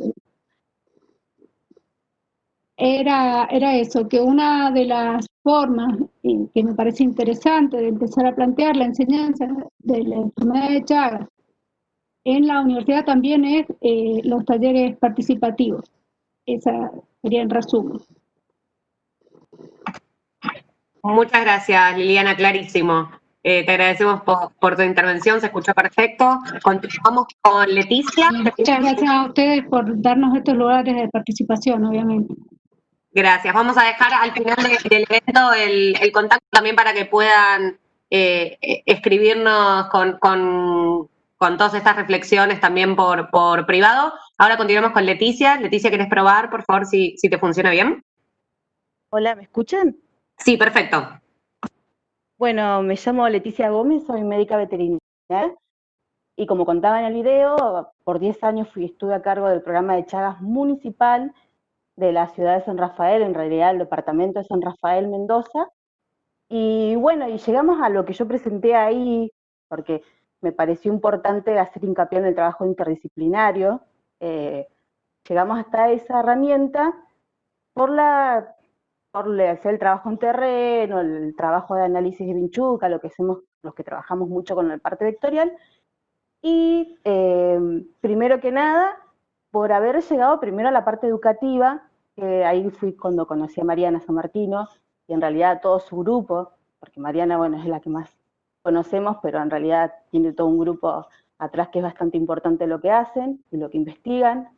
era, era eso, que una de las formas que me parece interesante de empezar a plantear la enseñanza de la enfermedad de Chagas en la universidad también es eh, los talleres participativos. Esa sería en resumen. Muchas gracias, Liliana, clarísimo. Eh, te agradecemos por, por, tu intervención, se escuchó perfecto. Continuamos con Leticia. Muchas gracias a ustedes por darnos estos lugares de participación, obviamente. Gracias. Vamos a dejar al final del evento el, contacto también para que puedan eh, escribirnos con, todas estas reflexiones también por, por privado. Ahora continuamos con Leticia. Leticia, ¿quieres probar, por favor, si, si te funciona bien? Hola, ¿me escuchan? Sí, perfecto. Bueno, me llamo Leticia Gómez, soy médica veterinaria y como contaba en el video, por 10 años fui, estuve a cargo del programa de Chagas municipal de la ciudad de San Rafael, en realidad el departamento de San Rafael, Mendoza. Y bueno, y llegamos a lo que yo presenté ahí, porque me pareció importante hacer hincapié en el trabajo interdisciplinario. Eh, llegamos hasta esa herramienta por la por hacer el trabajo en terreno, el trabajo de análisis de Vinchuca, lo que hacemos los que trabajamos mucho con el parte vectorial, y eh, primero que nada, por haber llegado primero a la parte educativa, ahí fui cuando conocí a Mariana San Martino y en realidad todo su grupo, porque Mariana, bueno, es la que más conocemos, pero en realidad tiene todo un grupo atrás que es bastante importante lo que hacen y lo que investigan.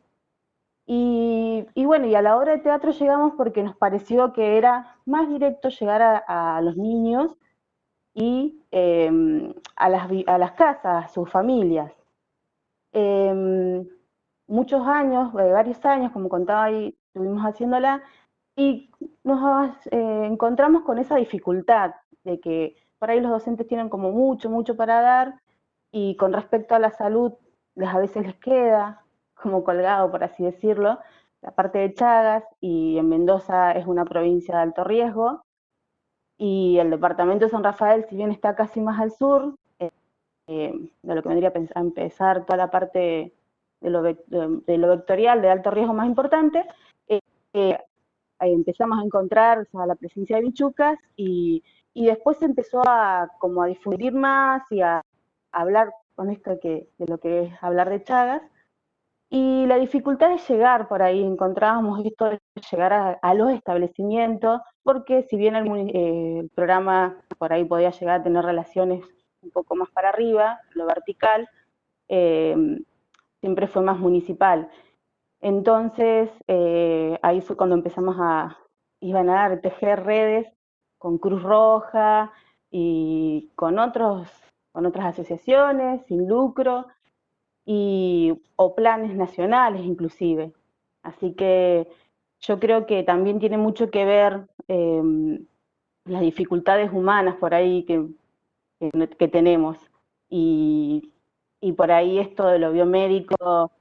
Y, bueno, y a la hora de teatro llegamos porque nos pareció que era más directo llegar a, los niños y em, a, las, a, las, casas, a sus familias. Em, muchos años, eh, varios años, como contaba ahí estuvimos haciéndola y nos eh, encontramos con esa dificultad de que por ahí los docentes tienen como mucho, mucho para dar y con respecto a la salud a veces les queda como colgado, por así decirlo, la parte de Chagas y en Mendoza es una provincia de alto riesgo y el departamento de San Rafael, si bien está casi más al sur, eh, de lo que vendría a empezar toda la parte de lo, vectorial de alto riesgo más importante, eh, empezamos a encontrar la presencia de bichucas y, después se empezó a como a difundir más y a, hablar con esto que, de lo que es hablar de Chagas. Y la dificultad de llegar por ahí, encontrábamos esto de llegar a, los establecimientos, porque si bien eh, el, programa por ahí podía llegar a tener relaciones un poco más para arriba, lo vertical, eh, siempre fue más municipal. Entonces, eh, ahí fue cuando empezamos a, iban a dar, tejer redes con Cruz Roja y con, otros, con otras asociaciones sin lucro, y, o planes nacionales inclusive. Así que yo creo que también tiene mucho que ver em, las dificultades humanas por ahí que, que, tenemos. Y, y por ahí esto de lo biomédico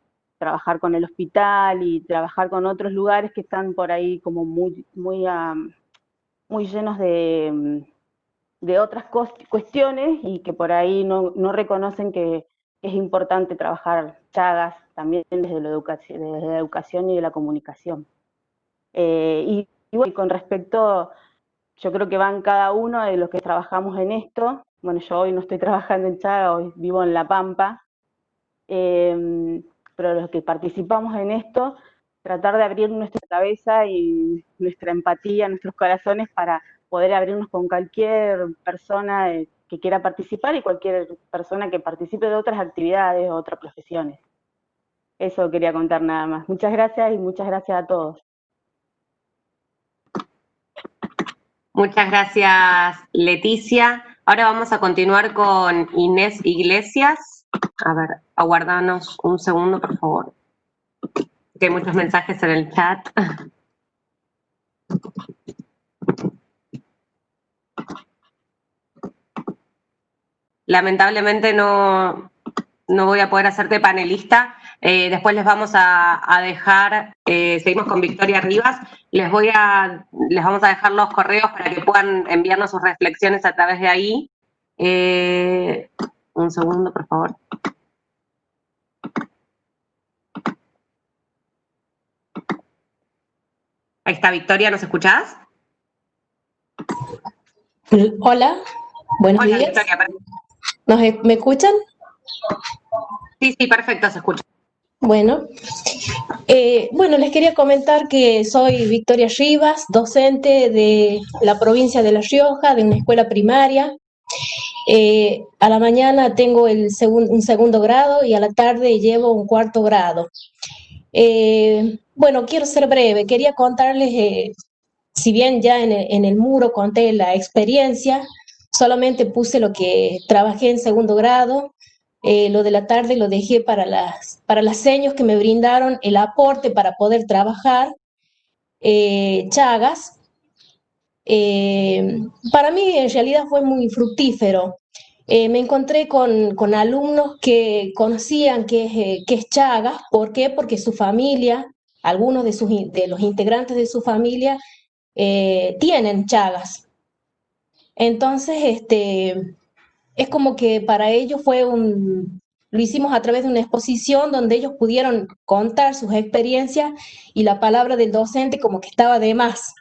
trabajar con el hospital y trabajar con otros lugares que están por ahí como muy, muy, muy llenos de, de otras cuestiones y que por ahí no, no, reconocen que es importante trabajar Chagas también desde la educación, desde la educación y de la comunicación. Eh, y, y con respecto, yo creo que van cada uno de los que trabajamos en esto, bueno, yo hoy no estoy trabajando en Chagas, hoy vivo en La Pampa, eh, pero los que participamos en esto, tratar de abrir nuestra cabeza y nuestra empatía, nuestros corazones para poder abrirnos con cualquier persona que quiera participar y cualquier persona que participe de otras actividades o otras profesiones. Eso quería contar nada más. Muchas gracias y muchas gracias a todos. Muchas gracias, Leticia. Ahora vamos a continuar con Inés Iglesias. A ver, aguardanos un segundo, por favor. Que hay muchos mensajes en el chat. Lamentablemente no, no voy a poder hacerte panelista. Eh, después les vamos a, dejar, eh, seguimos con Victoria Rivas, les, voy a, les vamos a dejar los correos para que puedan enviarnos sus reflexiones a través de ahí. Eh, un segundo, por favor. Ahí está Victoria, ¿nos escuchás? Hola, buenos días. Victoria, ¿Me escuchan? Sí, sí, perfecto, se escucha. Bueno, eh, bueno, les quería comentar que soy Victoria Rivas, docente de la provincia de La Rioja, de una escuela primaria. Eh, a la mañana tengo el un segundo grado y a la tarde llevo un cuarto grado. Eh, bueno, quiero ser breve. Quería contarles, si bien ya en el, muro conté la experiencia, solamente puse lo que trabajé en segundo grado, lo de la tarde lo dejé para las, para las señas que me brindaron el aporte para poder trabajar. Chagas, eh, para mí en realidad fue muy fructífero. Eh, me encontré con, alumnos que conocían que, eh, que es Chagas. ¿Por qué? Porque su familia, algunos de, sus, de los integrantes de su familia tienen Chagas. Entonces, este, es como que para ellos fue un, lo hicimos a través de una exposición donde ellos pudieron contar sus experiencias y la palabra del docente como que estaba de más.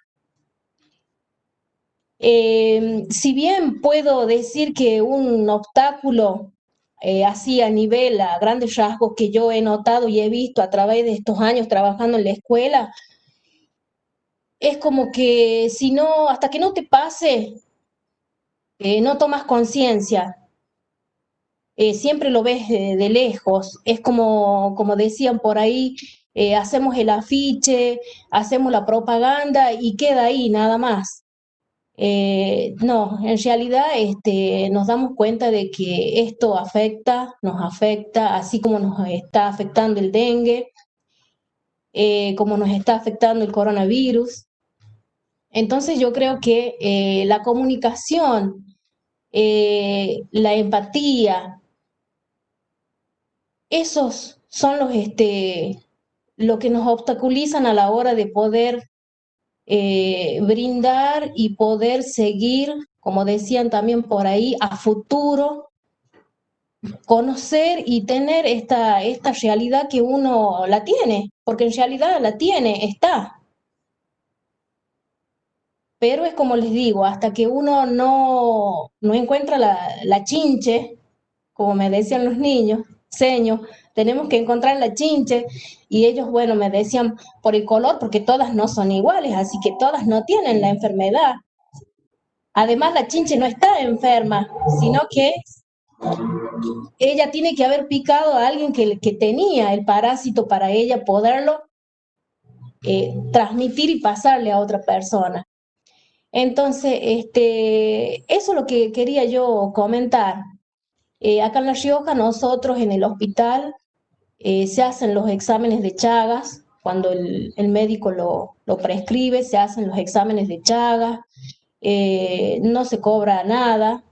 Eh, si bien puedo decir que un obstáculo eh, así a nivel, a grandes rasgos que yo he notado y he visto a través de estos años trabajando en la escuela, es como que si no, hasta que no te pase, eh, no tomas conciencia. siempre lo ves de, lejos. Es como, como decían por ahí, hacemos el afiche, hacemos la propaganda y queda ahí nada más. Eh, no, en realidad este, nos damos cuenta de que esto afecta, nos afecta, así como nos está afectando el dengue, eh, como nos está afectando el coronavirus. Entonces yo creo que eh, la comunicación, la empatía, esos son los, este, lo que nos obstaculizan a la hora de poder eh, brindar y poder seguir, como decían también por ahí, a futuro, conocer y tener esta, esta realidad que uno la tiene, porque en realidad la tiene, está. Pero es como les digo, hasta que uno no, no encuentra la, chinche, como me decían los niños, seños, tenemos que encontrar la chinche y ellos, bueno, me decían por el color, porque todas no son iguales, así que todas no tienen la enfermedad. Además, la chinche no está enferma, sino que ella tiene que haber picado a alguien que, que tenía el parásito para ella poderlo eh, transmitir y pasarle a otra persona. Entonces, este, eso es lo que quería yo comentar. Eh, acá en La Rioja, nosotros en el hospital eh, se hacen los exámenes de Chagas, cuando el, el médico lo, lo, prescribe, se hacen los exámenes de Chagas, eh, no se cobra nada.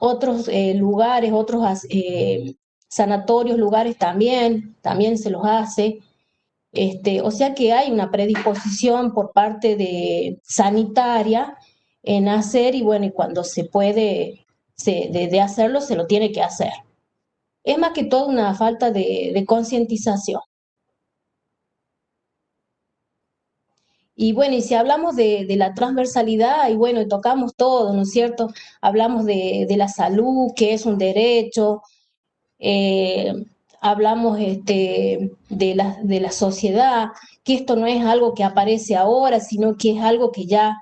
otros lugares, otros sanatorios, lugares también, también se los hace. Este, o sea que hay una predisposición por parte de sanitaria en hacer y bueno, y cuando se puede se, de, hacerlo, se lo tiene que hacer. Es más que todo una falta de, concientización. Y bueno, y si hablamos de, la transversalidad, y bueno, y tocamos todo, ¿no es cierto? Hablamos de, de la salud, que es un derecho, eh, hablamos este, de, la, de la sociedad, que esto no es algo que aparece ahora, sino que es algo que ya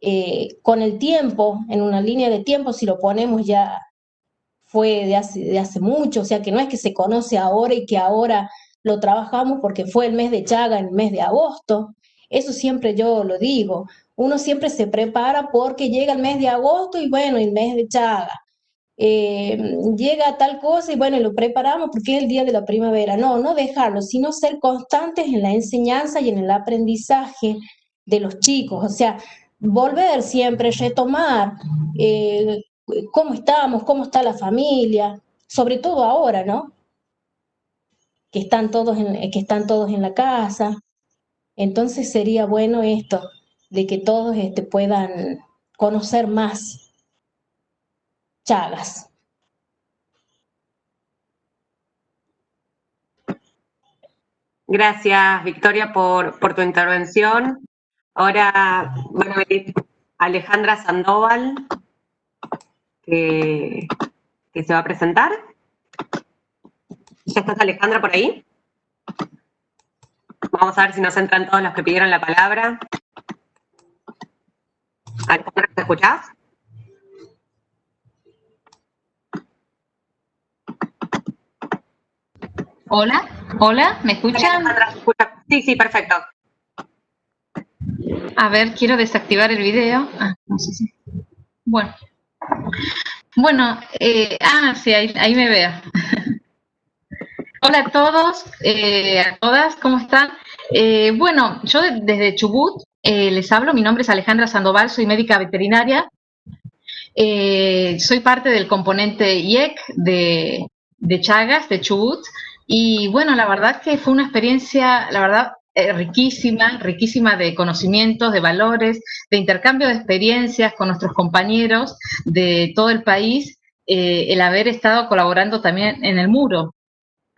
eh, con el tiempo, en una línea de tiempo, si lo ponemos ya fue de hace, de hace mucho, o sea que no es que se conoce ahora y que ahora lo trabajamos porque fue el mes de Chaga, el mes de agosto, eso siempre yo lo digo, uno siempre se prepara porque llega el mes de agosto y bueno, el mes de Chaga, eh, llega tal cosa y bueno, lo preparamos porque es el día de la primavera. No, no dejarlo, sino ser constantes en la enseñanza y en el aprendizaje de los chicos. O sea, volver siempre, retomar eh, cómo estamos, cómo está la familia, sobre todo ahora, ¿no? Que están todos en, que están todos en la casa. Entonces sería bueno esto, de que todos este, puedan conocer más Chagas. Gracias, Victoria, por, por tu intervención. Ahora van a venir Alejandra Sandoval, que, que se va a presentar. ¿Ya estás, Alejandra, por ahí? Vamos a ver si nos entran todos los que pidieron la palabra. Alejandra, ¿te escuchás? Hola, hola, ¿me escuchan? Sí, sí, perfecto. A ver, quiero desactivar el video. Ah, no sé si. Bueno. Bueno, eh, ah, sí, ahí, me veo. Hola a todos, eh, a todas, ¿cómo están? Eh, bueno, yo desde Chubut les hablo, mi nombre es Alejandra Sandoval, soy médica veterinaria. soy parte del componente IEC de, de Chagas, de Chubut. Y bueno, la verdad que fue una experiencia, la verdad, eh, riquísima, riquísima de conocimientos, de valores, de intercambio de experiencias con nuestros compañeros de todo el país, eh, el haber estado colaborando también en el muro.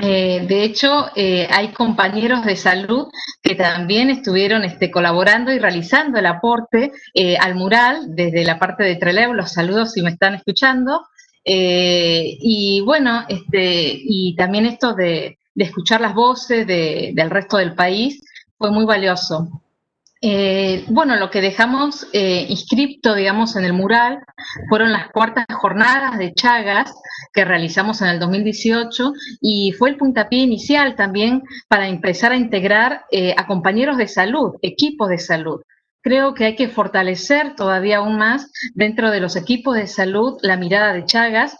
Eh, de hecho, hay compañeros de salud que también estuvieron este, colaborando y realizando el aporte al mural desde la parte de Trelew. Los saludos si me están escuchando. Eh, y bueno, este, y también esto de, escuchar las voces del resto del país fue muy valioso. Eh, bueno, lo que dejamos eh, inscripto, digamos, en el mural fueron las cuartas jornadas de Chagas que realizamos en el 2018 y fue el puntapié inicial también para empezar a integrar a compañeros de salud, equipos de salud creo que hay que fortalecer todavía aún más dentro de los equipos de salud la mirada de Chagas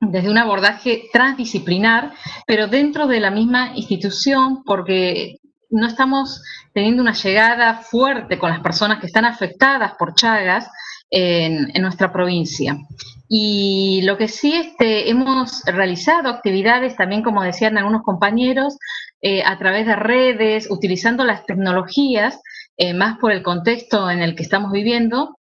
desde un abordaje transdisciplinar, pero dentro de la misma institución, porque no estamos teniendo una llegada fuerte con las personas que están afectadas por Chagas en, nuestra provincia. Y lo que sí este, hemos realizado actividades también, como decían algunos compañeros, eh, a través de redes, utilizando las tecnologías, eh, más por el contexto en el que estamos viviendo.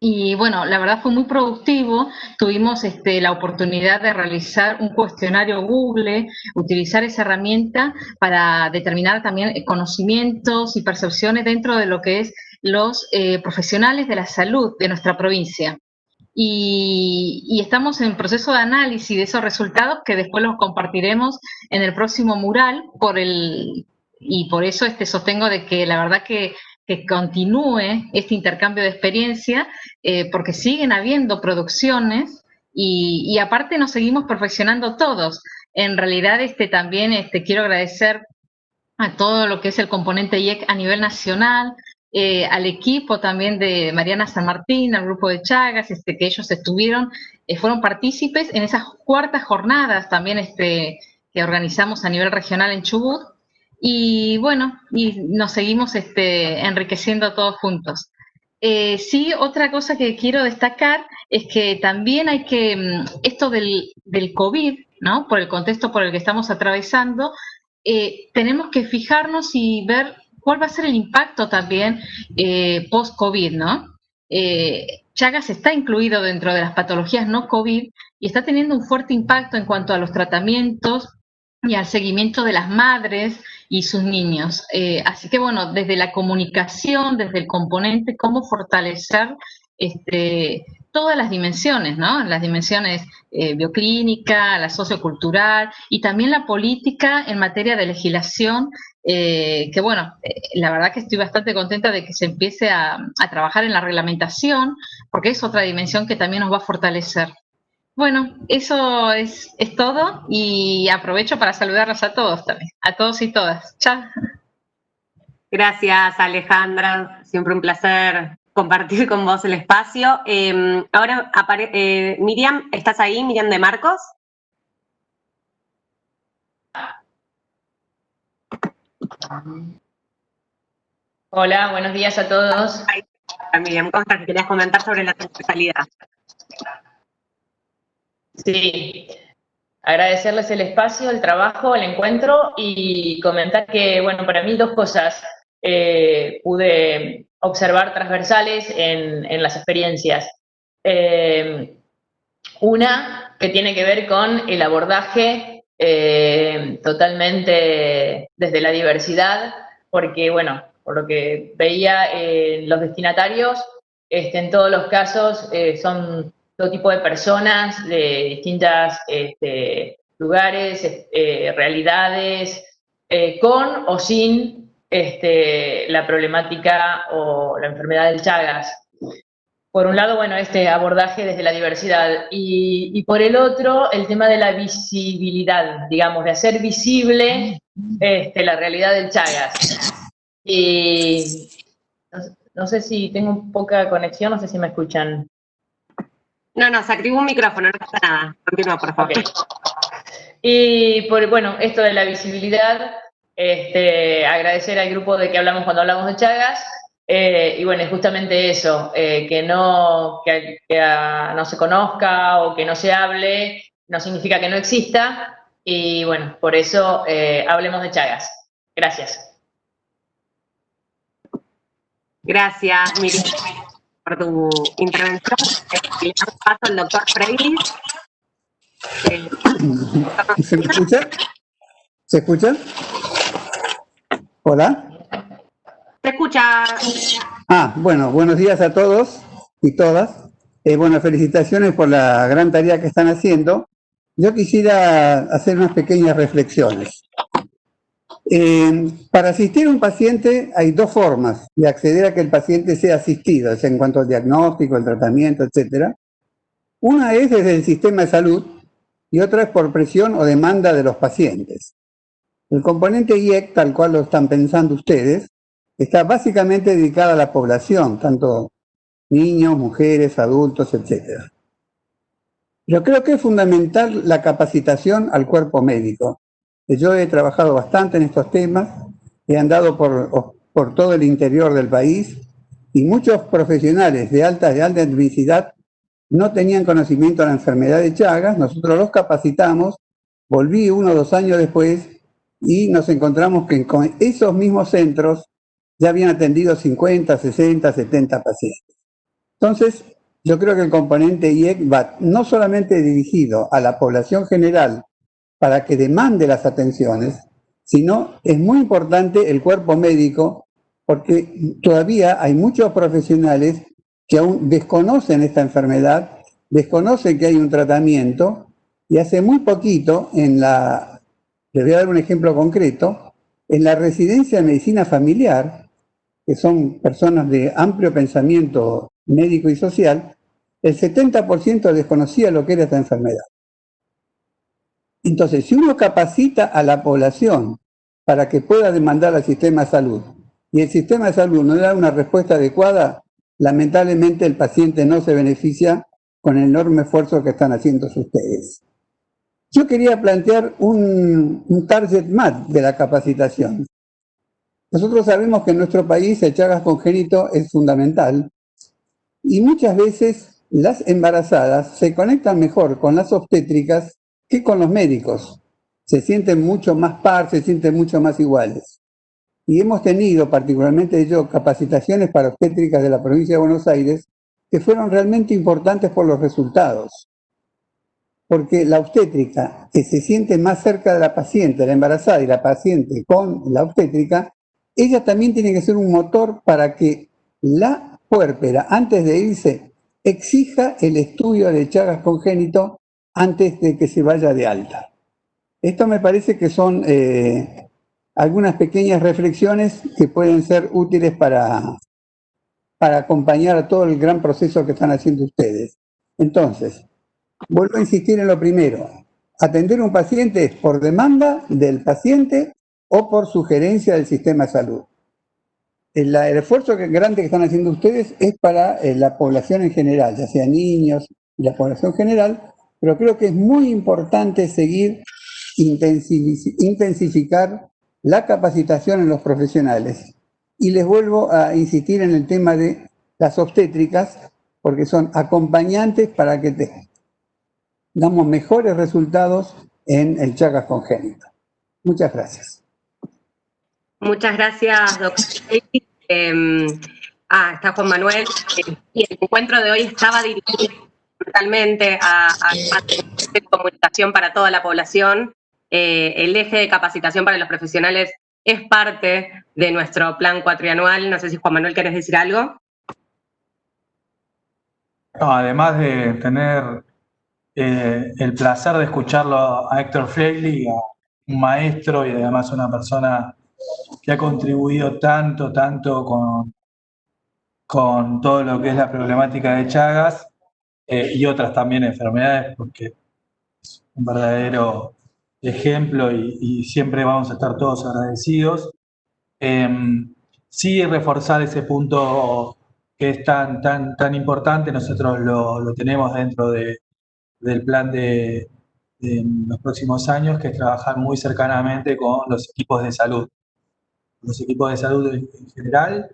y bueno, la verdad fue muy productivo. Tuvimos este, la oportunidad de realizar un cuestionario Google, utilizar esa herramienta para determinar también conocimientos y percepciones dentro de lo que es los eh, profesionales de la salud de nuestra provincia. Y, estamos en proceso de análisis de esos resultados que después los compartiremos en el próximo mural por el, y por eso este sostengo de que la verdad que que continúe este intercambio de experiencia, eh, porque siguen habiendo producciones y, aparte nos seguimos perfeccionando todos. En realidad, este, también este, quiero agradecer a todo lo que es el componente IEC a nivel nacional, eh, al equipo también de Mariana San Martín, al grupo de Chagas, este, que ellos estuvieron, eh, fueron partícipes en esas cuartas jornadas también este, que organizamos a nivel regional en Chubut, y bueno, y nos seguimos este, enriqueciendo todos juntos. Eh, sí, otra cosa que quiero destacar es que también hay que, mm, esto del, del COVID, ¿no? Por el contexto por el que estamos atravesando, eh, tenemos que fijarnos y ver cuál va a ser el impacto también eh, post-COVID, ¿no? Chagas está incluido dentro de las patologías no COVID y está teniendo un fuerte impacto en cuanto a los tratamientos y al seguimiento de las madres y sus niños. Eh, así que bueno, desde la comunicación, desde el componente, cómo fortalecer este, todas las dimensiones, ¿no? Las dimensiones eh, bioclínica, la sociocultural y también la política en materia de legislación, eh, que bueno, la verdad que estoy bastante contenta de que se empiece a, a trabajar en la reglamentación, porque es otra dimensión que también nos va a fortalecer. Bueno, eso es, es todo y aprovecho para saludarlos a todos también, a todos y todas. Chao. Gracias, Alejandra. Siempre un placer compartir con vos el espacio. Em, ahora, eh, Miriam, ¿estás ahí? Miriam de Marcos. Hola, buenos días a todos. Miriam, ¿cómo estás? Querías comentar sobre la transversalidad. Sí, agradecerles el espacio, el trabajo, el encuentro y comentar que, bueno, para mí dos cosas eh, pude observar transversales en, las experiencias. Eh, una que tiene que ver con el abordaje eh, totalmente desde la diversidad, porque, bueno, por lo que veía, los destinatarios, este, en todos los casos, son todo tipo de personas de distintos este, lugares, eh, realidades, eh, con o sin este, la problemática o la enfermedad del Chagas. Por un lado, bueno, este abordaje desde la diversidad y, por el otro, el tema de la visibilidad, digamos, de hacer visible este, la realidad del Chagas. Y no sé si tengo poca conexión, no sé si me escuchan. No, no, se activó un micrófono, no pasa nada. Continúa, por favor. Y por, bueno, esto de la visibilidad, este, agradecer al grupo de que hablamos cuando hablamos de Chagas, eh, y bueno, justamente eso, eh, que, no, que, no se conozca o que no se hable, no significa que no exista, y bueno, por eso eh, hablemos de Chagas. Gracias. Gracias, Miriam por tu intervención. Le damos paso al doctor Freilis. ¿Se me escucha? ¿Se escucha? ¿Hola? ¿Se escucha? Ah, bueno, buenos días a todos y todas. Eh, bueno, felicitaciones por la gran tarea que están haciendo. Yo quisiera hacer unas pequeñas reflexiones. Para asistir a un paciente hay dos formas de acceder a que el paciente sea asistido, en cuanto al diagnóstico, el tratamiento, etc. Una es desde el sistema de salud y otra es por presión o demanda de los pacientes. El componente IEC, tal cual lo están pensando ustedes, está básicamente dedicado a la población, tanto niños, mujeres, adultos, etc. Yo creo que es fundamental la capacitación al cuerpo médico, yo he trabajado bastante en estos temas, he andado por, por todo el interior del país y muchos profesionales de alta, de alta adversidad no tenían conocimiento de la enfermedad de Chagas, nosotros los capacitamos, volví uno o dos años después y nos encontramos que con esos mismos centros ya habían atendido 50, 60, 70 pacientes. Entonces, yo creo que el componente IEC va no solamente dirigido a la población general para que demande las atenciones, sino es muy importante el cuerpo médico porque todavía hay muchos profesionales que aún desconocen esta enfermedad, desconocen que hay un tratamiento y hace muy poquito en la, les voy a dar un ejemplo concreto, en la residencia de medicina familiar, que son personas de amplio pensamiento médico y social, el 70% desconocía lo que era esta enfermedad. Entonces, si uno capacita a la población para que pueda demandar al sistema de salud y el sistema de salud no da una respuesta adecuada, lamentablemente el paciente no se beneficia con el enorme esfuerzo que están haciendo ustedes. Yo quería plantear un, un target más de la capacitación. Nosotros sabemos que en nuestro país el Chagas congénito es fundamental y muchas veces las embarazadas se conectan mejor con las obstétricas que con los médicos. Se sienten mucho más par, se sienten mucho más iguales. Y hemos tenido, particularmente yo, capacitaciones para obstétricas de la provincia de Buenos Aires que fueron realmente importantes por los resultados. Porque la obstétrica, que se siente más cerca de la paciente, la embarazada y la paciente con la obstétrica, ella también tiene que ser un motor para que la puérpera, antes de irse, exija el estudio de Chagas congénito antes de que se vaya de alta. Esto me parece que son eh, algunas pequeñas reflexiones que pueden ser útiles para, para acompañar a todo el gran proceso que están haciendo ustedes. Entonces, vuelvo a insistir en lo primero. Atender a un paciente es por demanda del paciente o por sugerencia del sistema de salud. El, esfuerzo grande que están haciendo ustedes es para eh, la población en general, ya sea niños y la población general, pero creo que es muy importante seguir intensificar la capacitación en los profesionales. Y les vuelvo a insistir en el tema de las obstétricas, porque son acompañantes para que damos mejores resultados en el Chagas congénito. Muchas gracias. Muchas gracias, doctor. Em, ah, está Juan Manuel. Y el encuentro de hoy estaba dirigido totalmente a, a, comunicación para toda la población. Eh, el eje de capacitación para los profesionales es parte de nuestro plan cuatrianual. No sé si Juan Manuel querés decir algo. además de tener eh, el placer de escucharlo a Héctor Freiley, un maestro y además una persona que ha contribuido tanto, tanto con, con todo lo que es la problemática de Chagas, eh, y otras también enfermedades, porque es un verdadero ejemplo y, siempre vamos a estar todos agradecidos. Em, sí reforzar ese punto que es tan, tan, tan importante, nosotros lo, lo tenemos dentro de, del plan de, de, los próximos años, que es trabajar muy cercanamente con los equipos de salud. Los equipos de salud en, general,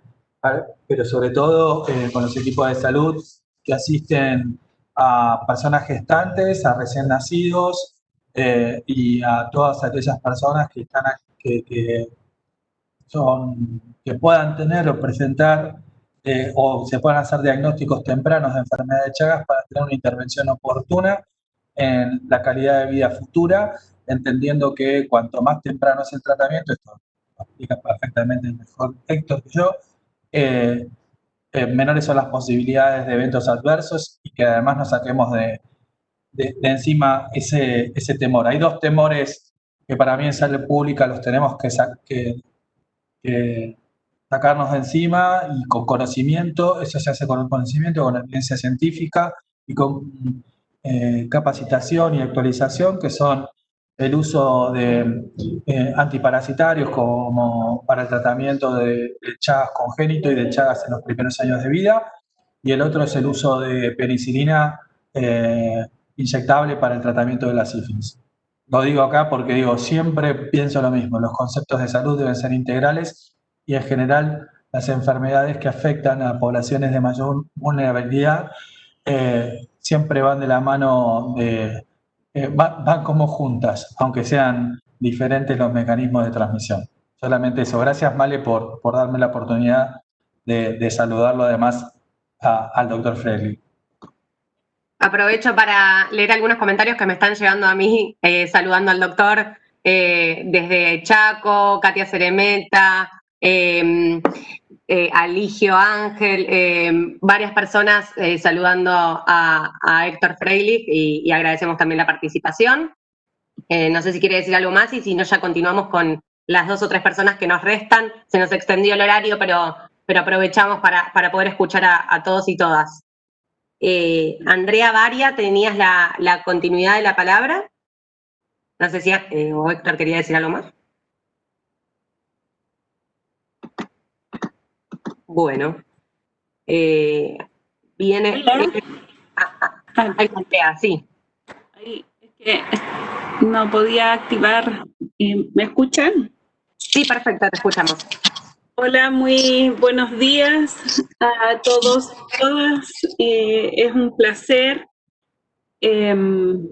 pero sobre todo eh, con los equipos de salud que asisten a personas gestantes, a recién nacidos eh, y a todas aquellas personas que, están, que, son, que puedan tener o presentar eh, o se puedan hacer diagnósticos tempranos de enfermedad de Chagas para tener una intervención oportuna en la calidad de vida futura, entendiendo que cuanto más temprano es el tratamiento, esto lo explica perfectamente mejor Héctor que yo, eh, eh, menores son las posibilidades de eventos adversos y que además nos saquemos de, de, encima ese, ese, temor. Hay dos temores que para mí en salud pública los tenemos que, que, sacarnos de encima y con conocimiento, eso se hace con el conocimiento, con evidencia científica y con eh, capacitación y actualización, que son el uso de eh, antiparasitarios como para el tratamiento de, Chagas congénito y de Chagas en los primeros años de vida, y el otro es el uso de penicilina eh, inyectable para el tratamiento de la sífilis. Lo digo acá porque digo, siempre pienso lo mismo, los conceptos de salud deben ser integrales y en general las enfermedades que afectan a poblaciones de mayor vulnerabilidad eh, siempre van de la mano de eh, van, como juntas, aunque sean diferentes los mecanismos de transmisión. Solamente eso. Gracias, Male, por, por darme la oportunidad de, saludarlo además al doctor Frehley. aprovecho para leer algunos comentarios que me están llegando a mí, eh, saludando al doctor eh, desde Chaco, Katia Ceremeta, em, eh, Aligio Ángel, em, varias personas saludando a, Héctor Freilich y, agradecemos también la participación. no sé si quiere decir algo más y si no ya continuamos con las dos o tres personas que nos restan. Se nos extendió el horario, pero, pero aprovechamos para, para poder escuchar a todos y todas. Eh, Andrea Varia, tenías la, continuidad de la palabra. No sé si eh, Héctor quería decir algo más. Bueno. Eh, viene... Ah, ah, Andrea, sí. es que no podía activar. ¿Me escuchan? Sí, perfecto, te escuchamos. Hola, muy buenos días a todos y todas. Eh, es un placer em,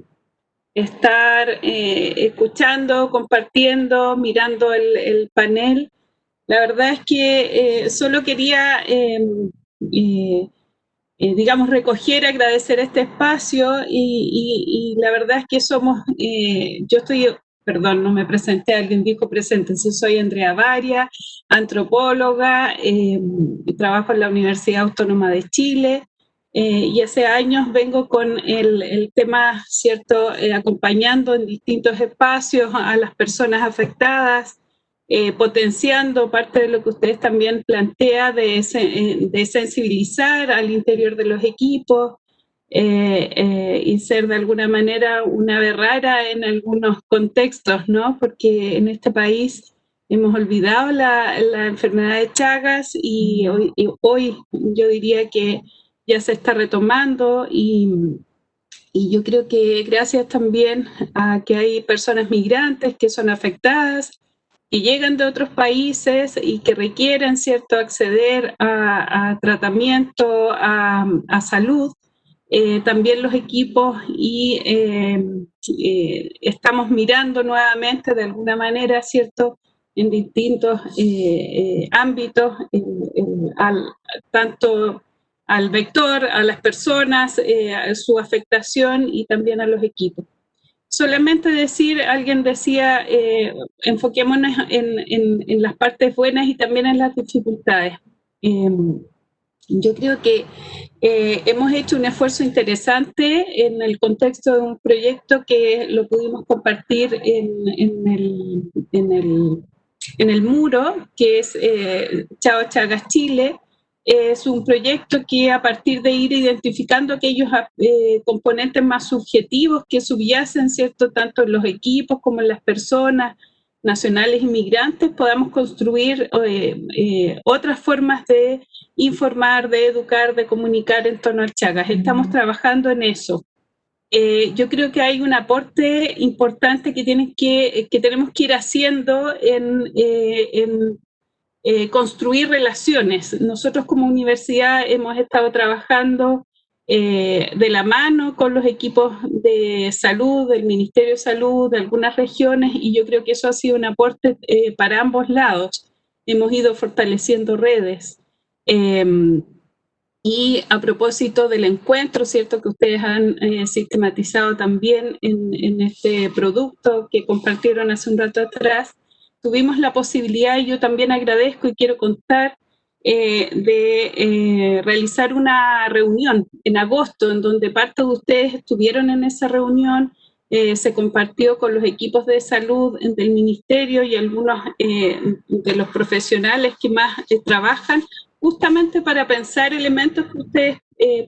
estar eh, escuchando, compartiendo, mirando el, panel. La verdad es que eh, solo quería, em, digamos, recoger, agradecer este espacio y, la verdad es que somos, yo estoy perdón, no me presenté, alguien dijo presente, soy Andrea Varia, antropóloga, eh, trabajo en la Universidad Autónoma de Chile eh, y hace años vengo con el, tema, ¿cierto?, eh, acompañando en distintos espacios a las personas afectadas, potenciando parte de lo que ustedes también plantea de, de sensibilizar al interior de los equipos, eh, eh, y ser de alguna manera una rara en algunos contextos, ¿no? Porque en este país hemos olvidado la, la enfermedad de Chagas y hoy, hoy, yo diría que ya se está retomando y, y yo creo que gracias también a que hay personas migrantes que son afectadas, y llegan de otros países y que requieren cierto acceder a, tratamiento, a, salud, eh, también los equipos y eh, eh, estamos mirando nuevamente de alguna manera, ¿cierto?, en distintos ámbitos, tanto al vector, a las personas, a su afectación y también a los equipos. Solamente decir, alguien decía, enfoquémonos en, las partes buenas y también en las dificultades. Yo creo que eh, hemos hecho un esfuerzo interesante en el contexto de un proyecto que lo pudimos compartir en, el, el, muro, que es eh, Chao Chagas Chile. Es un proyecto que a partir de ir identificando aquellos eh, componentes más subjetivos que subyacen, ¿cierto?, tanto en los equipos como en las personas, nacionales inmigrantes podamos construir eh, eh, otras formas de informar, de educar, de comunicar en torno al Chagas. Estamos trabajando en eso. Eh, yo creo que hay un aporte importante que, tienen que, que tenemos que ir haciendo en, en construir relaciones. Nosotros como universidad hemos estado trabajando eh, de la mano con los equipos de salud, del Ministerio de Salud, de algunas regiones, y yo creo que eso ha sido un aporte eh, para ambos lados. Hemos ido fortaleciendo redes. Em, y a propósito del encuentro, ¿cierto? Que ustedes han eh, sistematizado también en, en, este producto que compartieron hace un rato atrás, tuvimos la posibilidad, y yo también agradezco y quiero contar, eh, de eh, realizar una reunión en agosto, en donde parte de ustedes estuvieron en esa reunión, eh, se compartió con los equipos de salud del ministerio y algunos de los profesionales que más trabajan, justamente para pensar elementos que ustedes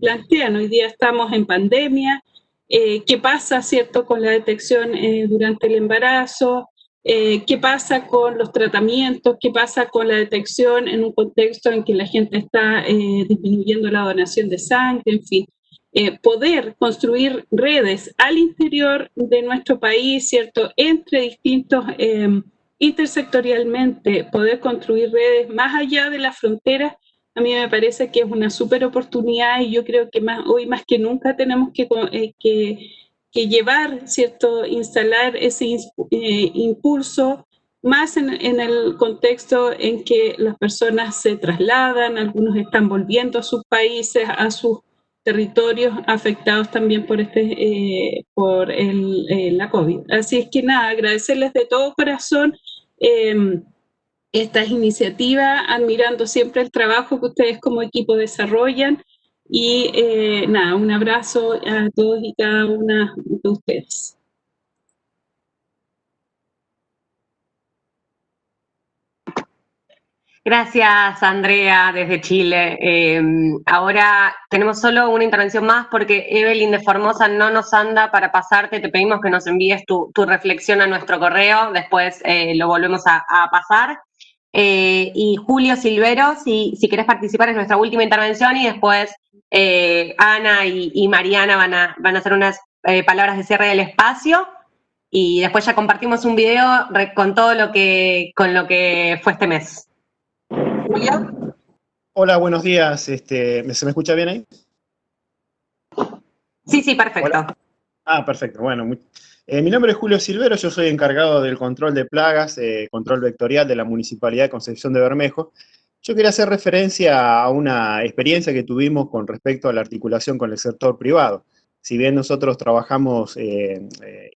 plantean. Hoy día estamos en pandemia, qué pasa, ¿cierto?, con la detección durante el embarazo, eh, qué pasa con los tratamientos, qué pasa con la detección en un contexto en que la gente está eh, disminuyendo la donación de sangre, en fin. Eh, poder construir redes al interior de nuestro país, ¿cierto? Entre distintos, intersectorialmente, poder construir redes más allá de las fronteras, a mí me parece que es una súper oportunidad y yo creo que más, hoy más que nunca tenemos que, que que llevar, ¿cierto?, instalar ese eh, impulso más en, el contexto en que las personas se trasladan, algunos están volviendo a sus países, a sus territorios afectados también por, este, eh, por el, eh, la COVID. Así es que nada, agradecerles de todo corazón em, estas iniciativas, admirando siempre el trabajo que ustedes como equipo desarrollan y eh, nada, un abrazo a todos y cada una de ustedes. Gracias, Andrea, desde Chile. Em, ahora tenemos solo una intervención más porque Evelyn de Formosa no nos anda para pasarte. Te pedimos que nos envíes tu, reflexión a nuestro correo, después eh, lo volvemos a, pasar. Eh, y Julio Silvero, si, si querés participar es nuestra última intervención y después eh, Ana y, Mariana van a, van a hacer unas palabras de cierre del espacio y después ya compartimos un video con todo lo que, con lo que fue este mes. Hola, buenos días. Este, ¿Se me escucha bien ahí? Sí, sí, perfecto. Ah, perfecto. Bueno, eh, mi nombre es Julio Silvero, yo soy encargado del control de plagas, eh, control vectorial de la Municipalidad de Concepción de Bermejo. Yo quería hacer referencia a una experiencia que tuvimos con respecto a la articulación con el sector privado. Si bien nosotros trabajamos eh,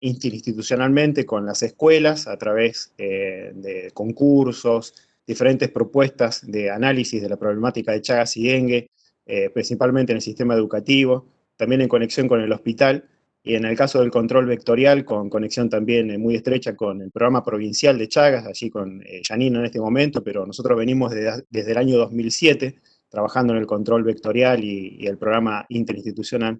institucionalmente con las escuelas a través de concursos, diferentes propuestas de análisis de la problemática de Chagas y dengue, eh, principalmente en el sistema educativo, también en conexión con el hospital, y en el caso del control vectorial, con conexión también eh, muy estrecha con el programa provincial de Chagas, allí con eh, Janino en este momento, pero nosotros venimos desde el año 2007 trabajando en el control vectorial y, el programa interinstitucional.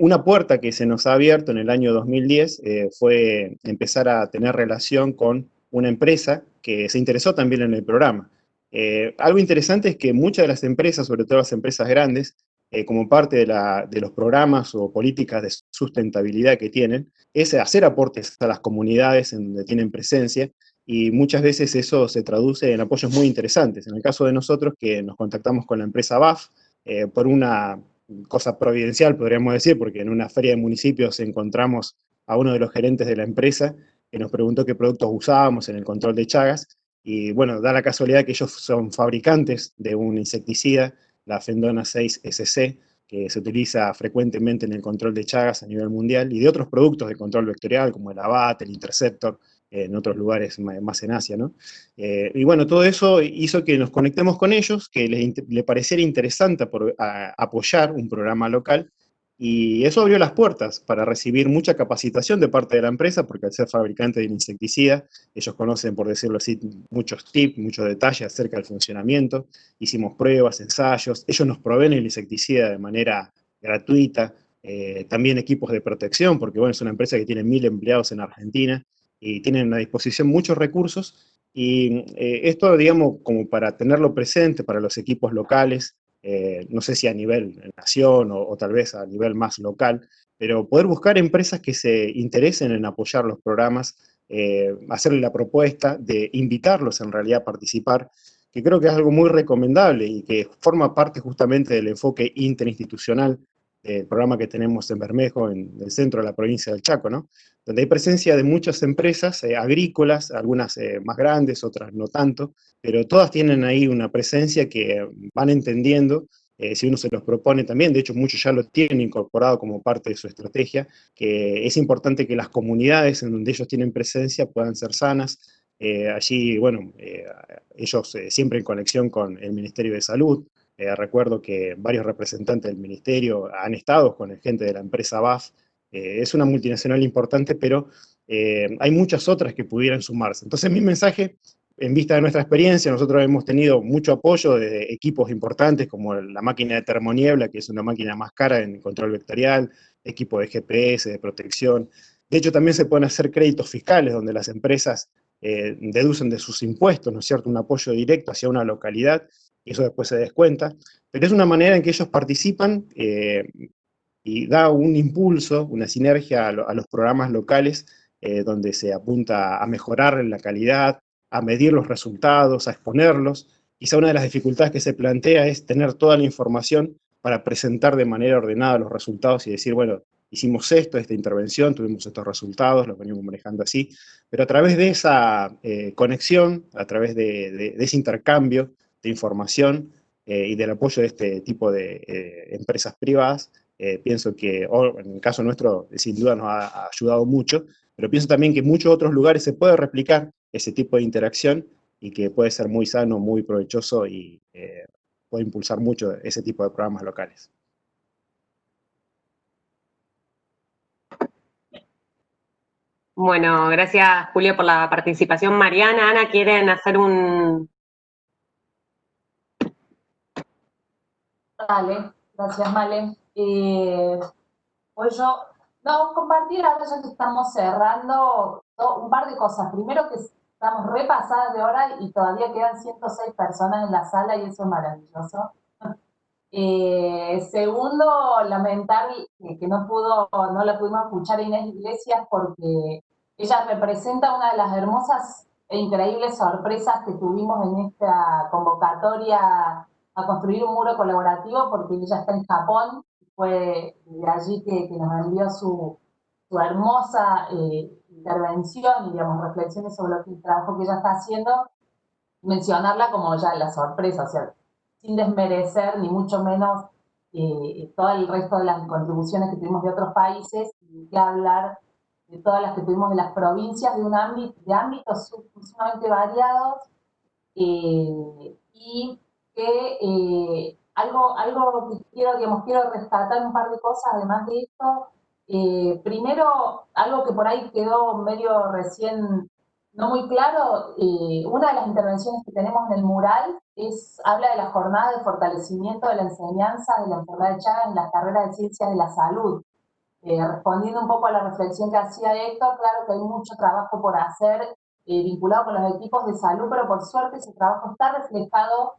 una puerta que se nos ha abierto en el año 2010 fue empezar a tener relación con una empresa que se interesó también en el programa. Eh, algo interesante es que muchas de las empresas, sobre todo las empresas grandes, eh, como parte de, los programas o políticas de sustentabilidad que tienen, es hacer aportes a las comunidades en donde tienen presencia y muchas veces eso se traduce en apoyos muy interesantes. En el caso de nosotros, que nos contactamos con la empresa BAF, eh, por una cosa providencial, podríamos decir, porque en una feria de municipios encontramos a uno de los gerentes de la empresa que nos preguntó qué productos usábamos en el control de Chagas, y bueno, da la casualidad que ellos son fabricantes de un insecticida, la Fendona 6 SC, que se utiliza frecuentemente en el control de Chagas a nivel mundial, y de otros productos de control vectorial, como el Abat, el Interceptor, en otros lugares más en Asia, ¿no? Eh, y bueno, todo eso hizo que nos conectemos con ellos, que les, le pareciera interesante por, apoyar un programa local, y eso abrió las puertas para recibir mucha capacitación de parte de la empresa, porque al ser fabricante de insecticida, ellos conocen, por decirlo así, muchos tips, muchos detalles acerca del funcionamiento. Hicimos pruebas, ensayos, ellos nos proveen el insecticida de manera gratuita, eh, también equipos de protección, porque bueno, es una empresa que tiene mil empleados en Argentina y tienen a disposición muchos recursos. Y eh, esto, digamos, como para tenerlo presente para los equipos locales, eh, no sé si a nivel nación o, tal vez a nivel más local, pero poder buscar empresas que se interesen en apoyar los programas, eh, hacerle la propuesta de invitarlos en realidad a participar, que creo que es algo muy recomendable y que forma parte justamente del enfoque interinstitucional del programa que tenemos en Bermejo, en el centro de la provincia del Chaco, ¿no? Donde hay presencia de muchas empresas eh, agrícolas, algunas eh, más grandes, otras no tanto, pero todas tienen ahí una presencia que van entendiendo, eh, si uno se los propone también, de hecho muchos ya lo tienen incorporado como parte de su estrategia, que es importante que las comunidades en donde ellos tienen presencia puedan ser sanas, allí, bueno, ellos siempre en conexión con el Ministerio de Salud, recuerdo que varios representantes del ministerio han estado con el gente de la empresa BAF, eh, es una multinacional importante, pero eh, hay muchas otras que pudieran sumarse. Entonces mi mensaje, en vista de nuestra experiencia, nosotros hemos tenido mucho apoyo de equipos importantes como la máquina de termoniebla, que es una máquina más cara en control vectorial, equipo de GPS, de protección. De hecho, también se pueden hacer créditos fiscales donde las empresas eh, deducen de sus impuestos, ¿no es cierto?, un apoyo directo hacia una localidad, y eso después se descuenta. Pero es una manera en que ellos participan y da un impulso, una sinergia a, los programas locales eh, donde se apunta a mejorar la calidad, a medir los resultados, a exponerlos. Quizá una de las dificultades que se plantea es tener toda la información para presentar de manera ordenada los resultados y decir, bueno, hicimos esto, esta intervención, tuvimos estos resultados, los venimos manejando así, pero a través de esa eh, conexión, a través de, ese intercambio de información, y del apoyo de este tipo de empresas privadas, pienso que, en el caso nuestro, sin duda nos ha, ayudado mucho, pero pienso también que en muchos otros lugares se puede replicar ese tipo de interacción y que puede ser muy sano, muy provechoso y puede impulsar mucho ese tipo de programas locales. Bueno, gracias Julio por la participación. Mariana, Ana, ¿quieren hacer un...? Dale, gracias Male. Eh, pues yo, no, compartir ahora ya que estamos cerrando un par de cosas. Primero que estamos repasadas de hora y todavía quedan 106 personas en la sala y eso es maravilloso. Eh, segundo, lamentar que no pudo, no la pudimos escuchar a Inés Iglesias porque ella representa una de las hermosas e increíbles sorpresas que tuvimos en esta convocatoria a construir un muro colaborativo porque ella está en Japón, fue de allí que, nos envió su, hermosa eh, intervención y digamos, reflexiones sobre el trabajo que ella está haciendo, mencionarla como ya la sorpresa, o sea, sin desmerecer ni mucho menos eh, todo el resto de las contribuciones que tuvimos de otros países, y que hablar de todas las que tuvimos de las provincias, de, un ámbito, ámbitos sumamente variados, eh, y que algo, algo que quiero, digamos, quiero rescatar un par de cosas además de esto. primero, algo que por ahí quedó medio recién no muy claro, una de las intervenciones que tenemos en el mural es, habla de la jornada de fortalecimiento de la enseñanza de la enfermedad de Chagas en la carrera de Ciencias de la Salud. Eh, respondiendo un poco a la reflexión que hacía Héctor, claro que hay mucho trabajo por hacer eh, vinculado con los equipos de salud, pero por suerte ese trabajo está reflejado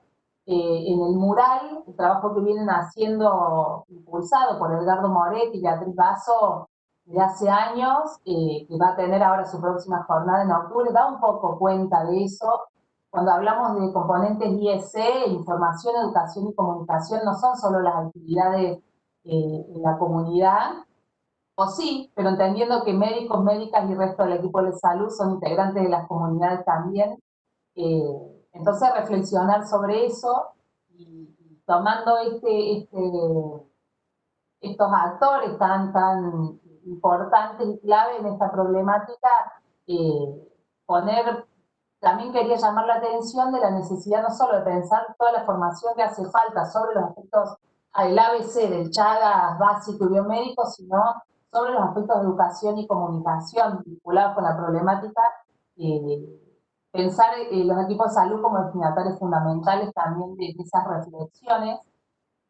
eh, en el mural, el trabajo que vienen haciendo, impulsado por Edgardo Moretti y Beatriz Basso de hace años, que va a tener ahora su próxima jornada en octubre, da un poco cuenta de eso, cuando hablamos de componentes IEC, información, educación y comunicación, no son solo las actividades eh, en la comunidad, o sí, pero entendiendo que médicos, médicas y resto del equipo de salud son integrantes de las comunidades también. Eh, entonces, reflexionar sobre eso y, tomando este, este, estos actores tan, tan importantes y clave en esta problemática, eh, poner también quería llamar la atención de la necesidad no solo de pensar toda la formación que hace falta sobre los aspectos del ABC, del Chagas básico y biomédico, sino sobre los aspectos de educación y comunicación vinculados con la problemática, eh, pensar eh, los equipos de salud como destinatarios fundamentales también de, esas reflexiones,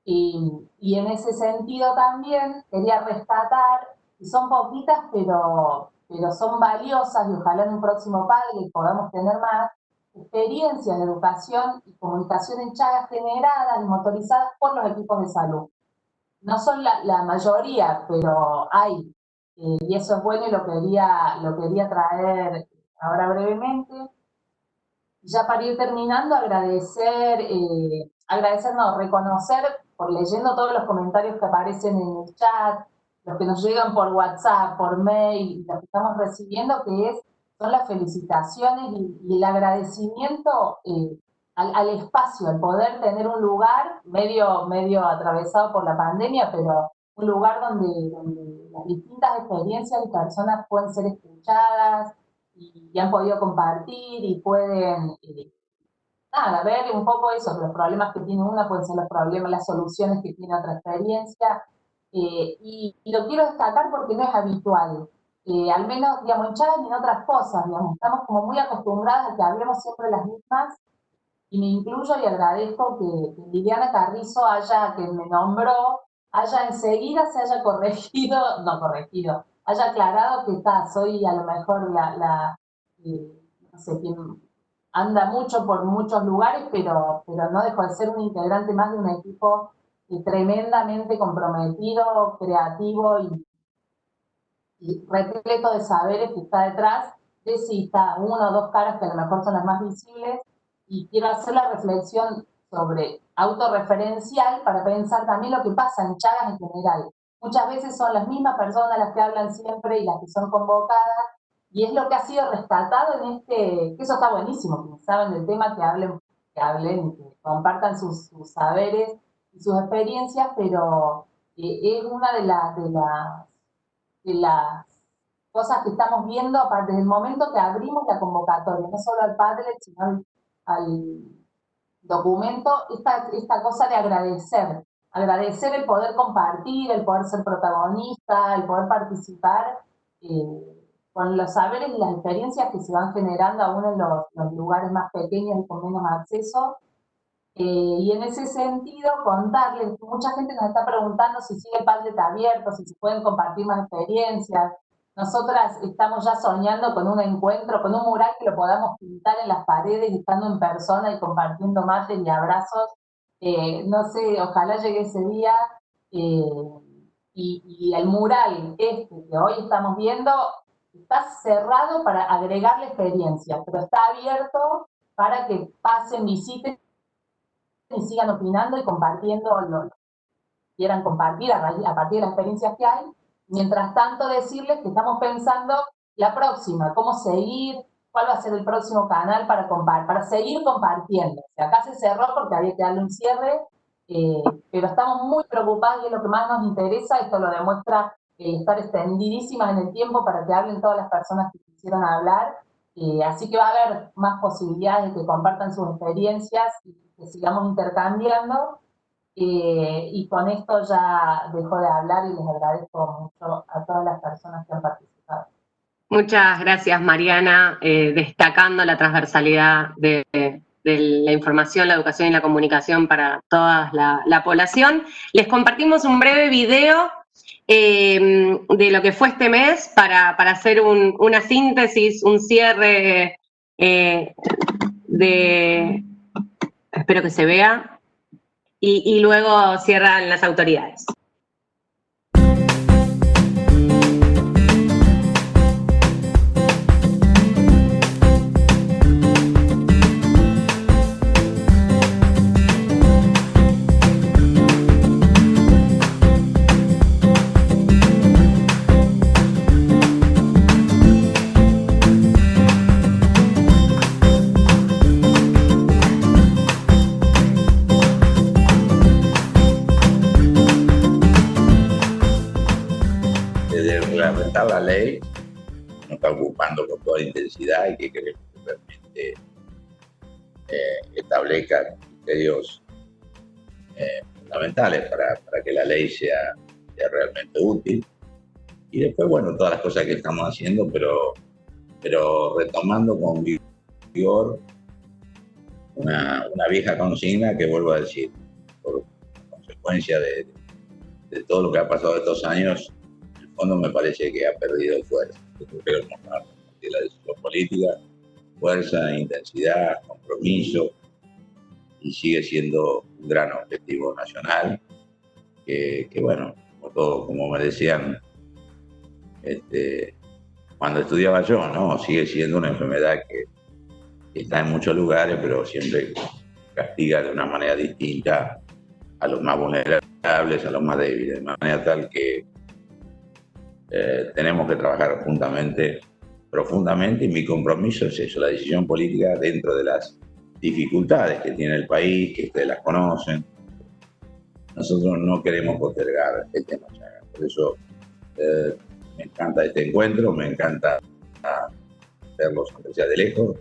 y, en ese sentido también quería rescatar, y son poquitas, pero pero son valiosas y ojalá en un próximo padre podamos tener más experiencias de educación y comunicación en Chagas generadas y motorizadas por los equipos de salud. No son la, mayoría, pero hay, eh, y eso es bueno y lo quería, lo quería traer ahora brevemente. Ya para ir terminando, agradecer, eh, agradecer, no, reconocer, por leyendo todos los comentarios que aparecen en el chat, los que nos llegan por WhatsApp, por mail, los que estamos recibiendo, que es, son las felicitaciones y, el agradecimiento eh, al, espacio, al poder tener un lugar medio, medio atravesado por la pandemia, pero un lugar donde, las distintas experiencias y personas pueden ser escuchadas y, han podido compartir y pueden, eh, nada, ver un poco eso, los problemas que tiene una pueden ser los problemas, las soluciones que tiene otra experiencia, eh, y, lo quiero destacar porque no es habitual. Eh, al menos, digamos, en Chávez y en otras cosas, digamos, estamos como muy acostumbradas a que hablemos siempre las mismas, y me incluyo y agradezco que, que Liliana Carrizo haya, que me nombró, haya enseguida se haya corregido, no corregido, haya aclarado que está, soy a lo mejor la, eh, no sé, quien anda mucho por muchos lugares, pero, pero no dejo de ser un integrante más de un equipo y tremendamente comprometido, creativo y, repleto de saberes que está detrás, de si está una o dos caras que a lo mejor son las más visibles, y quiero hacer la reflexión sobre autorreferencial para pensar también lo que pasa en Chagas en general. Muchas veces son las mismas personas las que hablan siempre y las que son convocadas, y es lo que ha sido rescatado en este, que eso está buenísimo, que saben del tema, que hablen que hablen, que compartan sus, saberes y sus experiencias, pero eh, es una de, las de, las cosas que estamos viendo desde el momento que abrimos la convocatoria, no solo al Padlet, sino al, documento, esta, esta cosa de agradecer, agradecer el poder compartir, el poder ser protagonista, el poder participar eh, con los saberes y las experiencias que se van generando aún en los, los lugares más pequeños y con menos acceso. Eh, y en ese sentido, contarles, mucha gente nos está preguntando si sigue Padlet abierto, si se pueden compartir más experiencias, nosotras estamos ya soñando con un encuentro, con un mural que lo podamos pintar en las paredes, estando en persona y compartiendo mates y abrazos. Eh, no sé, ojalá llegue ese día. Eh, y, el mural este que hoy estamos viendo está cerrado para agregarle experiencia, pero está abierto para que pasen, visiten y sigan opinando y compartiendo lo que quieran compartir a, a partir de las experiencias que hay Mientras tanto, decirles que estamos pensando la próxima, cómo seguir, cuál va a ser el próximo canal para, para seguir compartiendo. acá se cerró porque había que darle un cierre, eh, pero estamos muy preocupados y es lo que más nos interesa, esto lo demuestra estar extendidísimas en el tiempo para que hablen todas las personas que quisieran hablar, eh, así que va a haber más posibilidades de que compartan sus experiencias y que sigamos intercambiando, eh, y con esto ya dejo de hablar y les agradezco mucho a todas las personas que han participado. Muchas gracias, Mariana, eh, destacando la transversalidad de, la información, la educación y la comunicación para toda la, población. Les compartimos un breve video eh, de lo que fue este mes para, hacer una síntesis, un cierre de... Espero que se vea y, luego cierran las autoridades. La ley, nos está ocupando con toda intensidad y que queremos que realmente eh, establezca criterios eh, fundamentales para, que la ley sea, realmente útil. Y después, bueno, todas las cosas que estamos haciendo, pero, pero retomando con vigor una, vieja consigna que vuelvo a decir, por consecuencia de, de todo lo que ha pasado estos años, fondo me parece que ha perdido fuerza. Creo que la decisión política, fuerza, intensidad, compromiso, y sigue siendo un gran objetivo nacional, que, bueno, como, todo, como me decían este, cuando estudiaba yo, ¿no? Sigue siendo una enfermedad que, que está en muchos lugares, pero siempre castiga de una manera distinta a los más vulnerables, a los más débiles, de manera tal que eh, tenemos que trabajar juntamente, profundamente, y mi compromiso es eso, la decisión política dentro de las dificultades que tiene el país, que ustedes las conocen. Nosotros no queremos postergar el tema Por eso eh, me encanta este encuentro, me encanta verlos aunque sea de lejos.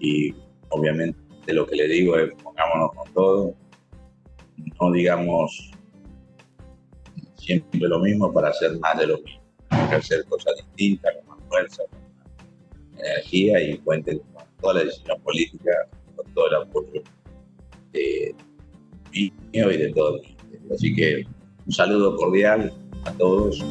Y obviamente lo que le digo es pongámonos con todo, no digamos siempre lo mismo para hacer más de lo mismo. Hay que hacer cosas distintas, con más fuerza, con más energía y cuenten con toda la decisión política, con todo el apoyo de mío y de todos. Así que un saludo cordial a todos.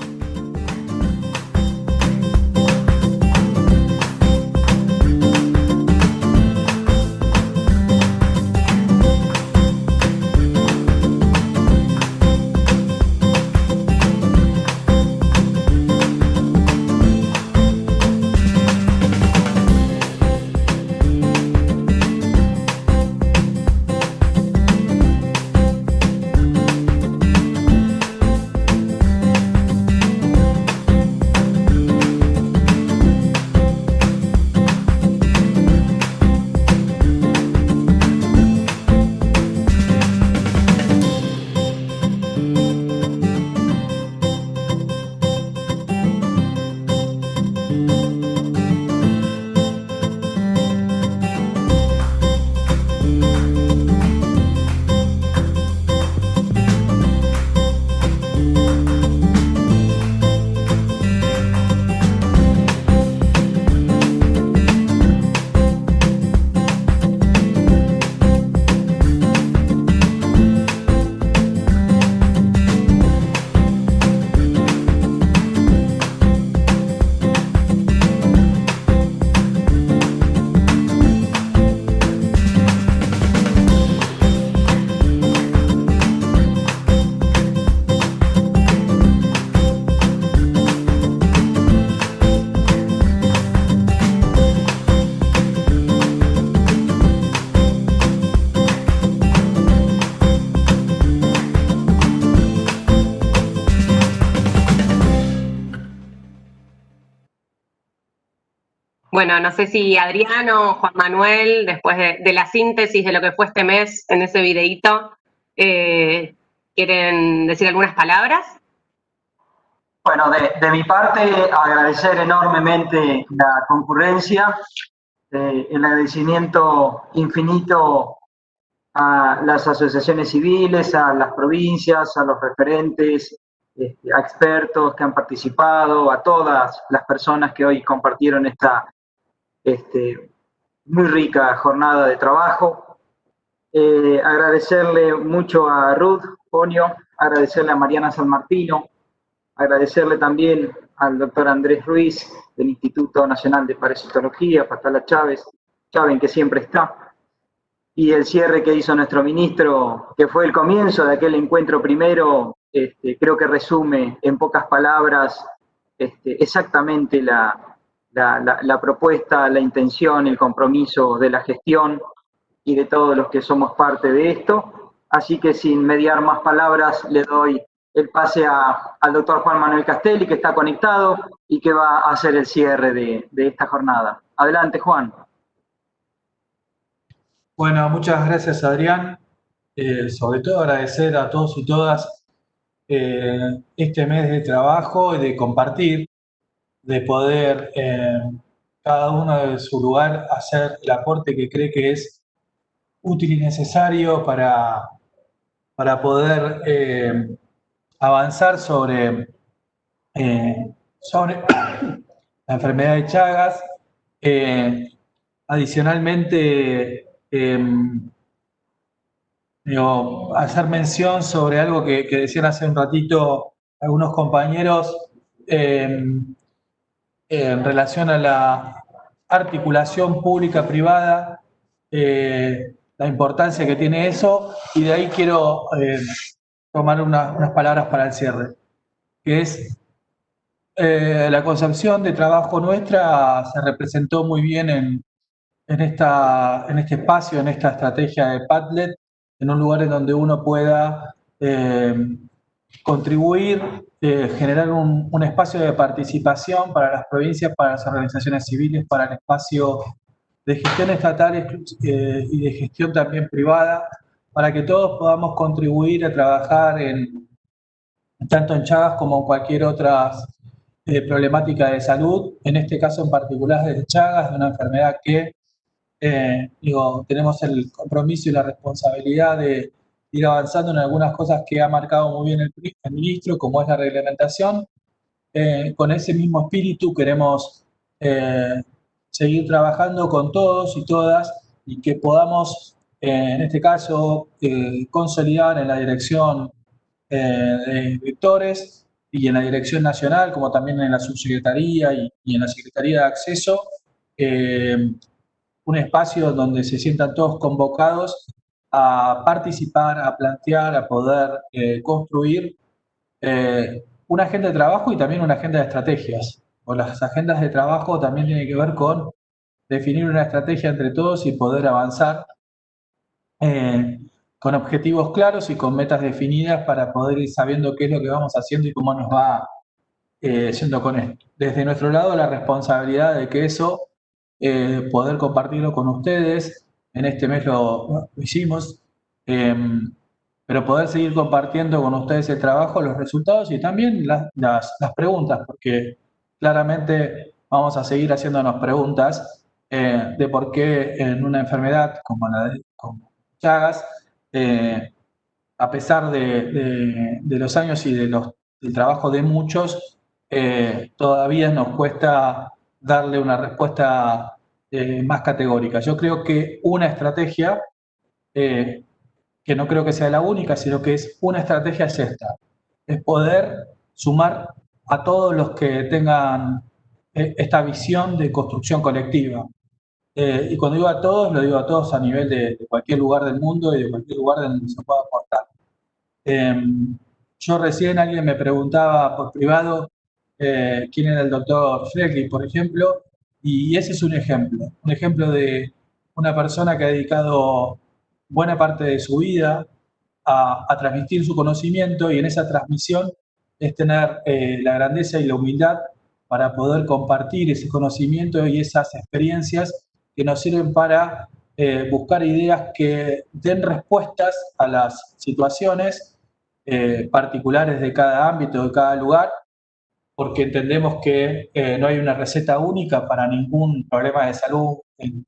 Bueno, no sé si Adrián o Juan Manuel, después de, la síntesis de lo que fue este mes en ese videíto, eh, ¿quieren decir algunas palabras? Bueno, de, mi parte, agradecer enormemente la concurrencia, eh, el agradecimiento infinito a las asociaciones civiles, a las provincias, a los referentes, este, a expertos que han participado, a todas las personas que hoy compartieron esta este, muy rica jornada de trabajo. Eh, agradecerle mucho a Ruth Ponio, agradecerle a Mariana San Martino, agradecerle también al doctor Andrés Ruiz del Instituto Nacional de Parasitología, Patala Chávez, Chávez que siempre está, y el cierre que hizo nuestro ministro, que fue el comienzo de aquel encuentro primero, este, creo que resume en pocas palabras este, exactamente la, la, propuesta, la intención, el compromiso de la gestión y de todos los que somos parte de esto. Así que sin mediar más palabras, le doy el pase al doctor Juan Manuel Castelli, que está conectado y que va a hacer el cierre de, esta jornada. Adelante, Juan. Bueno, muchas gracias, Adrián. Eh, sobre todo agradecer a todos y todas eh, este mes de trabajo y de compartir de poder eh, cada uno de su lugar hacer el aporte que cree que es útil y necesario para, para poder eh, avanzar sobre, eh, sobre la enfermedad de Chagas. adicionalmente, em, hacer mención sobre algo que, decían hace un ratito algunos compañeros, en relación a la articulación pública-privada, eh, la importancia que tiene eso, y de ahí quiero eh, tomar unas palabras para el cierre, que es eh, la concepción de trabajo nuestra se representó muy bien en, en, esta, en este espacio, en esta estrategia de Padlet, en un lugar en donde uno pueda contribuir, eh, generar un, espacio de participación para las provincias, para las organizaciones civiles, para el espacio de gestión estatal eh, y de gestión también privada, para que todos podamos contribuir a trabajar en, tanto en Chagas como en cualquier otra eh, problemática de salud, en este caso en particular de Chagas, de una enfermedad que digo, tenemos el compromiso y la responsabilidad de, ir avanzando en algunas cosas que ha marcado muy bien el, ministro, como es la reglamentación. Eh, con ese mismo espíritu queremos eh, seguir trabajando con todos y todas y que podamos, eh, en este caso, consolidar en la dirección de vectores y en la dirección nacional, como también en la subsecretaría y, y en la Secretaría de Acceso, un espacio donde se sientan todos convocados a participar, a plantear, a poder eh, construir eh, una agenda de trabajo y también una agenda de estrategias. O las agendas de trabajo también tienen que ver con definir una estrategia entre todos y poder avanzar eh, con objetivos claros y con metas definidas para poder ir sabiendo qué es lo que vamos haciendo y cómo nos va siendo con esto. Desde nuestro lado, la responsabilidad de que eso, poder compartirlo con ustedes, en este mes lo, hicimos, em, pero poder seguir compartiendo con ustedes el trabajo, los resultados y también las, preguntas, porque claramente vamos a seguir haciéndonos preguntas eh, de por qué en una enfermedad como la de Chagas, eh, a pesar de, los años y de los, del trabajo de muchos, eh, todavía nos cuesta darle una respuesta eh, más categórica. Yo creo que una estrategia, eh, que no creo que sea la única, sino que es una estrategia es esta, es poder sumar a todos los que tengan eh, esta visión de construcción colectiva. y cuando digo a todos, lo digo a todos a nivel de, cualquier lugar del mundo y de cualquier lugar donde se pueda aportar. Em, yo recién alguien me preguntaba por privado quién era el doctor Fleckley, por ejemplo, y ese es un ejemplo, un ejemplo de una persona que ha dedicado buena parte de su vida a, transmitir su conocimiento y en esa transmisión es tener eh, la grandeza y la humildad para poder compartir ese conocimiento y esas experiencias que nos sirven para eh, buscar ideas que den respuestas a las situaciones eh, particulares de cada ámbito, de cada lugar, porque entendemos que eh, no hay una receta única para ningún problema de salud en,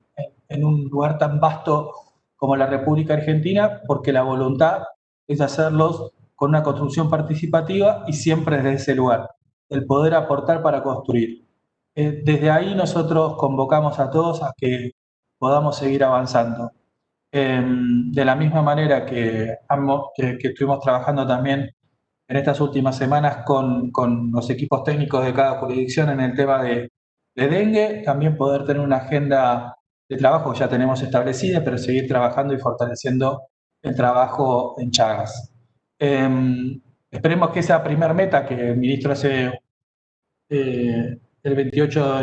en un lugar tan vasto como la República Argentina, porque la voluntad es hacerlos con una construcción participativa y siempre desde ese lugar, el poder aportar para construir. Eh, desde ahí nosotros convocamos a todos a que podamos seguir avanzando. Em, de la misma manera que, que, estuvimos trabajando también en estas últimas semanas con, con, los equipos técnicos de cada jurisdicción en el tema de, de dengue, también poder tener una agenda de trabajo que ya tenemos establecida, pero seguir trabajando y fortaleciendo el trabajo en Chagas. Em, esperemos que esa primer meta que el ministro hace eh, el 28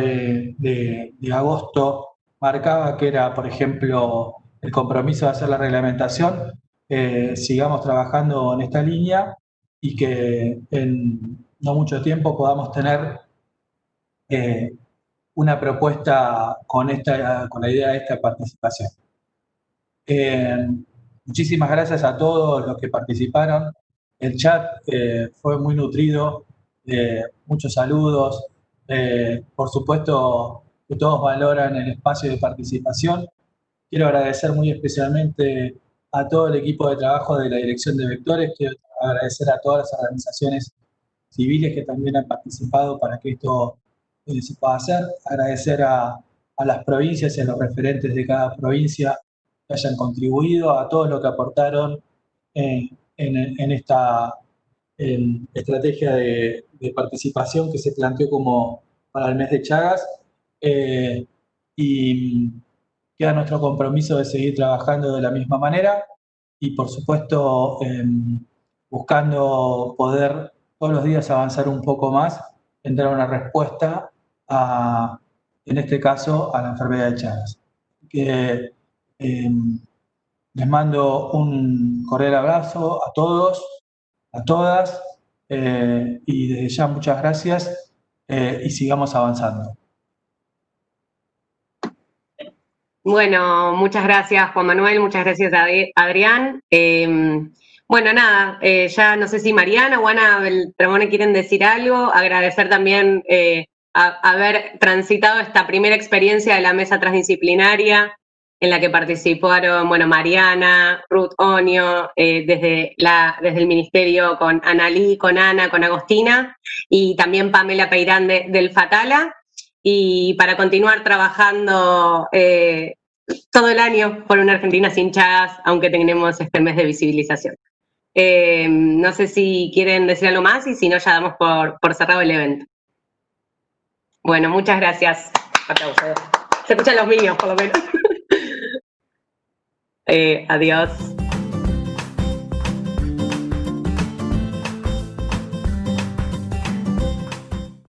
de, agosto marcaba, que era, por ejemplo, el compromiso de hacer la reglamentación, eh, sigamos trabajando en esta línea y que en no mucho tiempo podamos tener eh, una propuesta con, esta, con la idea de esta participación. Muchísimas gracias a todos los que participaron. El chat eh, fue muy nutrido, muchos saludos. Eh, por supuesto todos valoran el espacio de participación. Quiero agradecer muy especialmente a todo el equipo de trabajo de la Dirección de Vectores. Agradecer a todas las organizaciones civiles que también han participado para que esto eh, se pueda hacer. Agradecer a, las provincias y a los referentes de cada provincia que hayan contribuido, a todos los que aportaron en, esta estrategia de, participación que se planteó como para el mes de Chagas. Eh, y queda nuestro compromiso de seguir trabajando de la misma manera y por supuesto em, buscando poder todos los días avanzar un poco más en dar una respuesta a, en este caso, a la enfermedad de Chagas. Em, les mando un cordial abrazo a todos, a todas, eh, y desde ya muchas gracias eh, y sigamos avanzando. Bueno, muchas gracias Juan Manuel, muchas gracias Adrián. Em, bueno, nada, eh, ya no sé si Mariana o Ana Beltramone quieren decir algo, agradecer también haber transitado esta primera experiencia de la mesa transdisciplinaria, en la que participaron, bueno, Mariana, Ruth Onio, eh, desde, la, desde el Ministerio con Analí, con Ana, con Agostina, y también Pamela Peirán del Fatala, y para continuar trabajando eh, todo el año por una Argentina sin chagas, aunque tenemos este mes de visibilización. Eh, no sé si quieren decir algo más y si no, ya damos por, cerrado el evento. Bueno, muchas gracias. Se escuchan los míos, por lo menos. Eh, adiós.